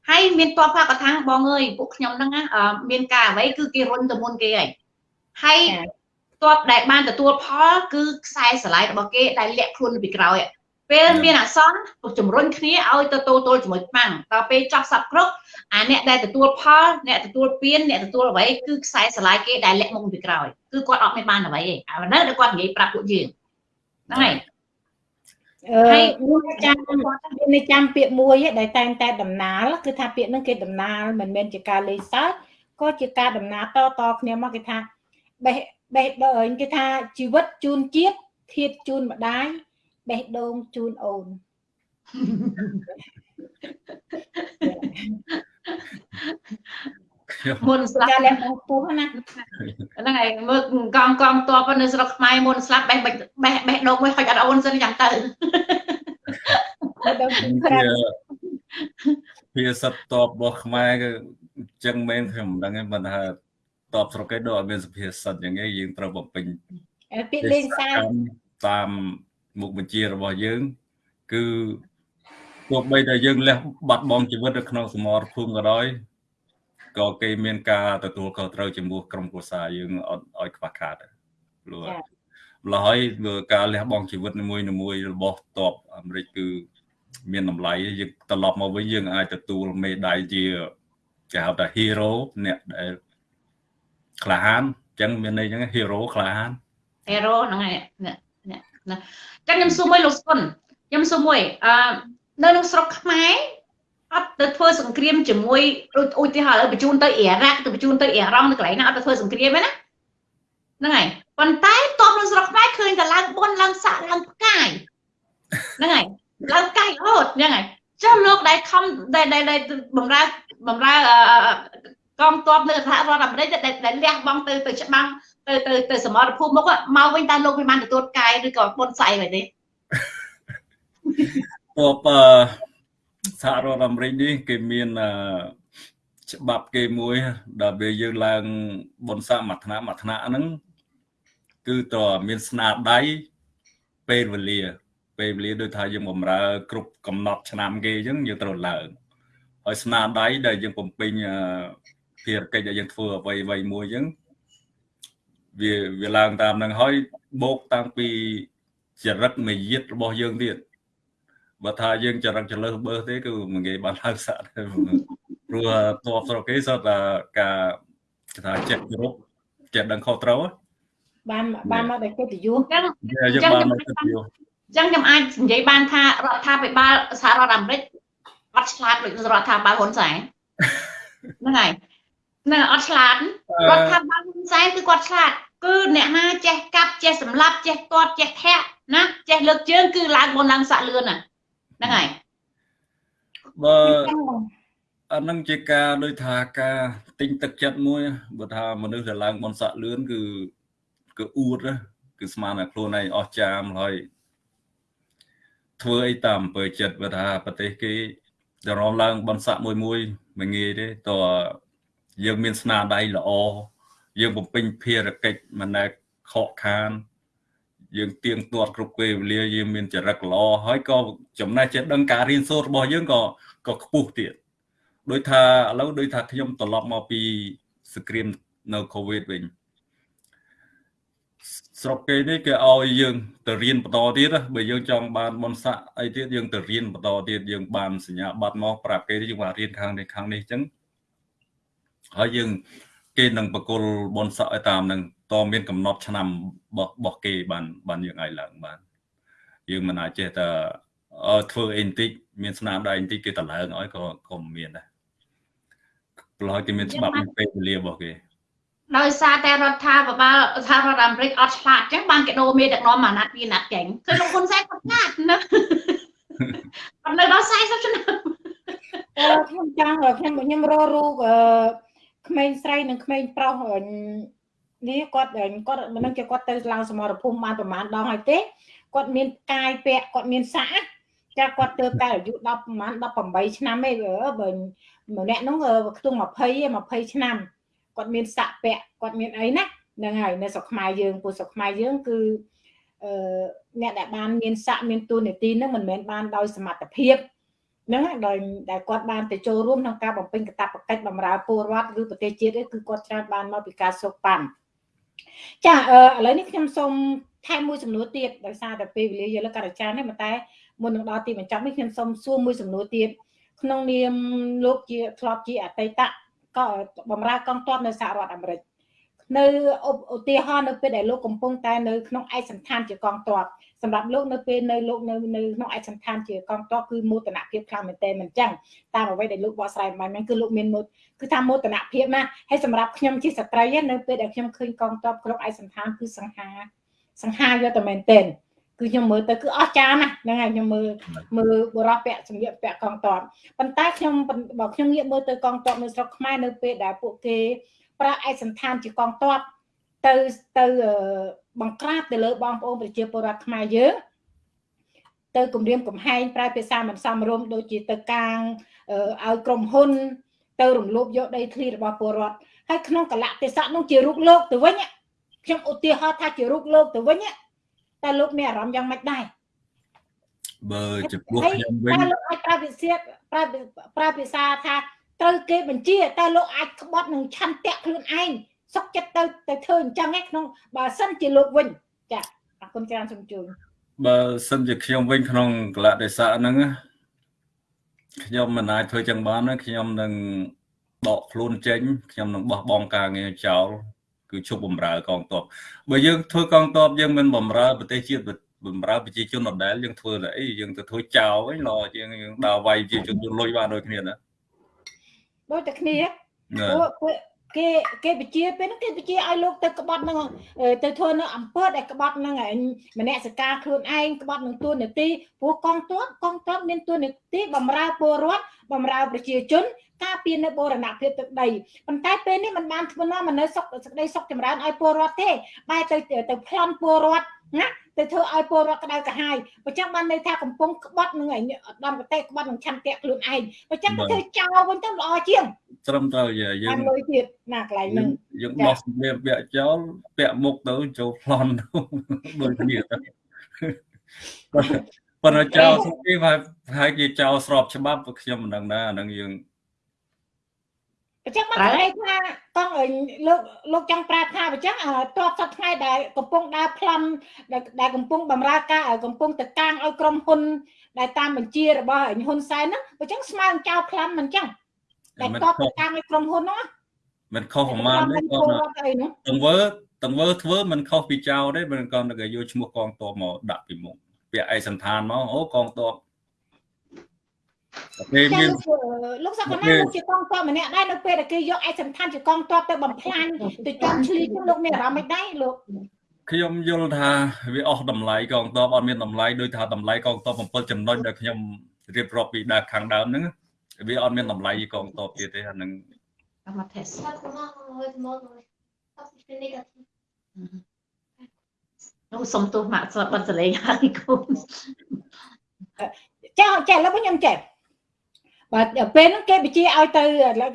ហើយមានតបថាកថាបងអើយពួកខ្ញុំហ្នឹងមានការអ្វីគឺគេរុញទៅមុនគេហើយហើយតបដែលបានទទួលផលគឺខ្សែស្រឡាយរបស់គេដែលលាក់ខ្លួនពីក្រោយពេលមានអសន្នជំរុញគ្នាឲ្យទៅទល់ទល់ជាមួយខ្មាំងដល់ពេលចប់សັບគ្រប់ អាអ្នកដែលទទួលផលអ្នកទទួលពៀនអ្នកទទួលអ្វីគឺខ្សែស្រឡាយគេដែលលាក់មុខពីក្រោយគឺគាត់អត់មានបានអ្វីទេអានៅដែលគាត់និយាយប្រាប់ពួកយើងហ្នឹងហើយអឺខ្ញុំចាំមានន័យចាំពាក្យមួយឯដែលតែងតែដំណាលគឺថាពាក្យហ្នឹងគេដំណាលមិនមែនជាការលេងសើចក៏ជាការដំណាលតតគ្នាមកគេថាបេះបេះដូងគេថាជីវិតជូនជាតិធាតជូនម្ដាយបេះដូងជូនអូន មុនស្លាប់ចាលះបងពោះណាហ្នឹងហើយមើលកងកងតបនៅស្រុកខ្មែរមុនស្លាប់បេះបេះបេះបេះដូងមួយហុចអត់អូនសិនយ៉ាងទៅបេះដូងជូនក្រាជាភាសាតបរបស់ខ្មែរគឺអញ្ចឹងមែនខ្ញុំមិនដឹងទេប៉ុន្តែតបស្រុកគេដូចអត់មានសុភាសិតអញ្ចឹងឯងយើងត្រូវបំពេញពាក្យលេងសើចតាមមុខបញ្ជារបស់យើង គឺ ទោះបីតែយើងលះបាត់បង់ជីវិតនៅក្នុងសមរភូមិក៏ដោយក៏គេមានការទទួលខុសត្រូវចំពោះក្រុមគ្រួសារយើងអត់ឲ្យខ្វះខាតដែរព្រោះម្ល៉េះហើយការលះបង់ជីវិតនីមួយៗរបស់តបអាមេរិកគឺ មានតម្លៃយើងត្រឡប់មកវិញយើងអាចទទួលមេដាយជាគេហៅថា hero អ្នកដែលក្លាហានអញ្ចឹងមានន័យអញ្ចឹង hero ក្លាហាន hero ហ្នឹងហើយណាណាចឹងខ្ញុំសួរមួយលោកសុនខ្ញុំសួរមួយអឺ នៅក្នុងស្រុកខ្មែរអត់ទៅធ្វើសង្គ្រាមជាមួយឧទាហរណ៍ឥឡូវបញ្ជូនទៅអ៊ីរ៉ាក់ទៅបញ្ជូនទៅអ៊ីរ៉ង់ទៅកន្លែងណាអត់ទៅធ្វើសង្គ្រាមទេណាហ្នឹងហើយប៉ុន្តែតបនៅស្រុកខ្មែរឃើញតែឡើងបុនឡើងសាក់ឡើងផ្កាយហ្នឹងហើយឡើងផ្កាយរហូតហ្នឹងហើយចុះលោកដែលខំដែលដែលបំរើបំរើកងទ័ពនៅសហរដ្ឋអាមេរិកដែលលះបង់ទៅទៅច្បាំងទៅទៅទៅសមរភូមិមកមកវិញតើលោកមិនបានទទួលកាយឬក៏បុនស្អី vậy ទេ តបសហរដ្ឋអាមេរិកនេះគេមានច្បាប់គេមួយដែលពេលយើងឡើងបុណ្យស័ក្តិមួយថ្នាក់មួយថ្នាក់ហ្នឹងគឺតើមានស្នាដៃពេលវេលា ពេលវេលាដូចថាយើងបំរើ គ្រប់កំណត់ឆ្នាំគេអញ្ចឹងយើងត្រូវឡើងហើយស្នាដៃដែលយើងបំពេញភារកិច្ចដែលយើងធ្វើអ្វីអ្វីមួយអញ្ចឹងវាវាឡើងតាមនឹងហើយបូកតាំងពីចរិតមាយាទរបស់យើងទៀត បើថាយើងចរិតចលើសបើសទេគឺមិនងាយបានឡើងសាក់ទេព្រោះតបស្រុកគេសតតែការគេថាចិត្តគោរពចិត្តដឹងខុសត្រូវបានបានមកដោយកិត្តិយសចឹងយើងបានមកកិត្តិយសចឹងខ្ញុំអាចនិយាយបានថារដ្ឋាភិបាលសហរដ្ឋអាមេរិកអត់ឆ្លាតដូចរដ្ឋាភិបាលហ៊ុនសែនហ្នឹងហើយហ្នឹងអត់ឆ្លាតរដ្ឋាភិបាលហ៊ុនសែនគឺគាត់ឆ្លាតគឺអ្នកណាចេះកាប់ចេះសម្លាប់ចេះទាត់ចេះធាក់ណាចេះលើកជើងគឺឡើងបនឡើងសាក់លឿនណា ហ្នឹងហើយបើអានឹងជាការដូចថាការទិញទឹកចិត្តមួយបើថាមនុស្សដែលឡើងបនសាក់លឿនគឺគឺអួតគឺស្មានតែខ្លួនឯងអស់ចាមហើយធ្វើអីតាមអំពើចិត្តបើថាប្រទេសគេទៅរំឡើងបនសាក់មួយមួយមិនងាយទេតយើងមានស្នាដៃល្អយើងបំពេញភារកិច្ចមិនដែលខកខាន យើងទៀងទាត់គ្រប់ពេលវេលាយើងមានចរិតល្អហើយក៏ចំណេះចេះដឹងការរៀនសូត្ររបស់យើងក៏ក៏ខ្ពស់ទៀតដោយថាឥឡូវដោយថាខ្ញុំត្រឡប់មកពីសង្គ្រាមនៅកូវីដវិញស្រុកគេនេះគេឲ្យយើងទៅរៀនបន្តទៀតបើយើងចង់បានបនស័កអីទៀតយើងទៅរៀនបន្តទៀតយើងបានសញ្ញាបត្រមកប្រាប់គេយើងបានរៀនខាងនេះខាងនេះអញ្ចឹងហើយយើង គេនឹងបកគលបនស័កឲ្យតាមនឹងតមានកំណត់ឆ្នាំរបស់គេបានបានយើងឲ្យឡើងបាន យើងមិនអាចចេះតែធ្វើអីបន្តិចមានស្នាមដៃបន្តិចគេតឡើងឲ្យក៏ក៏មានដែរព្រោះគេមានច្បាប់ពេលវេលារបស់គេដោយសារតែរដ្ឋាភិបាលសហរដ្ឋអាមេរិកអត់ឆ្លាតអញ្ចឹងបានគេដូរមេដឹកនាំអាណត្តិពីអាណត្តិចេញគឺលោកហ៊ុនសែនគាត់ឆ្លាតណាគាត់នៅដល់40ឆ្នាំអឺខ្ញុំចង់ខ្ញុំខ្ញុំរករូបអឺ ក្មេងស្រីនិងក្មេងប្រុសនេះគាត់គាត់មិនដឹងជាគាត់ទៅឡើងសមរភូមិបានប្រហែលដងហើយទេគាត់មានកាយពាក់គាត់មានសាក់ចាគាត់ទៅតែអាយុ10ប្រហែល18ឆ្នាំឯងបើម្នាក់នោះខ្ទង់20 20ឆ្នាំគាត់មានសាក់ពាក់គាត់មានអីណាហ្នឹងហើយនៅស្រុកខ្មែរយើងពួកស្រុកខ្មែរយើងគឺអឺអ្នកដែលបានមានសាក់មានទូនាទីហ្នឹងមិនមែនបានដោយសមត្ថភាព ហ្នឹងដោយដែលគាត់បានទៅចូលរួមក្នុងការបំពេញកាតព្វកិច្ចបម្រើពលរដ្ឋឬប្រទេសជាតិគឺគាត់ច្រើនបានមកពីការសូកប៉ាន់ចាអឺឥឡូវនេះខ្ញុំសូមថែមមួយសំណួរទៀតដោយសារតែពេលវេលាយកលើការដ្ឋាននេះតែមុននឹងដល់ទីបញ្ចប់នេះខ្ញុំសូមសួរមួយសំណួរទៀតក្នុងនាមលោកជាធ្លាប់ជាអតីតក៏បំរើកងទ័ពនៅសហរដ្ឋអាមេរិកនៅឧទាហរណ៍នៅពេលដែលលោកកំពុងតែនៅក្នុងឯកសន្តានជាកងទ័ព សម្រាប់លោកនៅពេលនៅលោកនៅនៅក្នុងឯកសន្តានជាកងទ័ពគឺមោទនភាពខ្លាំងមែនទែនមិនចឹងតាមអ្វីដែលលោកបកស្រាយមិនមែនគឺលោកមានមោទគឺថាមោទនភាពណាហើយសម្រាប់ខ្ញុំជាស្ត្រីនៅពេលដែលខ្ញុំឃើញកងទ័ពក្នុងឯកសន្តានគឺសង្ហាសង្ហាយកតែមែនទែនគឺខ្ញុំមើលទៅគឺអស្ចារ្យណាស់ហ្នឹងហើយខ្ញុំមើលមើលបរិបពាក់សម្លៀកពាក់កងទ័ពប៉ុន្តែខ្ញុំបើខ្ញុំងាកមើលទៅកងទ័ពនៅស្រុកខ្មែរនៅពេលដែលពួកគេប្រើឯកសន្តានជាកងទ័ពទៅទៅ បង្ក្រាបទៅលើបងប្អូនប្រជាពលរដ្ឋខ្មែរយើងទៅគម្រាមកំហែងប្រើភាសាមិនសមរម្យដូចជាទៅកាងឲ្យក្រុមហ៊ុន ទៅរំលោភយកដីធ្លីរបស់ពលរដ្ឋហើយក្នុងកលៈទេសៈនោះជារូបលោកទៅវិញខ្ញុំឧទាហរណ៍ថាជារូបលោកទៅវិញតែលោកមានអារម្មណ៍យ៉ាងម៉េចដែរបើចំពោះខ្ញុំវិញតែលោកអាចប្រើវិសាប្រើប្រើភាសាថាត្រូវគេបញ្ជាតែលោកអាចក្បត់នឹងឆន្ទៈខ្លួនឯង សុកចិត្តទៅទៅធ្វើអញ្ចឹងឯងក្នុងបើសិនជាលោកវិញចាអរគុណច្រើនសូមជួយបើសិនជាខ្ញុំវិញក្នុងកលៈទេសៈហ្នឹងខ្ញុំមិនអាចធ្វើចឹងបានខ្ញុំនឹងដកខ្លួនចេញខ្ញុំនឹងបោះបង់ការងារចោលគឺជប់បំរើកងទ័ពបើយើងធ្វើកងទ័ពយើងមិនបំរើប្រទេសជាតិបំរើប្រជាជនដដែលយើងធ្វើតែអីយើងទៅធ្វើចោលវិញឡយើងយើងដើរវាយប្រជាជនយកលុយបានដូចគ្នាណាដូចតែគ្នាពួក គេគេបជាពេលហ្នឹងគេបជាឲ្យលោកទៅក្បត់នឹងទៅធ្វើនៅអង្គើដែលក្បត់នឹងមនសិការខ្លួនឯងក្បត់នឹងទួនាទីព្រោះកងទ័ពកងទ័ពមានទួនាទីបំរើពលរដ្ឋបំរើប្រជាជន ការពារនៅបូរណភាពទឹកដីប៉ុន្តែពេលនេះมันបានធ្វើនាំនៅសុខសេចក្តីសុខចម្រើនឲ្យពលរដ្ឋទេបែរទៅទៅប្លន់ពលរដ្ឋណាទៅធ្វើឲ្យពលរដ្ឋក្តៅក្រហាយបើចឹងបានន័យថាកំពុងក្បត់នឹងឯដំប្រទេសក្បត់នឹងឆន្ទៈខ្លួនឯងបើចឹងទៅធ្វើចោលវិញទៅល្អជាងត្រឹមត្រូវយើងបានលុយទៀតណាកន្លែងហ្នឹងយើងបោះសម្ភារពាក់ចោលពាក់មុខទៅចូលប្លន់ដូចគ្នាទៅប៉ុន្តែចោលសុខគេហើយគេចោលស្របច្បាប់ខ្ញុំមិនដឹងណាអានឹងយើង អញ្ចឹងមកន័យថាកងលោកលោកចង់ប្រាប់ថាអញ្ចឹងតបសប្ថ្ងៃដែលកំពុងដើរប្លន់ដែលកំពុងបំរើការកំពុងទៅកាងឲ្យក្រុមហ៊ុន ដែលតាមបញ្ជារបស់ហ៊ុនសែនហ្នឹងអញ្ចឹងស្មើនឹងចៅប្លន់មិនអញ្ចឹងដែលតបទៅកាងឲ្យក្រុមហ៊ុនហ្នឹងមិនខុសប្រមាណទេគាត់ទង្វើទង្វើធ្វើមិនខុសពីចៅទេមិនគាត់ទៅយកឈ្មោះកងទ័ពមកដាក់ពីមុខពាក់ឯកសន្តានមកអូកងទ័ព ពេលមានលោកសក្តិណាលោកជាកងទ័ពម្នាក់ដែរនៅពេលដែលគេយកឯកសន្តានជាកងទ័ពទៅបំផ្លាញទៅចំឆ្លៀងលោកមានអារម្មណ៍មិនដែរលោកខ្ញុំយល់ថាវាអស់តម្លៃកងទ័ពអត់មានតម្លៃដោយថាតម្លៃកងទ័ព7ចំណុចដែលខ្ញុំរៀបរាប់ពីដើមខាងដើមហ្នឹងវាអត់មានតម្លៃកងទ័ពទៀតទេអានឹងមកថេសនោះសុំទោសម៉ាក់ស្បបិទសលេងហើយកូនចាចាឥឡូវខ្ញុំចេះ បាទពេលហ្នឹងគេបញ្ជាឲ្យទៅ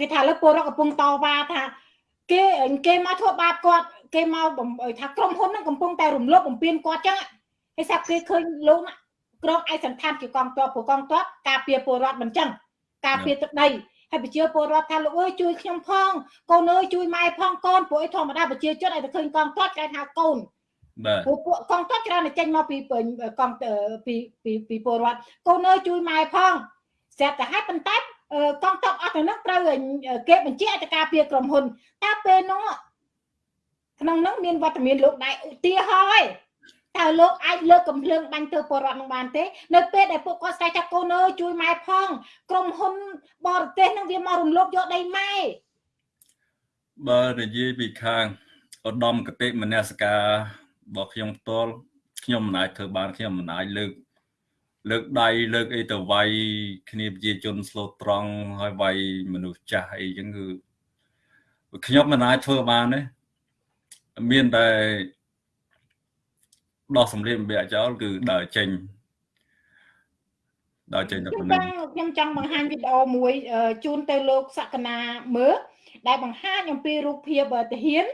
គេថាលើពលរដ្ឋកំពុងតវ៉ាថា គេគេមកធ្វើបាបគាត់គេមកថាក្រុមហ៊ុនហ្នឹងកំពុងតែរំលោភបំពានគាត់ចឹងហើយសាប់គេឃើញលោកក្រុមឯកសន្តានជាកងទ័ពព្រោះកងទ័ពការពារពលរដ្ឋមិនចឹងការពារទឹកដីហើយប្រជាពលរដ្ឋថាលោកអើយជួយខ្ញុំផងកូនអើយជួយម៉ែផងកូនព្រោះអីធម្មតាប្រជាជនឲ្យតែឃើញកងទ័ពគេហៅកូនបាទពួកពួកកងទ័ពច្រើនតែចេញមកពីពេញកងពីពីពីពលរដ្ឋកូនអើយជួយម៉ែផង ស្រាប់តែហើយប៉ុន្តែអឺកងទ័ពអស់ទាំងនោះត្រូវគេបញ្ជាឲ្យទៅការពារក្រុមហ៊ុនតើពេលនោះក្នុងនោះមានវត្តមានលោកដែរឧទាហរណ៍ឯងតើលោកអាចលើកកំភ្លើងបាញ់ទៅពលរដ្ឋនឹងបានទេនៅពេលដែលពួកគាត់ស្រែកថាកូនអើយជួយម៉ែផងក្រុមហ៊ុនបរទេសនឹងវាមករំលោភយកដីម៉ែបើនិយាយពីខាងឧត្តមកតិមនសិការរបស់ខ្ញុំផ្ទាល់ខ្ញុំមិនអាចធ្វើបានខ្ញុំមិនអាចលើក លើកដៃលើកអីទៅវាយគ្នាប្រជាជនស្លូតត្រង់ហើយវាយមនុស្សចាស់អីចឹងគឺខ្ញុំមិនអាចធ្វើបានទេមានតែដោះសម្លៀកបំពាក់ចោលគឺដើរចេញដើរចេញទៅខ្ញុំប៉ុណ្ចណឹងង់ខ្ញុំចង់បង្ហាញវីដេអូមួយអឺជូនទៅលោកសក្កណាមើលដែលបង្ហាញអំពីរូបភាពអឺទាហាន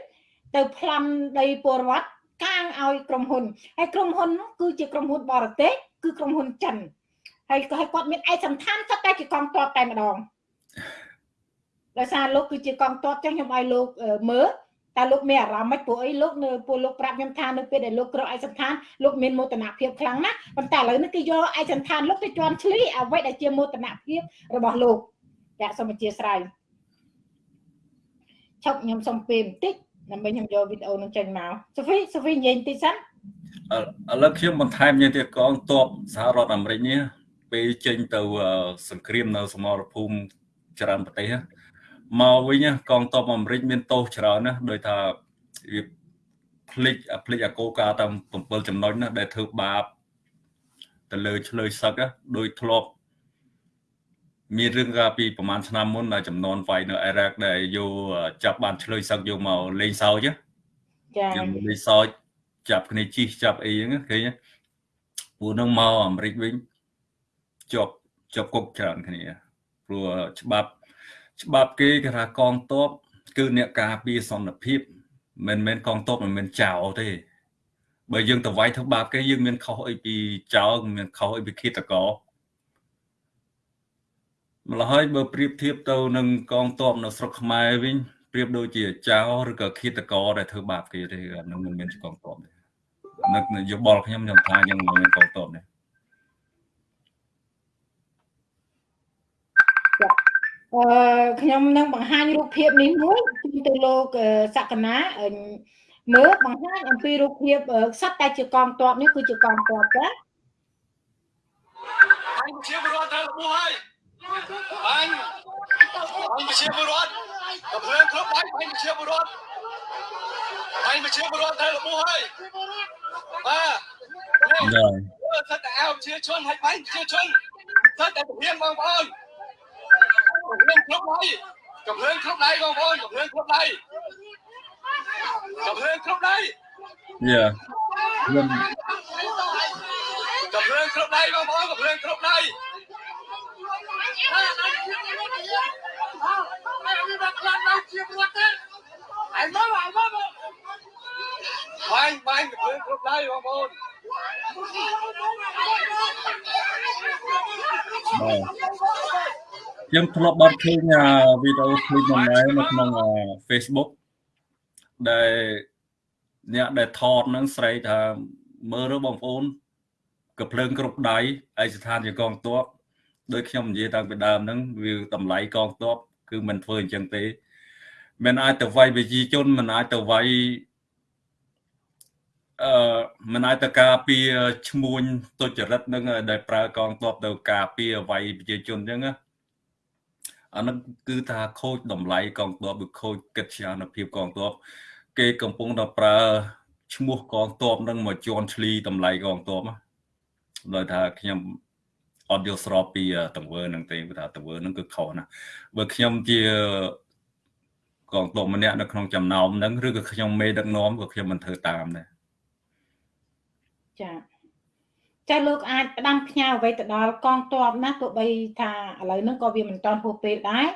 ទៅប្លន់ដីពលរដ្ឋកាងឲ្យក្រុមហ៊ុនហើយក្រុមហ៊ុននោះគឺជាក្រុមហ៊ុនបរទេស គឺក្រុមហ៊ុនចិនហើយក៏ឲ្យគាត់មានឯកសន្តានគាត់តែជាកងទ័ពតែម្ដងដោយសារលោកគឺជាកងទ័ពចឹងខ្ញុំឲ្យលោកអឺមើលតើលោកមានអារម្មណ៍ម៉េចព្រោះអីលោកនៅពួកលោកប្រាប់ខ្ញុំថានៅពេលដែលលោកក្រោកឯកសន្តានលោកមានមោទនភាពខ្លាំងណាស់ប៉ុន្តែឥឡូវនេះគេយកឯកសន្តានលោកទៅជន់ឈ្លីអ្វីដែលជាមោទនភាពរបស់លោកចាសូមអធិស្ឋានឈប់ខ្ញុំសុំពេលបន្តិចដើម្បីខ្ញុំយកវីដេអូនឹងចេញមកសូហ្វីសូហ្វីនិយាយបន្តិចសិន ឥឡូវខ្ញុំបន្ថែមញ៉ាទៀតកងទ័ពសហរដ្ឋអាមេរិកនេះពេលចេញទៅសង្គ្រាមនៅសមរភូមិច្រើនប្រទេសមកវិញកងទ័ពអាមេរិកមានទោសច្រើនណាស់ដោយថាវាផ្លិចផ្លិចអាកោការតាម7ចំណុចណាដែលធ្វើបាបទៅលើឆ្លើយសឹកដោយធ្លាប់មានរឿងកាលពីប្រហែលឆ្នាំមុនដែលចំនួនវាយនៅអ៊ីរ៉ាក់ដែលយកចាប់បានឆ្លើយសឹកយកមកលេងសើចចាយកមកលេងសើច ចាប់គ្នាជីកចាប់អីហ្នឹងឃើញពួកនឹងមកអាមេរិកវិញជាប់ជាប់គុកច្រើនគ្នាព្រោះច្បាប់ច្បាប់គេគេថាកងទ័ពគឺអ្នកការពារសន្តិភាពមិនមែនកងទ័ពមិនមែនចៅទេបើយើងទៅវាយធ្វើបាបគេយើងមានខុសអីពីចៅមានខុសអីពីឃាតករម្ល៉េះហើយបើប្រៀបធៀបទៅនឹងកងទ័ពនៅស្រុកខ្មែរវិញប្រៀបដូចជាចៅឬក៏ឃាតករដែលធ្វើបាបគេទេអានឹងមិនមែនកងទ័ពទេ នឹកយោបល់ខ្ញុំខ្ញុំថាយ៉ាងមិនមែនកងទ័ពទេអឺខ្ញុំនឹងបង្ហាញរូបភាពនេះមួយជូនទៅលោកសក្កណាមើលបង្ហាញអំពីរូបភាពសត្វតែជាកងទ័ពនេះគឺជាកងទ័ពចាអញជាពលរដ្ឋទៅរបួសហើយអញអញជាពលរដ្ឋក៏ភ្លើងគ្រប់ហើយអញជាពលរដ្ឋអញជាពលរដ្ឋទៅរបួសហើយ បាទចាសិតតែអោជាជនហើយបាញ់ជាជនសិតតែពហៀងបងប្អូនពហៀងគ្រប់ហើយកំភ្លើងគ្រប់ដៃបងប្អូនកំភ្លើងគ្រប់ដៃកំភ្លើងគ្រប់ដៃយ៉ាខ្ញុំកំភ្លើងគ្រប់ដៃបងប្អូនកំភ្លើងគ្រប់ដៃបាញ់បាញ់កំ ភ្លើងគ្រប់ដៃបងប្អូនបាទខ្ញុំធ្លាប់បានឃើញវីដេអូឃ្លីបមួយដែរនៅក្នុង Facebook ដែលអ្នកដែលថតហ្នឹងស្រែកថាមើលទៅបងប្អូនកំភ្លើងគ្រប់ដៃឯកស្ថានជាកងទ័ពដោយខ្ញុំនិយាយតាំងពីដើមហ្នឹងវាតម្លៃកងទ័ពគឺមិនធ្វើអញ្ចឹងទេមិនអាចទៅវាយវិជាជនមិនអាចទៅវាយ អឺមិនអាចទៅការពារឈ្មួញទុច្ចរិតនឹងដែលប្រើកងទ័ពទៅការពារវាយប្រជាជនអញ្ចឹងណាអានោះគឺថាខូចតម្លៃកងទ័ពឬខូចកិត្តិយសភាពកងទ័ពគេកំពុងតែប្រើឈ្មោះកងទ័ពនឹងមកជន់ឈ្លីតម្លៃកងទ័ពដោយថាខ្ញុំអត់យល់ស្របពីទង្វើនឹងទេព្រោះថាទង្វើនឹងគឺខុសណាស់បើខ្ញុំជាកងទ័ពម្នាក់នៅក្នុងចំណោមហ្នឹងឬក៏ខ្ញុំមេដឹកនាំក៏ខ្ញុំមិនធ្វើតាមដែរ ចាចាលោកអាចផ្ដាំផ្ញើអ្វីទៅដល់កងទ័ពណាទោះបីថាឥឡូវហ្នឹងក៏វាមិនតាន់ហួសពេលដែរ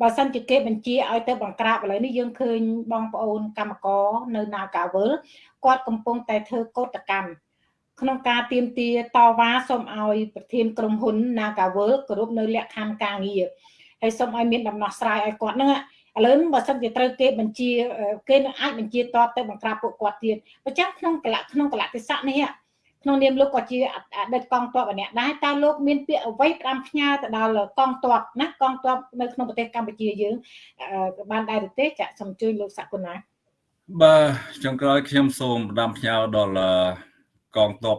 បើសិនជាគេបញ្ជាឲ្យទៅបង្ក្រាបឥឡូវនេះយើងឃើញបងប្អូនកម្មករនៅ Nagawal គាត់កំពុងតែធ្វើកោតកម្មក្នុងការទៀមទាតវ៉ាសូមឲ្យប្រធានក្រុមហ៊ុន Nagawal គោរពនៅលក្ខខណ្ឌការងារហើយសូមឲ្យមានដំណោះស្រាយឲ្យគាត់ហ្នឹងឥឡូវបើសិនជាត្រូវគេបញ្ជាគេនឹងអាចបញ្ជាតបទៅបង្ក្រាបពួកគាត់ទៀតអញ្ចឹងក្នុងកលៈក្នុងកលៈទេសៈនេះ ក្នុងនាមលោកក៏ជាអតីតកងទ័ពម្នាក់ដែរតើលោកមានពាក្យអ្វីផ្ដាំផ្ញើទៅដល់កងទ័ពណាកងទ័ពនៅក្នុងប្រទេសកម្ពុជាយើងបានដែរទេចាសូមជួយលោកសកុណាបាទចុងក្រោយខ្ញុំសូមផ្ដាំផ្ញើដល់កងទ័ព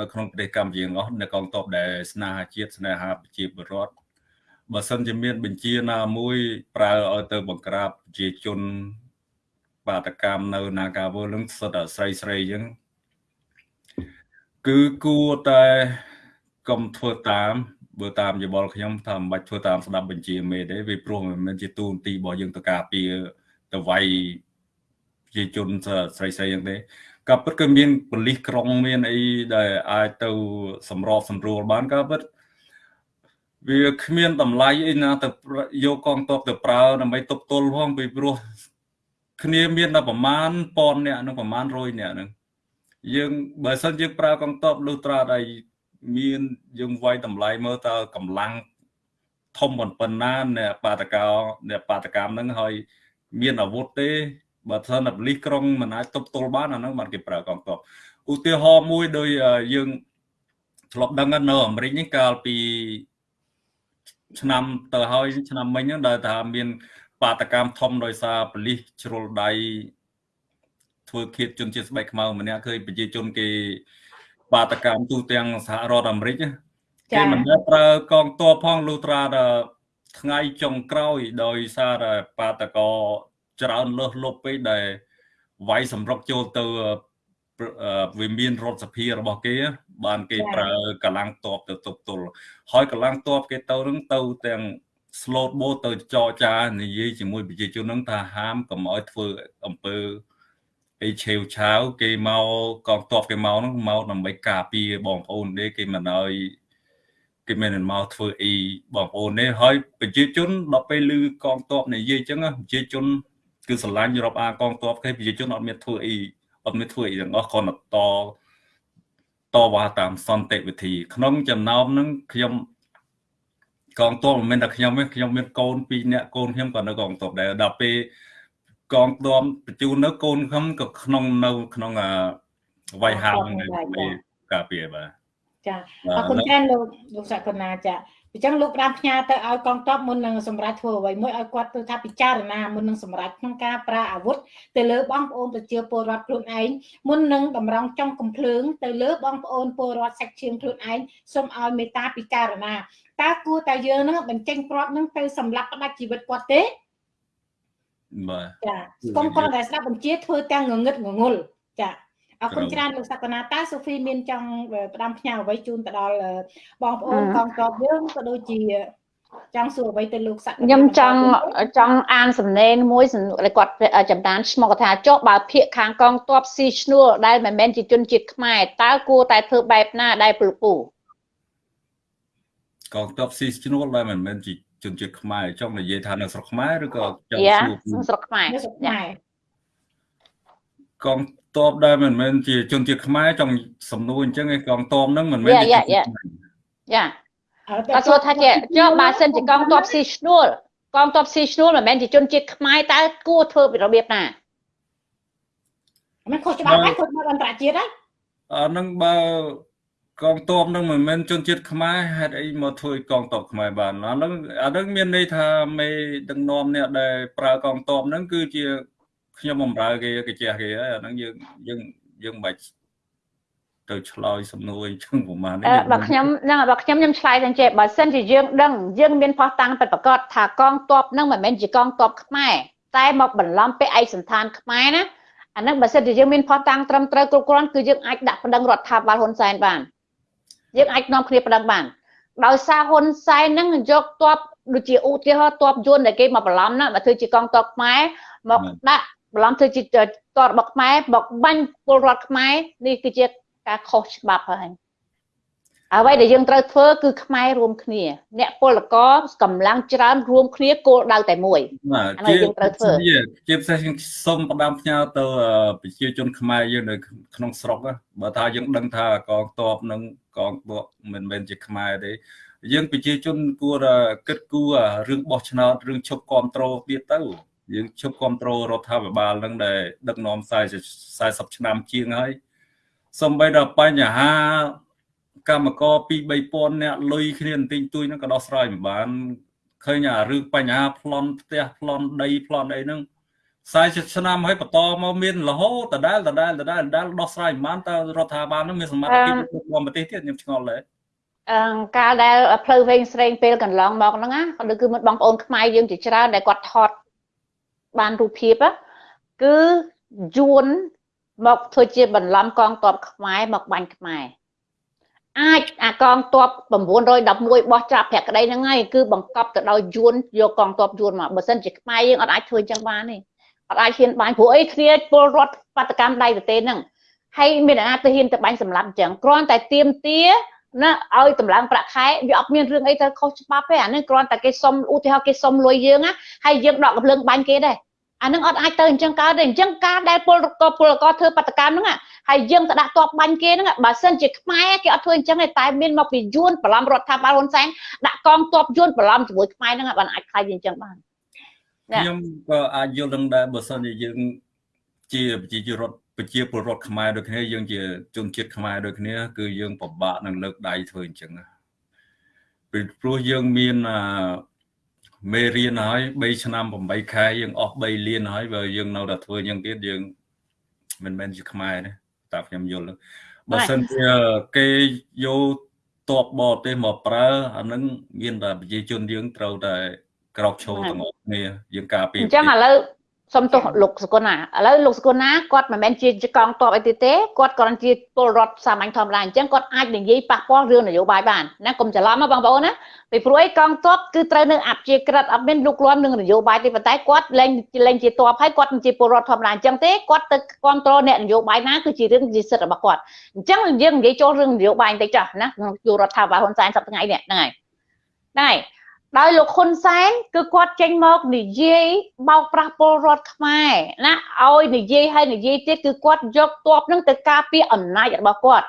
នៅក្នុងប្រទេសកម្ពុជាអស់នៅកងទ័ពដែលស្នេហាជាតិស្នេហាប្រជាពលរដ្ឋបើសិនជាមានបញ្ជាណាមួយប្រើឲ្យទៅបង្ក្រាបប្រជាជនបាតកម្មនៅនាការវលនឹងសុទ្ធតែស្រីស្រីអញ្ចឹង គឺគួរតែកុំធ្វើតាមបើតាមយោបល់ខ្ញុំថាមិនបាច់ធ្វើតាមស្ដាប់បញ្ជាមេទេវាព្រោះមិនមែនជាទូនទីរបស់យើងទៅការពារទៅវាយជាជនស្រីស្រីយ៉ាងទេក៏ពិតគឺមានប៉ូលីសក្រុងមានអីដែលអាចទៅសម្របសម្រួលបានក៏ពិតវាគ្មានតម្លៃអីណាទៅយកកងទ័ពទៅប្រើដើម្បីទប់ទល់ផងពីព្រោះគ្នាមានតែប្រមាណប៉ុនអ្នកនឹងប្រមាណ100អ្នកនឹង យើងបើសិនយើងប្រើកងទ័ពលុះត្រាតែមានយើងវាយតម្លៃមើលតើកម្លាំងធំប៉ុណ្ណាអ្នកបាតកោអ្នកបាតកម្មហ្នឹងហើយមានអាវុធទេបើសិនតែបលិសក្រុងមិនអាចទប់ទល់បានអាហ្នឹងបានគេប្រើកងទ័ពឧទាហរណ៍មួយដោយយើងធ្លាប់ដឹងនៅអាមេរិកនេះកាលពីឆ្នាំទៅហើយឆ្នាំមិញហ្នឹងដែលថាមាន បាតកម្មធំដោយសារបលិសជ្រុលដៃ ធ្វើឃាតជនជាតិស្បែកខ្មៅម្នាក់ឃើញប្រជាជនគេបាតកម្មទូទាំងសហរដ្ឋអាមេរិកគេមិនដែលប្រើកងទ័ពផងលុះត្រាតែថ្ងៃចុងក្រោយដោយសារតែបាតកោច្រើនលើសលប់ពេកដែលវាយសម្រុកចូលទៅវិមានរដ្ឋសភារបស់គេ បានគេប្រើកម្លាំងតបទៅទប់ទល់ហើយកម្លាំងតបគេទៅនឹងទៅទាំង slot boat ទៅចរចានិយាយជាមួយប្រជាជននឹងថាហាមកុំឲ្យធ្វើអំពើ អីឆេវឆាវគេមកកងទ័ពគេមកហ្នឹងមកដើម្បីការពារបងប្អូនទេគេមិនឲ្យគេមិនមកធ្វើអីបងប្អូនទេហើយប្រជាជនដល់ពេលឮកងទ័ពនិយាយអញ្ចឹងប្រជាជនគឺស្រឡាញ់រាប់អាកងទ័ពគេប្រជាជនអត់មានធ្វើអីអត់មានធ្វើអីទាំងអស់គ្រាន់តែតតវ៉ាតាមសន្តិវិធី ក្នុងចំណោមហ្នឹងខ្ញុំកងទ័ពមិនមែនតែខ្ញុំទេខ្ញុំមានកូន2នាក់កូនខ្ញុំក៏នៅកងទ័ពដែរដល់ពេល កងទ័ពបញ្ជូននៅកូនខ្ញុំក៏ក្នុងនៅក្នុងវាយហាមនៅការពារបាទចាអរគុណច្រើនលោកលោកសកលណាចាអញ្ចឹងលោកបានផ្ញើទៅឲ្យកងទ័ពមុននឹងសម្រាប់ធ្វើអ្វីមួយឲ្យគាត់ទៅថាពិចារណាមុននឹងសម្រាប់ក្នុងការប្រើអាវុធទៅលើបងប្អូនប្រជាពលរដ្ឋខ្លួនឯងមុននឹងតម្រង់ចុងកំភ្លើងទៅលើបងប្អូនពលរដ្ឋសាច់ឈាមខ្លួនឯងសូមឲ្យមេត្តាពិចារណាតើគួរតែយើងនឹងបញ្ចេញគ្រាប់នឹងទៅសម្លាប់ផ្ដាច់ជីវិតគាត់ទេ បាទចាកុំគាត់តែស្ដាប់បញ្ជាធ្វើទាំងងងឹតងងុលចាអរគុណច្រើនលោកសក្កណាតាសូហ្វីមានចង់ផ្ដាំផ្ញើអ្វីជូនទៅដល់បងប្អូនកងទ័ពយើងក៏ដូចជាចង់សួរអ្វីទៅលោកសក្កខ្ញុំចង់ចង់អានសំណេរមួយគាត់ចំណានឈ្មោះគាត់ថាចុះបើភាកខាងកងទ័ពស៊ីឈ្នួលដែលមិនមែនជាជនជាតិខ្មែរតើគួរតែធ្វើបែបណាដែលពលពូកងទ័ពស៊ីឈ្នួលដែលមិនមែនជា ជនជាតិខ្មែរចង់និយាយថានៅស្រុកខ្មែរឬក៏ចង់សួរនៅស្រុកខ្មែរនៅស្រុកខ្មែរកងទ័ពដែលមិនមែនជាជនជាតិខ្មែរចង់សំណួរអញ្ចឹងឯងកងទ័ពហ្នឹងមិនមែនជាយ៉ាយ៉ាគាត់សួរថាជាចុះបើសិនជាកងទ័ពស៊ីឈ្នួលកងទ័ពស៊ីឈ្នួលមិនមែនជាជនជាតិខ្មែរតើគួរធ្វើរបៀបណាមិនខុសច្បាប់ហើយខុសច្បាប់អន្តរជាតិហើយអានឹងបើ កងទ័ពនឹងមិនមែនជនជាតិខ្មែរហេតុអីមកធ្វើកងទ័ពខ្មែរបានអានឹងអានឹងមានន័យថាមេដឹកនាំអ្នកដែលប្រើកងទ័ពនឹងគឺជាខ្ញុំបំរើគេកាជះគេហើយអាហ្នឹងយើងយើងយើងមិនបាច់ទៅឆ្លើយសំណួរអញ្ចឹងប្រហែលនេះបើខ្ញុំហ្នឹងបើខ្ញុំខ្ញុំឆ្លើយទាំងចេះបើសិនជាយើងដឹងយើងមានផុសតាំងពិតប្រកបថាកងទ័ពហ្នឹងមិនមែនជាកងទ័ពខ្មែរតែមកបន្លំពាក់ឯកសន្តានខ្មែរណាអាហ្នឹងបើសិនជាយើងមានផុសតាំងត្រឹមត្រូវគ្រប់គ្រាន់គឺយើងអាចដាក់ប្តឹងរដ្ឋាភិបាលហ៊ុនសែនបាន យើងអាចនាំគ្នាប្តឹងបានដោយសារហ៊ុនសែនហ្នឹងយកទ័ពដូចជាឧទាហរណ៍ទ័ពយួនដែលគេមកបន្លំណាមកធ្វើជាកងទ័ពខ្មែរមកដាក់បន្លំធ្វើជាតរបស់ខ្មែរមកបាញ់ពលរដ្ឋខ្មែរនេះគឺជាការខុសច្បាប់ហើយ អ្វីដែលយើងត្រូវធ្វើគឺខ្មែររួមគ្នា អ្នកពលករកម្លាំងច្រើនរួមគ្នាគោលដៅតែមួយបាទអានេះយើងត្រូវធ្វើជាជាពិសេសខ្ញុំសូមផ្ដាំផ្ញើទៅអឺប្រជាជនខ្មែរយើងនៅក្នុងស្រុកណាបើថាយើងដឹងថាកងទ័ពនិងកងទ័ពមិនមែនជាខ្មែរទេយើងប្រជាជនគួរតែគិតគូរអារឿងបោះឆ្នោតរឿងឈប់គ្រប់គ្រងទៀតទៅយើងឈប់គ្រប់គ្រងរដ្ឋាភិបាលនឹងដែលដឹកនាំ40 40ឆ្នាំជាងហើយសំបីដល់បញ្ហា កម្មករ2 3000នាក់លុយគ្នាបន្តិចតួចហ្នឹងក៏ដោះស្រាយមិនបានឃើញអារឿងបញ្ហាប្លន់ផ្ទះប្លន់ដីប្លន់អីហ្នឹង40ឆ្នាំហើយបន្តមកមានរហូតដដែលដដែលដដែលដដែលដោះស្រាយមិនបានតើរដ្ឋាភិបាលហ្នឹងមានសមត្ថភាពគ្រប់គ្រងប្រទេសទៀតខ្ញុំឆ្ងល់ដែរអឺកាលដែលផ្លូវវែងស្រេងពេលកន្លងមកហ្នឹងណាគឺគឺមិនបងប្អូនខ្មែរយើងជាច្រើនដែលគាត់ថតបានរូបភាពណាគឺយួនមកធ្វើជាបន្លំកងទ័ពខ្មែរមកបាញ់ខ្មែរ អាចអាកងទ័ព911បោះចាប់ប្រាក់ក្តីហ្នឹងហើយគឺបង្កប់ទៅដោយយួនយកកងទ័ពយួនមកបើមិនជាខ្មែរយើងអត់អាចធ្វើអញ្ចឹងបានទេអត់អាចហ៊ានបាញ់ព្រោះអីគ្នាពលរដ្ឋបាតកម្មដៃប្រទេសហ្នឹងហើយមានអាណាទៅហ៊ានទៅបាញ់សម្លាប់អញ្ចឹងគ្រាន់តែទៀមទាណាឲ្យតម្លើងប្រាក់ខែវាអត់មានរឿងអីទៅខុសច្បាប់ទេអានេះគ្រាន់តែគេសុំឧទាហរណ៍គេសុំលុយយើងណាហើយយើងដកកំភ្លើងបាញ់គេដែរ អានឹងអត់អាចទៅអញ្ចឹងកើតទេអញ្ចឹងការដែលពលករពលករធ្វើបដកម្មហ្នឹងហើយយើងទៅដាក់តបបាញ់គេហ្នឹងបើសិនជាខ្មែរគេអត់ធ្វើអញ្ចឹងទេតែមានមកពីយួនបន្លំរដ្ឋាភិបាលហ៊ុនសែនដាក់កងទ័ពយួនបន្លំជាមួយខ្មែរហ្នឹងបានអាចខ្លាយអញ្ចឹងបានណាខ្ញុំក៏អាចយល់នឹងដែរបើសិនជាយើងជាប្រជាជនរដ្ឋប្រជាពលរដ្ឋខ្មែរដូចគ្នាយើងជាជនជាតិខ្មែរដូចគ្នា គឺយើងពិបាកនឹងលើកដៃធ្វើអញ្ចឹងណាពីព្រោះយើងមានអា មេរៀនហើយ3ឆ្នាំ8ខែយើងអស់3លានហើយបើយើងនៅតែធ្វើអញ្ចឹងទៀតយើងមិនមែនជាខ្មែរទេតាមខ្ញុំយល់បើសិនជាគេយកតបបរទេសមកប្រើអានឹងមានតែប្រជាជនយើងត្រូវតែក្រោកឈរទាំងអស់គ្នាយើងការពារអញ្ចឹងឥឡូវ សុំទោសលោកសុគន្ធណាឥឡូវលោកសុគន្ធណាគាត់មិនមែនជាកងទ័ពអីទេទេគាត់គ្រាន់ជាពលរដ្ឋសាមញ្ញធម្មតាអញ្ចឹងគាត់អាចនិយាយប៉ះពាល់រឿងនយោបាយបានណាកុំច្រឡំណាបងប្អូនណាពីព្រោះឯកងទ័ពគឺត្រូវនៅអព្យាក្រឹតអត់មានលុកលាន់នឹងនយោបាយទេប៉ុន្តែគាត់លែងលែងជាទ័ពហើយគាត់មិនជាពលរដ្ឋធម្មតាអញ្ចឹងទេគាត់ទៅគ្រប់គ្រងអ្នកនយោបាយណាគឺជារឿងជាសិទ្ធិរបស់គាត់អញ្ចឹងយើងនិយាយចូលរឿងនយោបាយបន្តិចចុះណាក្នុងយុរដ្ឋាភិបាលហ៊ុនសែនសប្តាហ៍ថ្ងៃនេះហ្នឹងហើយហ្នឹងហើយ ដោយលោកហ៊ុនសែនគឺគាត់ចេញមកនិយាយបោកប្រាស់ពលរដ្ឋខ្មែរណាឲ្យនិយាយហើយនិយាយទៀតគឺគាត់យកទ័ពនឹងទៅការពារអំណាចរបស់គាត់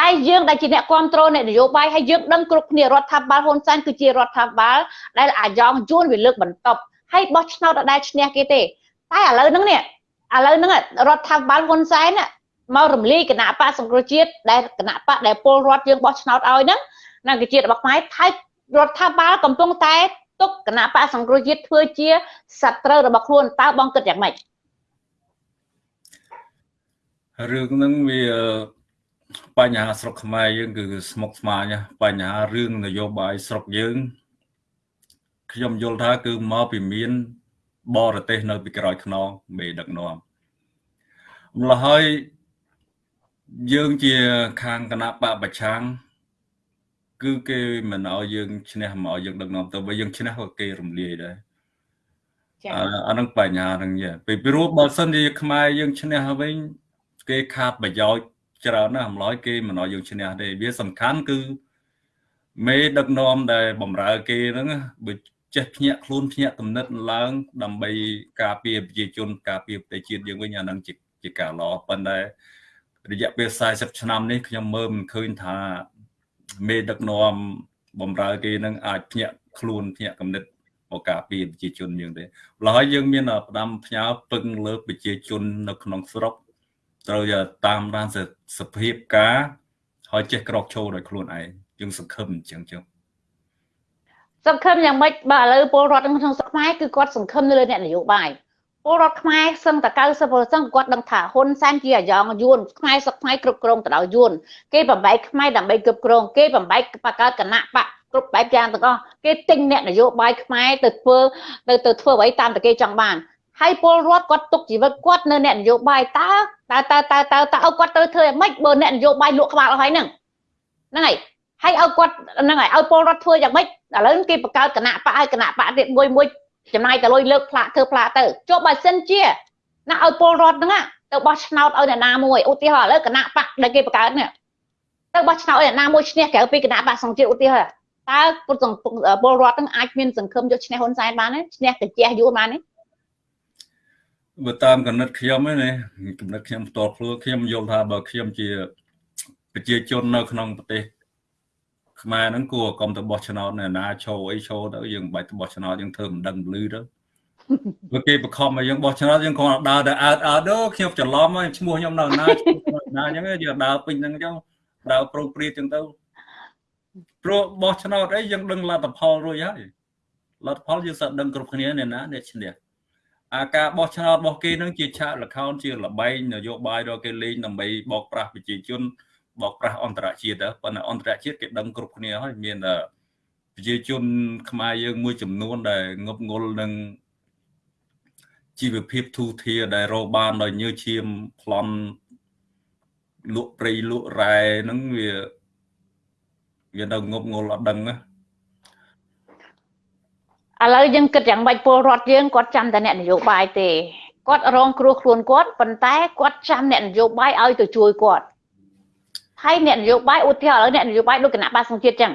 តែយើងដែលជាអ្នកគ្រប់គ្រងអ្នកនយោបាយហើយយើងដឹងគ្រប់គ្នារដ្ឋាភិបាលហ៊ុនសែនគឺជារដ្ឋាភិបាលដែលអាយ៉ងយួនវាលើកបន្ទប់ហើយបោះឆ្នោតអត់ដែលឈ្នះគេទេតែឥឡូវហ្នឹងនេះឥឡូវហ្នឹងរដ្ឋាភិបាលហ៊ុនសែនមករំលាយគណៈបកសង្គ្រោះជាតិដែលគណៈបកដែលពលរដ្ឋយើងបោះឆ្នោតឲ្យហ្នឹងណាគឺជារបស់ខ្មែរថៃ រដ្ឋាភិបាលកំពុងតែទុកគណៈបកសង្គ្រោះជាតិធ្វើជាសត្រូវរបស់ខ្លួនតើបងគិតយ៉ាងម៉េចរឿងហ្នឹងវាបញ្ហាស្រុកខ្មែរយើងគឺស្មុគស្មាញណាបញ្ហារឿងនយោបាយស្រុកយើងខ្ញុំយល់ថាគឺមកពីមានបរទេសនៅពីក្រោយខ្នងមេដឹកនាំម្ល៉េះហើយយើងជាខាងគណៈបកប្រឆាំង គឺគេមិនឲ្យយើងឈ្នះមកឲ្យយើងដឹកនាំទៅបើយើងឈ្នះក៏គេរំលាយដែរចា៎អាអានឹងបញ្ហាហ្នឹងយាពីព្រោះបើសិនជាខ្មែរយើងឈ្នះវិញគេខាតប្រយោជន៍ច្រើនណាស់អំឡោយគេមិនឲ្យយើងឈ្នះទេវាសំខាន់គឺមេដឹកនាំដែលបំរើគេហ្នឹងណាបើចេះភ្ញាក់ខ្លួនភ្ញាក់គំនិតឡើង ដើម្បីការពារប្រជាជន ការពារប្រទេសជាតិយើងវិញអាហ្នឹងជាជាការល្អប៉ុន្តែរយៈពេល40ឆ្នាំនេះខ្ញុំមើលមិនឃើញថា មេដឹកនាំបំរើគេនឹងអាចភ្ញាក់ខ្លួនភ្ញាក់គំនិតមកការពារប្រជាជនយើងទេម្ល៉េះហើយយើងមានផ្ដាំផ្ញើពឹងលើប្រជាជននៅក្នុងស្រុកត្រូវតែតាមដានសភាពការហើយចេះក្រោកឈរដោយខ្លួនឯងយើងសង្ឃឹមអញ្ចឹងចឹងសង្ឃឹមយ៉ាងម៉េចបើឥឡូវពលរដ្ឋក្នុងស្រុកខ្មែរគឺគាត់សង្ឃឹមនៅលើអ្នកនយោបាយ ពលរដ្ឋខ្មែរសឹងតែ90%គាត់ដឹងថាហ៊ុនសែនជាអាយ៉ងយួនខ្មែរស្រុកខ្មែរគ្រប់គ្រងទៅដោយយួនគេបំបែកខ្មែរដើម្បីគ្រប់គ្រងគេបំបែកបកកើតគណៈបកគ្រប់បែបយ៉ាងទាំងអស់គេទិញអ្នកនយោបាយខ្មែរទៅធ្វើទៅទៅធ្វើអ្វីតាមតែគេចង់បានហើយពលរដ្ឋគាត់ទុកជីវិតគាត់នៅអ្នកនយោបាយតើតើតើតើតើតើឲ្យគាត់ទៅធ្វើយ៉ាងម៉េចបើអ្នកនយោបាយលក់ក្បាលអស់ហើយហ្នឹងហ្នឹងហើយហើយឲ្យគាត់ហ្នឹងហើយឲ្យពលរដ្ឋធ្វើយ៉ាងម៉េចឥឡូវគេបង្កើតគណៈបកឲ្យគណៈបកទៀតមួយមួយ ចំណាយតែលុយលើកផ្លាកធ្វើផ្លាកទៅចុះបើសិនជាណាឲ្យពលរដ្ឋហ្នឹងទៅបោះឆ្នោតឲ្យអ្នកណាមួយឧទាហរណ៍ឥឡូវគណៈបកដែលគេបង្កើតនេះទៅបោះឆ្នោតឲ្យអ្នកណាមួយឈ្នះក្រៅពីគណៈបកសង្ជាតិឧទាហរណ៍តើពលពលរដ្ឋនឹងអាចមានសង្ឃឹមយកឈ្នះហ៊ុនសែនបានទេឈ្នះកាជះយួនបានទេបើតាមកំណត់ខ្ញុំឯណាកំណត់ខ្ញុំផ្ទាល់ខ្លួនខ្ញុំយល់ថាបើខ្ញុំជាប្រជាជននៅក្នុងប្រទេស ខ្មែរហ្នឹងគួរកុំទៅបោះឆ្នោតនៅណាឈោអីឈោទៅយើងមិនបាច់ទៅបោះឆ្នោតយើងធ្វើមិនដឹងលឺទៅព្រោះគេបខំឲ្យយើងបោះឆ្នោតយើងគ្រាន់តែដើរទៅអើតអើតទៅខ្ញុំច្រឡំហើយឈ្មោះខ្ញុំនៅណាឈ្មោះនៅណាអញ្ចឹងយើងដើរពេញហ្នឹងអញ្ចឹងដើរប្រងព្រាតអញ្ចឹងទៅព្រោះបោះឆ្នោតអីយើងដឹងលទ្ធផលរួចហើយលទ្ធផលយើងសឹកដឹងគ្រប់គ្នាអ្នកណាអ្នកឈ្នះអាការបោះឆ្នោតរបស់គេនឹងជាឆាកលខោនជាលបែងនយោបាយរបស់គេលេងដើម្បីបោកប្រាស់ប្រជាជន បោកប្រាស់អន្តរជាតិទៅប៉ុន្តែអន្តរជាតិគេដឹងគ្រប់គ្នាហើយមានប្រជាជនខ្មែរយើងមួយចំនួនដែលងប់ងល់នឹងជីវភាពទូធាដែលរកបានដោយញើឈាមប្លន់លក់ព្រៃលក់រ៉ែហ្នឹងវាវានៅងប់ងល់អត់ដឹងណាឥឡូវយើងគិតយ៉ាងម៉េចពលរដ្ឋយើងគាត់ចាំតែអ្នកនយោបាយទេគាត់រងគ្រោះខ្លួនគាត់ប៉ុន្តែគាត់ចាំអ្នកនយោបាយឲ្យទៅជួយគាត់ ហើយអ្នកនយោបាយឧទាហរណ៍ឥឡូវអ្នកនយោបាយដូចគណៈបាសង្ជាតិចឹង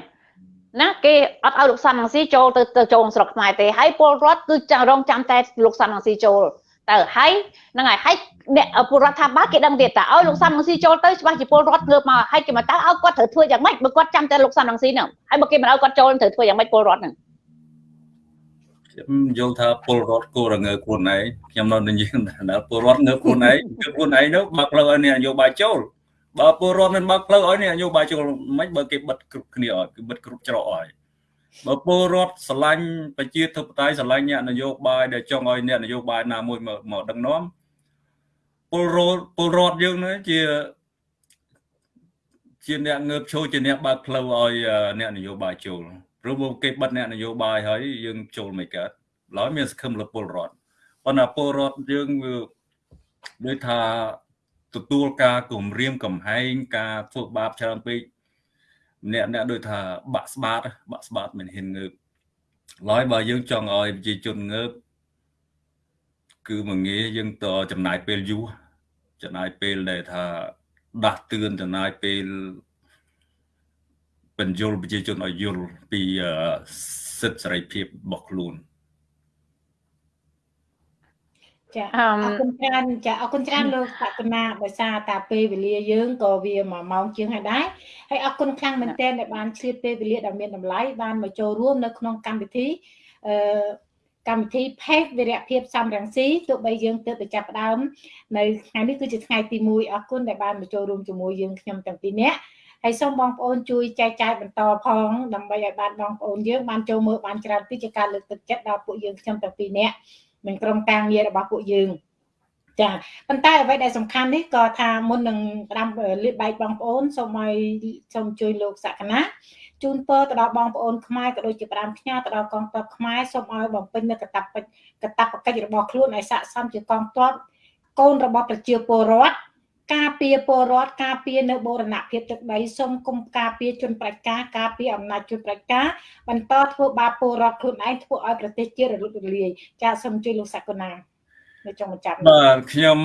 ណាគេអត់ឲ្យលោកសំរងស៊ីចូលទៅទៅចូលស្រុកខ្មែរទេហើយពលរដ្ឋគឺចាំរងចាំតែលោកសំរងស៊ីចូលទៅហើយហ្នឹងហើយហើយអ្នកពលរដ្ឋថាបើគេដឹងទៀតតើឲ្យលោកសំរងស៊ីចូលទៅច្បាស់ជាពលរដ្ឋងើបមកហើយគេមកតើឲ្យគាត់ត្រូវធ្វើយ៉ាងម៉េចបើគាត់ចាំតែលោកសំរងស៊ីហ្នឹងហើយបើគេមិនឲ្យគាត់ចូលត្រូវធ្វើយ៉ាងម៉េចពលរដ្ឋហ្នឹងខ្ញុំយល់ថាពលរដ្ឋគួររងើខ្លួនឯងខ្ញុំនៅនិយាយថាពលរដ្ឋងើខ្លួនឯងគឺខ្លួនឯងនោះបើផ្លូវឲ្យអ្នកនយោបាយចូល បើពលរដ្ឋមិនបើផ្លូវឲ្យអ្នកនយោបាយចូលមិនបើគេបិទគ្រប់គ្នាអត់គឺបិទគ្រប់ច្រកឲ្យបើពលរដ្ឋស្រឡាញ់ប្រជាធិបតេយ្យស្រឡាញ់អ្នកនយោបាយដែលចង់ឲ្យអ្នកនយោបាយណាមួយមកមកដឹកនាំពលរដ្ឋពលរដ្ឋយើងនេះជាជាអ្នកងើបឈរជាអ្នកបើកផ្លូវឲ្យអ្នកនយោបាយចូលព្រោះគេបិទអ្នកនយោបាយហើយយើងចូលមិនកើតឡើយមានសង្ឃឹមលើពលរដ្ឋប៉ុន្តែពលរដ្ឋយើងវាដូចថា ទទួលការគំរាមកំហែងការធ្វើបាបច្រើនពេកអ្នកអ្នកដូចថាបាក់ស្បាតបាក់ស្បាតមិនហ៊ានងើបឡើយបើយើងចង់ឲ្យប្រជាជនងើបគឺមកងាយយើងតចំណាយពេលយូរចំណាយពេលដែលថាដាស់តឿនចំណាយពេលបញ្យលប្រជាជនឲ្យយល់ពីសិទ្ធិសេរីភាពរបស់ខ្លួន ចាអរគុណច្រើនចាអរគុណច្រើនលោកសកណាដោយសារតាពេលវេលាយើងក៏វាមួយម៉ោងជាងហើយដែរហើយអរគុណខ្លាំងមែនទែនដែលបានឆ្លៀតពេលវេលាដ៏មានតម្លៃបានមកចូលរួមនៅក្នុងកម្មវិធីអឺកម្មវិធីផេកវិរៈភាពសំរងស៊ីទោះបីយើងទើបតែចាប់ផ្ដើមនៅថ្ងៃនេះគឺជាថ្ងៃទី1អរគុណដែលបានមកចូលរួមជាមួយយើងខ្ញុំទាំងពីរនាក់ហើយសូមបងប្អូនជួយចែកចាយបន្តផងដើម្បីឲ្យបានបងប្អូនយើងបានចូលមើលបានច្រើនពីជាការលើកទឹកចិត្តដល់ពួកយើងខ្ញុំទាំងពីរនាក់ នឹងក្រុមការងាររបស់ពួកយើងចាប៉ុន្តែអ្វីដែលសំខាន់នេះក៏ថាមុននឹងផ្ដាំលាបបែកបងប្អូនសូមឲ្យសូមជួយលោកសក្កណាជូនពរទៅដល់បងប្អូនខ្មែរក៏ដូចជាផ្ដាំផ្ញើទៅដល់កងទ័ពខ្មែរសូមឲ្យបំពេញនូវកតបកតបកិច្ចរបស់ខ្លួនឲ្យស័ក្តិសមជាកងទ័ពកូនរបស់ប្រជាពលរដ្ឋ ការពារពលរដ្ឋការពារនៅបូរណភាពទឹកដីសូមគុំការពារជនប្រជាការការពារអំណាចជនប្រជាការបន្តធ្វើបាបពលរដ្ឋខ្លួនឯងធ្វើឲ្យប្រទេសជាតិរលត់រលាយចាសូមជួយលោកសកលណានៅចុងបញ្ចប់បាទខ្ញុំ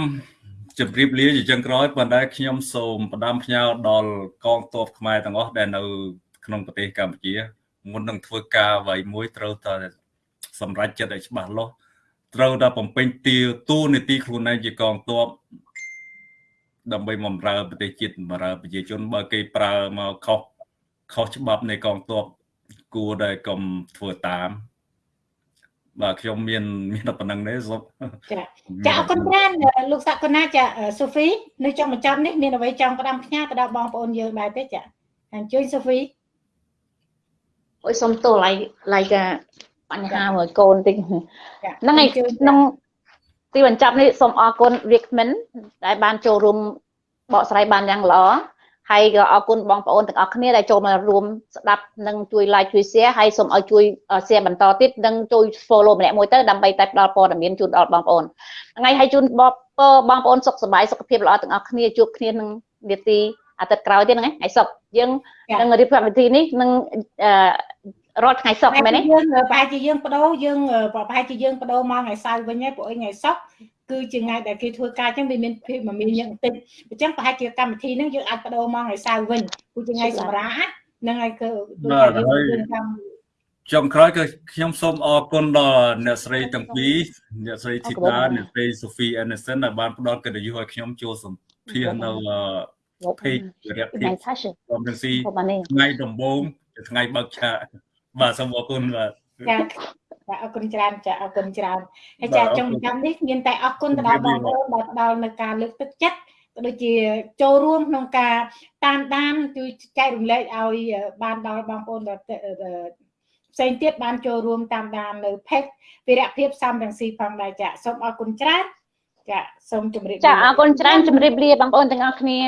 ជម្រាបលាជាចុងក្រោយប៉ុន្តែខ្ញុំសូមផ្ដាំផ្ញើដល់កងទ័ពខ្មែរទាំងអស់ដែលនៅក្នុងប្រទេសកម្ពុជាមុននឹងធ្វើការអ្វីមួយត្រូវតែសម្រេចចិត្តឲ្យច្បាស់លាស់ត្រូវតែបំពេញទាទូនីតិខ្លួនឯងជាកងទ័ព ដើម្បីបំរើប្រទេសជាតិបំរើប្រជាជនបើគេប្រើមកខុសខុសច្បាប់នៃកងទ័ពគួរតែកុំធ្វើតាម បាទខ្ញុំមានមានតែប៉ុណ្្នឹងទេសុខចាចាអរគុណច្រើនលោកសក្កណាចាសូហ្វីនៅចុងបញ្ចប់នេះមានអ្វីចង់ផ្ដាំផ្ញើទៅដល់បងប្អូនយើងដែរទេចាអញ្ជើញសូហ្វីអុយសុំទោសឡៃឡៃកាបញ្ហាមួយកូនតិចហ្នឹងឯងក្នុង ទីបញ្ចប់នេះសូមអរគុណវាគ្មិនដែលបានចូលរួមបកស្រាយបានយ៉ាងល្អហើយក៏អរគុណបងប្អូនទាំងអស់គ្នាដែលចូលមករួមស្ដាប់និងជួយ like ជួយ share ហើយសូមឲ្យជួយ share បន្តទៀតនិងជួយ follow ម្នាក់មួយទៅដើម្បីតែផ្ដល់ព័ត៌មានជូនដល់បងប្អូនថ្ងៃហើយជូនបងបងប្អូនសុខសប្បាយសុខភាពល្អទាំងអស់គ្នាជួបគ្នានឹងនាទីអាទិត្យក្រោយទៀតហ្នឹងថ្ងៃសុក្រយើងនឹងរៀបកម្មវិធីនេះនឹង រាល់ថ្ងៃសុក្រមែនទេយើងប្រហែលជាយើងបដូរយើងប្រហែលជាយើងបដូរមកថ្ងៃសៅរ៍វិញហើយពួកអីថ្ងៃសុក្រគឺជាថ្ងៃដែលគេធ្វើការអញ្ចឹងវាមានភាពមមាញឹកបន្តិចអញ្ចឹងប្រហែលជាកម្មវិធីហ្នឹងយើងអាចបដូរមកថ្ងៃសៅរ៍វិញគឺជាថ្ងៃសម្រាប់ហ្នឹងហើយគឺដូចតែយើងកម្មចុងក្រោយគឺខ្ញុំសូមអរគុណដល់អ្នកស្រីទាំងពីរអ្នកស្រីធីតាអ្នកស្រី Sophie Anderson ដែលបានផ្ដល់កិត្តិយសឲ្យខ្ញុំចូលសម្ភាសន៍នៅ page វិរៈភាពថ្ងៃឆាស់ខ្ញុំនឹងស៊ីរបស់នេះថ្ងៃដំបូងជាថ្ងៃបើកឆាក បាទសូមអរគុណបាទចាចាអរគុណច្រើនចាអរគុណច្រើនហើយបាទចាអរគុណចុងចាំនេះមានតែអរគុណទៅដល់ជម្រាបងបលាប្អូនដែលផ្ដល់នៅការលើកទឹកចិត្តក៏ដូចជាចូលរួមក្នុងការតាមដានជួយចែករំលែកឲ្យបានដល់បងប្អូនដែលផ្សេងទៀតបានចូលរួមតាមដាននៅ page វិរៈភាពសំរងស៊ីផងដែរចាសូមអរគុណច្រើនចាសូមជម្រាបចាលាអរគុណច្រើនជម្រាបលាបងប្អូនទាំងអស់គ្នា